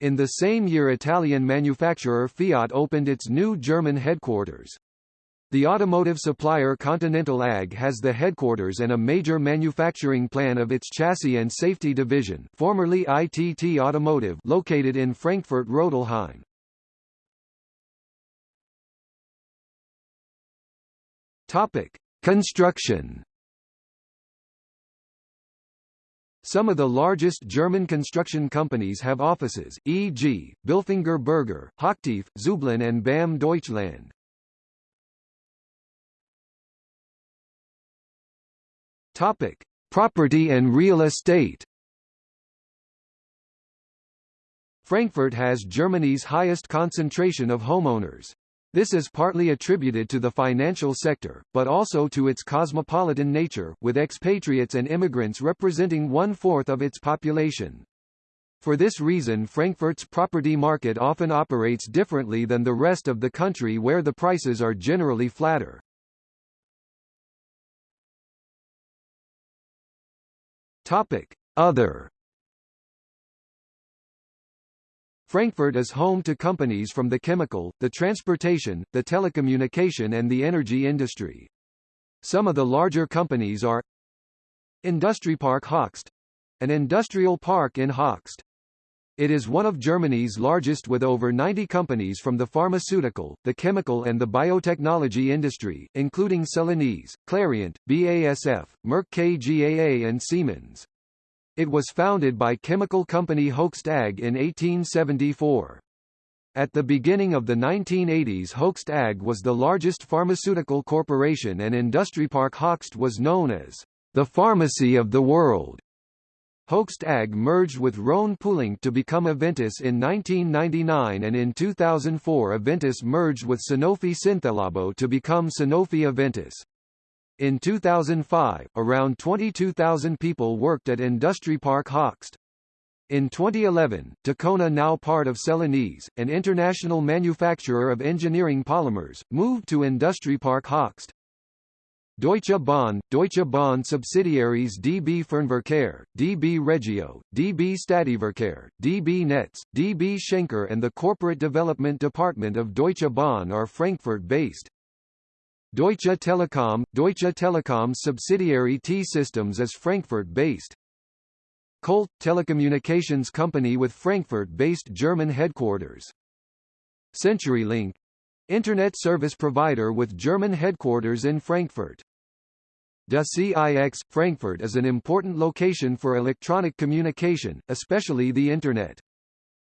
In the same year Italian manufacturer Fiat opened its new German headquarters. The automotive supplier Continental AG has the headquarters and a major manufacturing plan of its chassis and safety division formerly ITT Automotive located in Frankfurt-Rödelheim. Topic: Construction Some of the largest German construction companies have offices, e.g., Bilfinger Berger, Hochtief, Züblin and BAM Deutschland. Topic: Property and real estate. Frankfurt has Germany's highest concentration of homeowners. This is partly attributed to the financial sector, but also to its cosmopolitan nature, with expatriates and immigrants representing one-fourth of its population. For this reason Frankfurt's property market often operates differently than the rest of the country where the prices are generally flatter. Topic. Other Frankfurt is home to companies from the chemical, the transportation, the telecommunication and the energy industry. Some of the larger companies are Industriepark Höchst an industrial park in Höchst. It is one of Germany's largest with over 90 companies from the pharmaceutical, the chemical and the biotechnology industry, including Celanese, Clariant, BASF, Merck KGaA and Siemens. It was founded by chemical company Hoechst AG in 1874. At the beginning of the 1980s Hoechst AG was the largest pharmaceutical corporation and Industriepark Höchst was known as the pharmacy of the world. Hoechst AG merged with Rhone Poulenc to become Aventis in 1999 and in 2004 Aventis merged with Sanofi Synthelabo to become Sanofi Aventis. In 2005, around 22,000 people worked at Industriepark Hoechst. In 2011, Ticona now part of Celanese, an international manufacturer of engineering polymers, moved to Industriepark Hoechst. Deutsche Bahn, Deutsche Bahn subsidiaries DB Fernverkehr, DB Regio, DB Stadtverkehr, DB Netz, DB Schenker and the Corporate Development Department of Deutsche Bahn are Frankfurt-based. Deutsche Telekom, Deutsche Telekom's subsidiary T-Systems is Frankfurt-based. Colt, telecommunications company with Frankfurt-based German headquarters. CenturyLink, Internet service provider with German headquarters in Frankfurt. DE-CIX, Frankfurt is an important location for electronic communication, especially the Internet.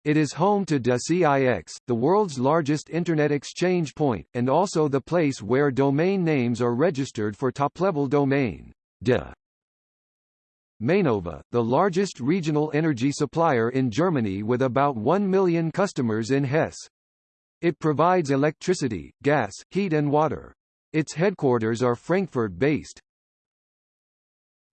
It is home to DE-CIX, the world's largest Internet exchange point, and also the place where domain names are registered for top-level domain. De. Mainova, the largest regional energy supplier in Germany with about 1 million customers in Hesse. It provides electricity, gas, heat and water. Its headquarters are Frankfurt-based.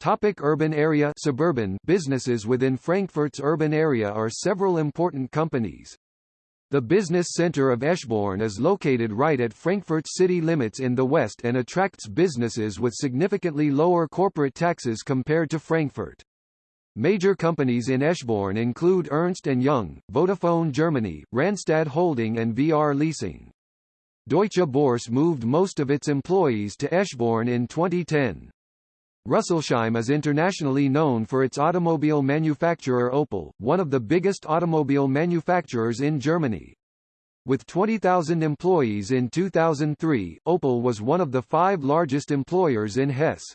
Topic urban area suburban businesses within Frankfurt's urban area are several important companies. The business center of Eschborn is located right at Frankfurt's city limits in the west and attracts businesses with significantly lower corporate taxes compared to Frankfurt. Major companies in Eschborn include Ernst & Young, Vodafone Germany, Randstad Holding and VR Leasing. Deutsche Börse moved most of its employees to Eschborn in 2010. Rüsselsheim is internationally known for its automobile manufacturer Opel, one of the biggest automobile manufacturers in Germany. With 20,000 employees in 2003, Opel was one of the five largest employers in Hesse.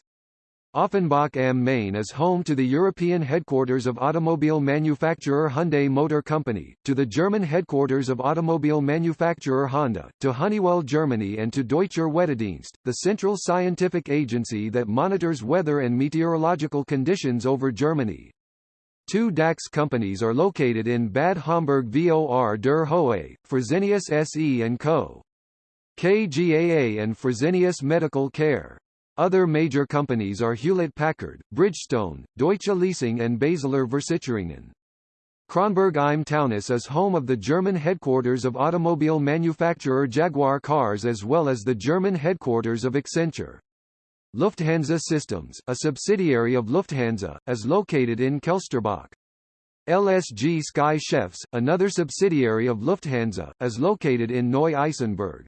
Offenbach am Main is home to the European headquarters of automobile manufacturer Hyundai Motor Company, to the German headquarters of automobile manufacturer Honda, to Honeywell Germany and to Deutscher Wetterdienst, the central scientific agency that monitors weather and meteorological conditions over Germany. Two DAX companies are located in Bad Homburg vor der Höhe, Fresenius SE & Co. KGaA and Fresenius Medical Care. Other major companies are Hewlett-Packard, Bridgestone, Deutsche Leasing and Basler Versicherungen. Kronberg im Taunus is home of the German headquarters of automobile manufacturer Jaguar Cars as well as the German headquarters of Accenture. Lufthansa Systems, a subsidiary of Lufthansa, is located in Kelsterbach. LSG Sky Chefs, another subsidiary of Lufthansa, is located in Neu-Isenburg.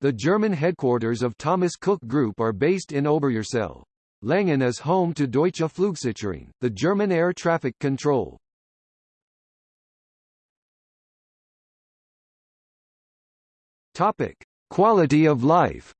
The German headquarters of Thomas Cook Group are based in Oberursel. Langen is home to Deutsche Flugsicherung, the German air traffic control. Topic: Quality of life.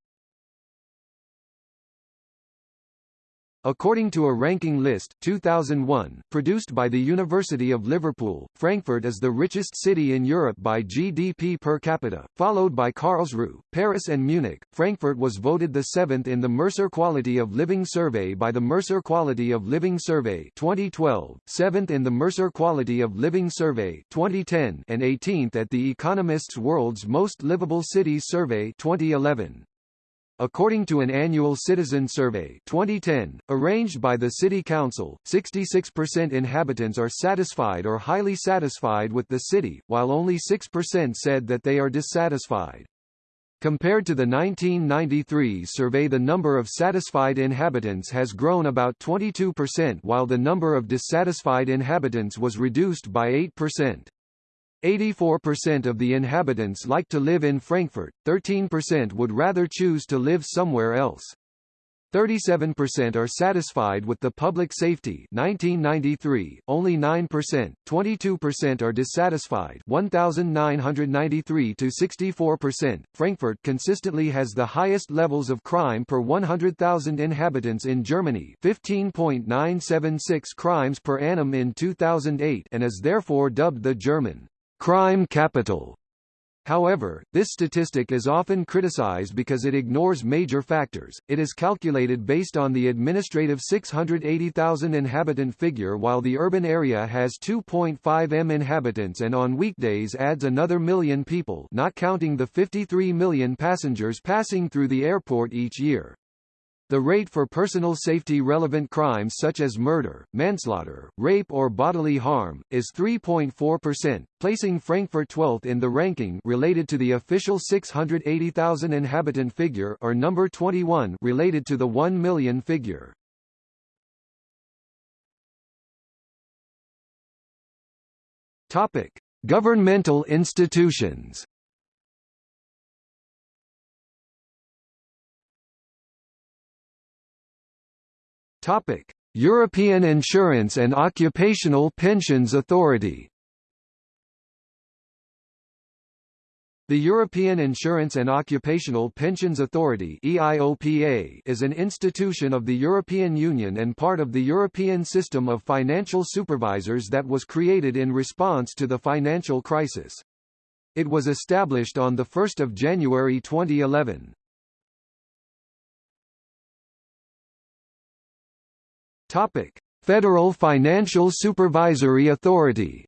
According to a ranking list 2001, produced by the University of Liverpool, Frankfurt is the richest city in Europe by GDP per capita, followed by Karlsruhe, Paris and Munich. Frankfurt was voted the seventh in the Mercer Quality of Living Survey by the Mercer Quality of Living Survey 2012, seventh in the Mercer Quality of Living Survey 2010, and 18th at the Economist's World's Most Livable Cities Survey 2011. According to an annual citizen survey 2010, arranged by the City Council, 66% inhabitants are satisfied or highly satisfied with the city, while only 6% said that they are dissatisfied. Compared to the 1993 survey the number of satisfied inhabitants has grown about 22% while the number of dissatisfied inhabitants was reduced by 8%. 84% of the inhabitants like to live in Frankfurt, 13% would rather choose to live somewhere else. 37% are satisfied with the public safety 1993, only 9%, 22% are dissatisfied 1993 to 64%. Frankfurt consistently has the highest levels of crime per 100,000 inhabitants in Germany 15.976 crimes per annum in 2008 and is therefore dubbed the German crime capital. However, this statistic is often criticized because it ignores major factors. It is calculated based on the administrative 680,000 inhabitant figure while the urban area has 2.5 m inhabitants and on weekdays adds another million people not counting the 53 million passengers passing through the airport each year. The rate for personal safety relevant crimes such as murder, manslaughter, rape or bodily harm, is 3.4%, placing Frankfurt 12th in the ranking related to the official 680,000 inhabitant figure or number 21 related to the 1 million figure. Topic: Governmental institutions. Topic: European Insurance and Occupational Pensions Authority. The European Insurance and Occupational Pensions Authority EIOPA is an institution of the European Union and part of the European System of Financial Supervisors that was created in response to the financial crisis. It was established on 1 January 2011. Topic: Federal Financial Supervisory Authority.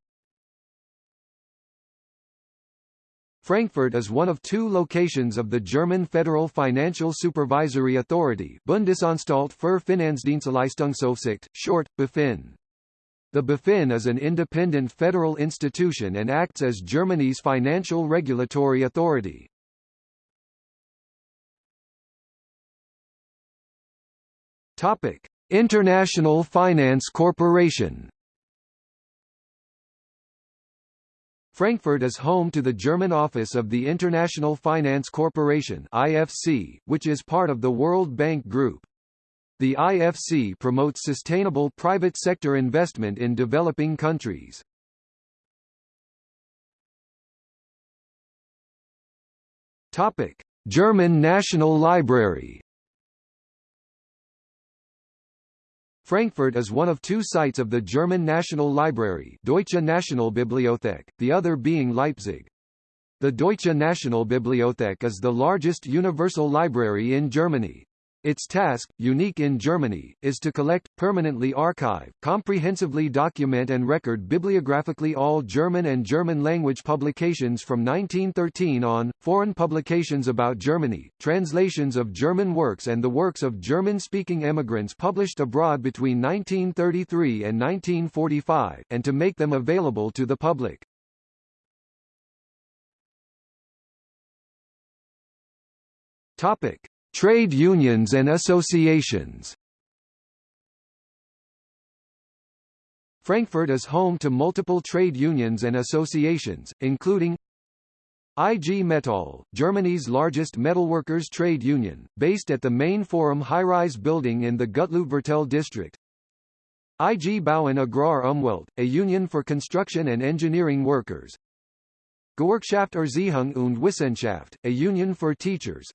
Frankfurt is one of two locations of the German Federal Financial Supervisory Authority Bundesanstalt für Finanzdienstleistungsaufsicht, short, BaFin. The BaFin is an independent federal institution and acts as Germany's financial regulatory authority. Topic: International Finance Corporation Frankfurt is home to the German office of the International Finance Corporation IFC, which is part of the World Bank Group. The IFC promotes sustainable private sector investment in developing countries. Topic: German National Library Frankfurt is one of two sites of the German National Library Deutsche Nationalbibliothek, the other being Leipzig. The Deutsche Nationalbibliothek is the largest universal library in Germany. Its task, unique in Germany, is to collect, permanently archive, comprehensively document and record bibliographically all German and German-language publications from 1913 on, foreign publications about Germany, translations of German works and the works of German-speaking emigrants published abroad between 1933 and 1945, and to make them available to the public. Topic. Trade unions and associations Frankfurt is home to multiple trade unions and associations, including IG Metall, Germany's largest metalworkers trade union, based at the main Forum high-rise building in the Gutleutviertel district. IG Bauen Agrar Umwelt, a union for construction and engineering workers. Gewerkschaft Erziehung und Wissenschaft, a union for teachers.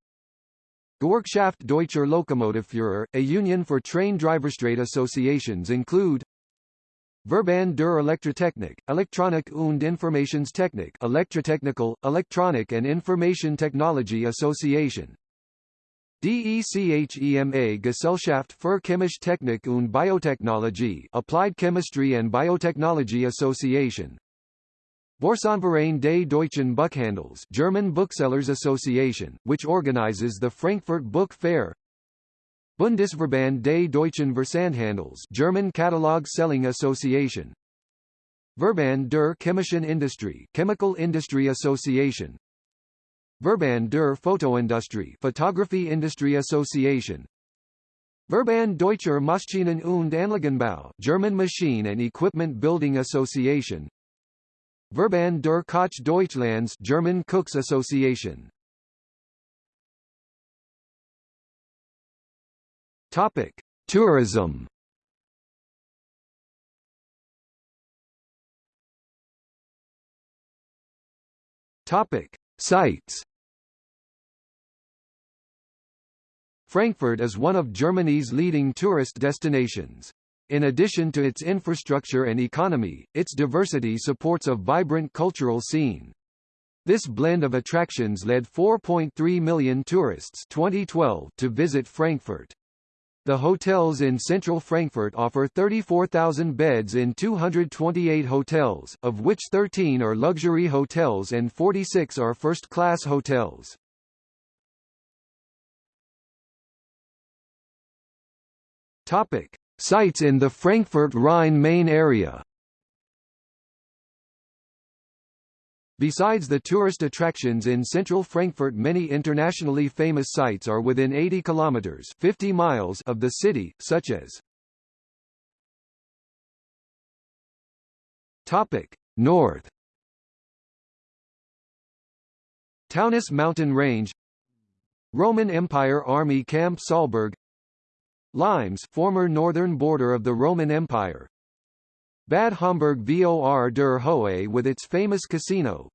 Gewerkschaft Deutscher Lokomotivführer, a union for train driverstrade associations include Verband der Elektrotechnik, Elektronik und Informationstechnik Electrotechnical, Electronic and Information Technology Association. DECHEMA Gesellschaft für Chemische Technik und Biotechnologie Applied Chemistry and Biotechnology Association Börsenverein des Deutschen Buchhandels German Booksellers Association, which organizes the Frankfurt Book Fair. Bundesverband des Deutschen Versandhandels German Catalog Selling Association. Verband der Chemischen Industrie Chemical Industry Association. Verband der Fotoindustrie Photography Industry Association. Verband Deutscher Maschinen- und Anlagenbau German Machine and Equipment Building Association Verband der Koch Deutschlands German Cooks Association Topic: Tourism. Topic: Sites. Frankfurt is one of Germany's leading tourist destinations. In addition to its infrastructure and economy, its diversity supports a vibrant cultural scene. This blend of attractions led 4.3 million tourists 2012 to visit Frankfurt. The hotels in central Frankfurt offer 34,000 beds in 228 hotels, of which 13 are luxury hotels and 46 are first-class hotels. Topic: Sites in the Frankfurt Rhine-Main area. Besides the tourist attractions in central Frankfurt many internationally famous sites are within 80 kilometers 50 miles of the city, such as Topic: North Taunus Mountain Range Roman Empire Army Camp Saalburg Limes former northern border of the Roman Empire. Bad Homburg Vor der Höhe with its famous casino.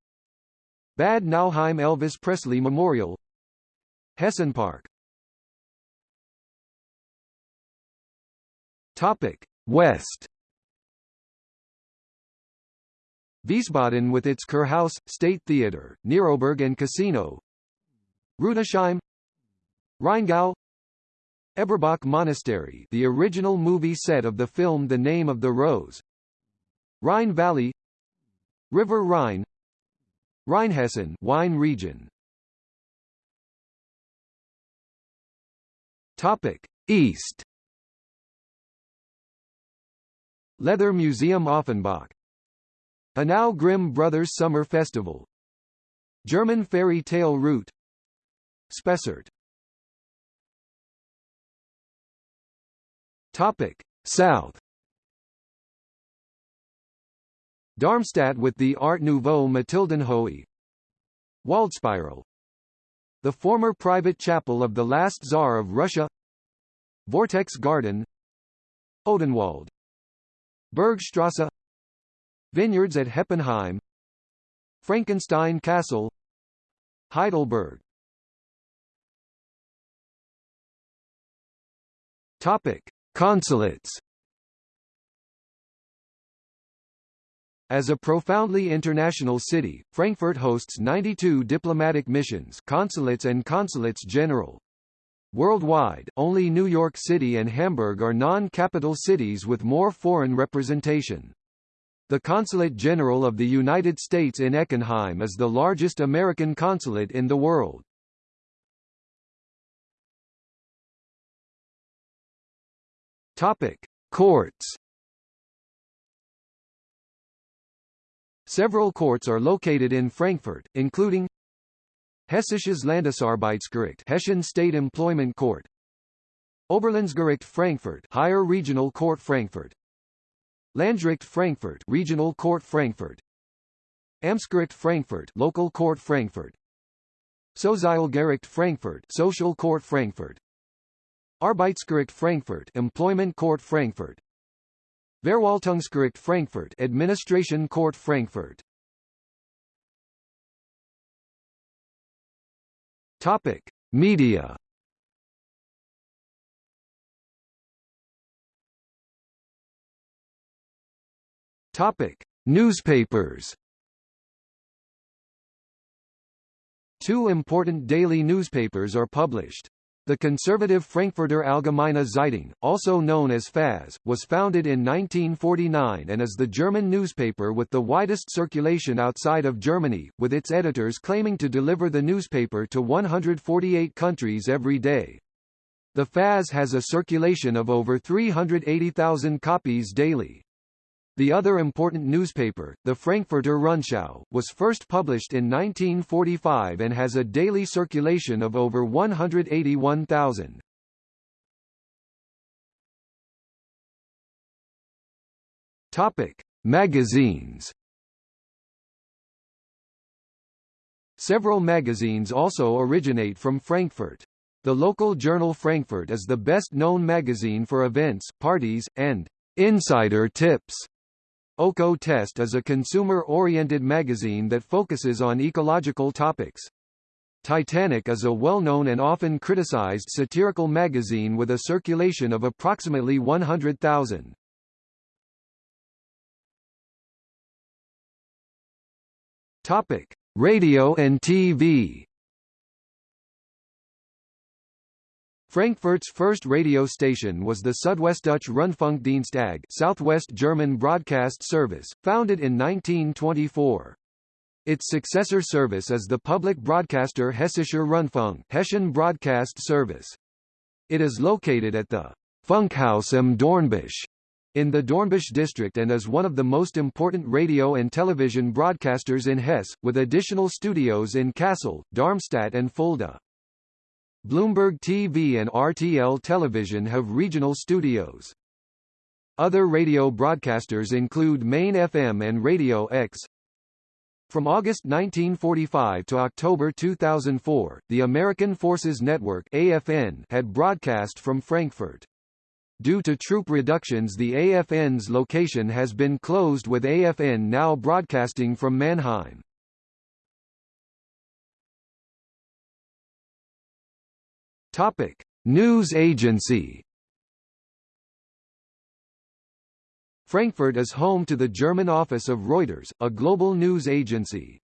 Bad Nauheim Elvis Presley Memorial. Hessen Park. Topic. West. Wiesbaden with its Kurhaus, State Theatre, Neroberg and Casino. Rüdesheim. Rheingau Eberbach Monastery the original movie set of the film The Name of the Rose. Rhine Valley. River Rhine. Rheinhessen wine region. Topic East. Leather Museum Offenbach. Hanau Grimm Brothers Summer Festival. German Fairy Tale Route. Spessart Topic. South. Darmstadt with the Art Nouveau Mathildenhöhe. Waldspiral The former private chapel of the last Tsar of Russia. Vortex Garden. Odenwald. Bergstrasse. Vineyards at Heppenheim. Frankenstein Castle. Heidelberg. Topic: Consulates As a profoundly international city, Frankfurt hosts 92 diplomatic missions consulates and consulates general. Worldwide, only New York City and Hamburg are non-capital cities with more foreign representation. The Consulate General of the United States in Eckenheim is the largest American consulate in the world. Topic: Courts. Several courts are located in Frankfurt, including Hessisches Landesarbeitsgericht Hessian State Employment Court. Oberlandesgericht Frankfurt Higher Regional Court Frankfurt. Landgericht Frankfurt Regional Court Frankfurt. Amtsgericht Frankfurt Local Court Frankfurt. Sozialgericht Frankfurt Social Court Frankfurt Arbeitsgericht Frankfurt Employment Court Frankfurt. Verwaltungsgericht Frankfurt Administration Court Frankfurt. Topic Media. Topic Newspapers. Two important daily newspapers are published. The conservative Frankfurter Allgemeine Zeitung, also known as FAZ, was founded in 1949 and is the German newspaper with the widest circulation outside of Germany, with its editors claiming to deliver the newspaper to 148 countries every day. The FAZ has a circulation of over 380,000 copies daily. The other important newspaper, the Frankfurter Rundschau, was first published in 1945 and has a daily circulation of over 181,000. Topic: Magazines. Several magazines also originate from Frankfurt. The local journal Frankfurt is the best-known magazine for events, parties, and insider tips. Öko Test is a consumer-oriented magazine that focuses on ecological topics. Titanic is a well-known and often criticized satirical magazine with a circulation of approximately 100,000. Topic: Radio and TV. Frankfurt's first radio station was the Südwestdeutsche Rundfunkdienst AG Southwest German Broadcast Service, founded in 1924. Its successor service is the public broadcaster Hessischer Rundfunk Hessian Broadcast Service. It is located at the Funkhaus am Dornbusch in the Dornbusch district and is one of the most important radio and television broadcasters in Hesse, with additional studios in Kassel, Darmstadt and Fulda. Bloomberg TV and RTL Television have regional studios. Other radio broadcasters include Main FM and Radio X. From August 1945 to October 2004, the American Forces Network AFN had broadcast from Frankfurt. Due to troop reductions the AFN's location has been closed with AFN now broadcasting from Mannheim. Topic: News agency. Frankfurt is home to the German office of Reuters, a global news agency.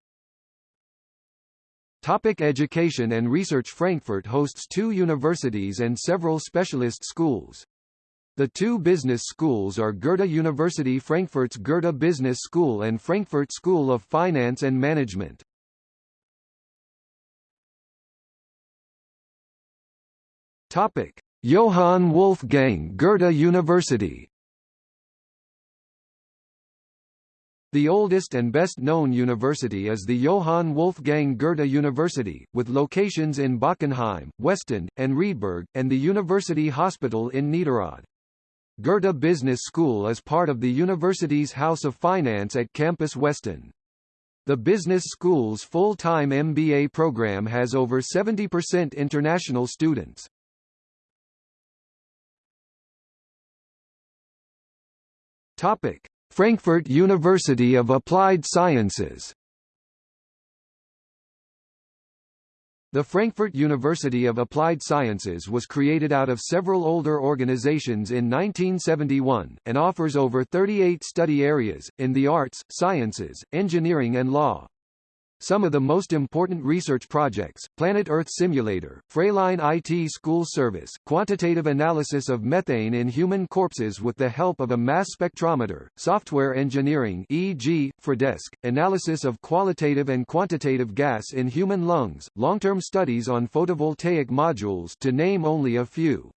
Topic education and research Frankfurt hosts two universities and several specialist schools. The two business schools are Goethe University Frankfurt's Goethe Business School and Frankfurt School of Finance and Management. Topic: Johann Wolfgang Goethe University. The oldest and best-known university is the Johann Wolfgang Goethe University, with locations in Bockenheim, Westend, and Riedberg, and the University Hospital in Niederrad. Goethe Business School is part of the university's House of Finance at Campus Westend. The business school's full-time MBA program has over 70% international students. Topic: Frankfurt University of Applied Sciences. The Frankfurt University of Applied Sciences was created out of several older organizations in 1971, and offers over 38 study areas, in the arts, sciences, engineering and law. Some of the most important research projects, Planet Earth Simulator, Freiline IT School Service, quantitative analysis of methane in human corpses with the help of a mass spectrometer, software engineering e.g., Fredesk, analysis of qualitative and quantitative gas in human lungs, long-term studies on photovoltaic modules to name only a few.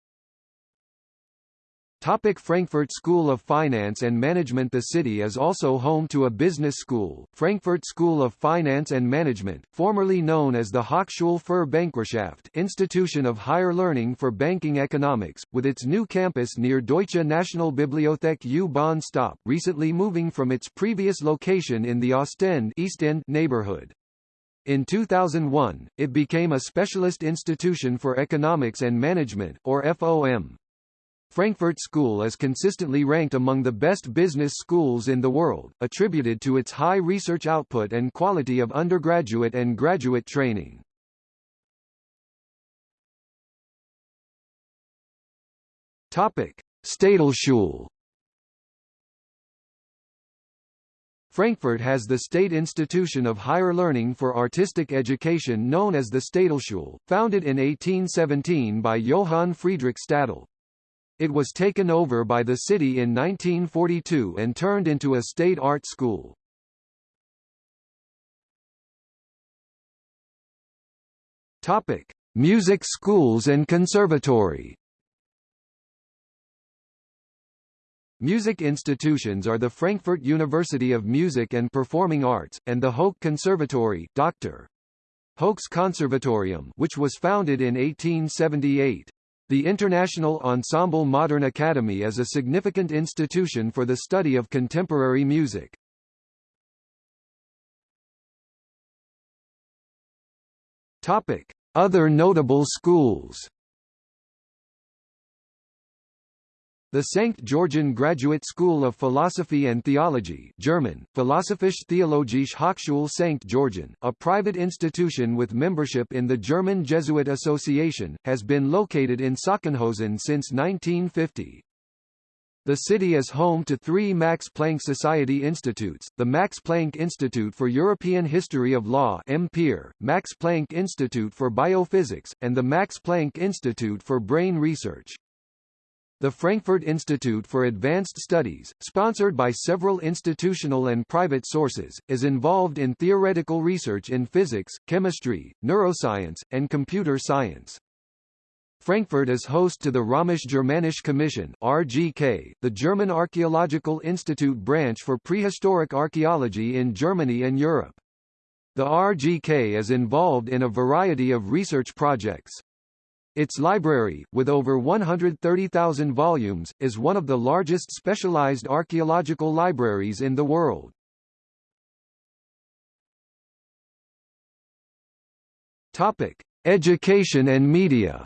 Topic Frankfurt School of Finance and Management The city is also home to a business school, Frankfurt School of Finance and Management, formerly known as the Hochschule für Bankwirtschaft Institution of Higher Learning for Banking Economics, with its new campus near Deutsche Nationalbibliothek U-Bahn stop, recently moving from its previous location in the Ostend East End neighborhood. In 2001, it became a specialist institution for economics and management, or FOM. Frankfurt School is consistently ranked among the best business schools in the world, attributed to its high research output and quality of undergraduate and graduate training. Topic: Städelschule Frankfurt has the state institution of higher learning for artistic education known as the Städelschule, founded in 1817 by Johann Friedrich Städel. It was taken over by the city in 1942 and turned into a state art school. Topic: Music schools and conservatory. Music institutions are the Frankfurt University of Music and Performing Arts, and the Hoch Conservatory Dr. Hoch's Conservatorium which was founded in 1878. The International Ensemble Modern Academy is a significant institution for the study of contemporary music. Topic: Other notable schools. The St. Georgen Graduate School of Philosophy and Theology German, Philosophisch-Theologische Hochschule St. Georgen, a private institution with membership in the German Jesuit Association, has been located in Sachsenhausen since 1950. The city is home to three Max Planck Society institutes, the Max Planck Institute for European History of Law Max Planck Institute for Biophysics, and the Max Planck Institute for Brain Research. The Frankfurt Institute for Advanced Studies, sponsored by several institutional and private sources, is involved in theoretical research in physics, chemistry, neuroscience, and computer science. Frankfurt is host to the Römisch-Germanische Commission RGK, the German Archaeological Institute branch for prehistoric archaeology in Germany and Europe. The RGK is involved in a variety of research projects. Its library, with over 130,000 volumes, is one of the largest specialized archaeological libraries in the world. Topic: Education and media.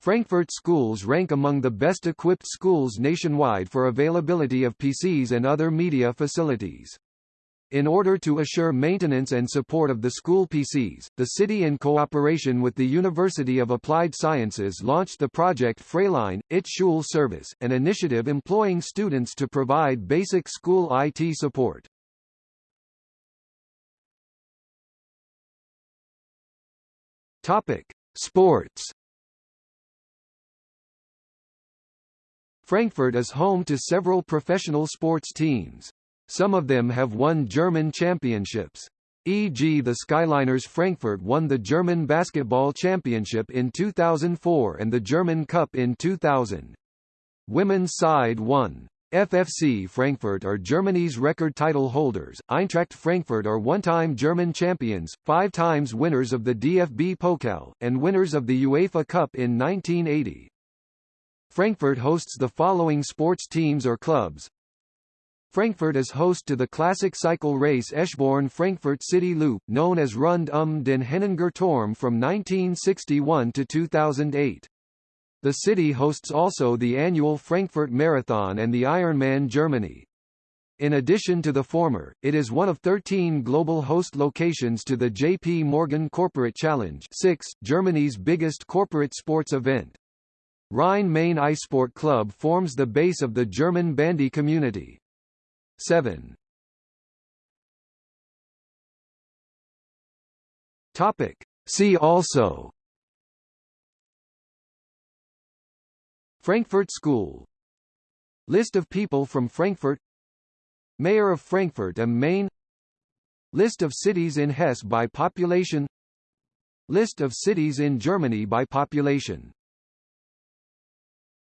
Frankfurt schools rank among the best equipped schools nationwide for availability of PCs and other media facilities. In order to assure maintenance and support of the school PCs, the city in cooperation with the University of Applied Sciences launched the project Freiline, IT Schul Service, an initiative employing students to provide basic school IT support. Topic: Sports Frankfurt is home to several professional sports teams. Some of them have won German championships. E.g. the Skyliners Frankfurt won the German Basketball Championship in 2004 and the German Cup in 2000. Women's side won. FFC Frankfurt are Germany's record title holders, Eintracht Frankfurt are one-time German champions, five times winners of the DFB Pokal, and winners of the UEFA Cup in 1980. Frankfurt hosts the following sports teams or clubs. Frankfurt is host to the classic cycle race Eschborn-Frankfurt City Loop, known as Rund um den Henninger Turm from 1961 to 2008. The city hosts also the annual Frankfurt Marathon and the Ironman Germany. In addition to the former, it is one of 13 global host locations to the JP Morgan Corporate Challenge 6, Germany's biggest corporate sports event. Rhine-Main Eissport Club forms the base of the German bandy community. 7. Topic. See also. Frankfurt School. List of people from Frankfurt. Mayor of Frankfurt am Main. List of cities in Hesse by population. List of cities in Germany by population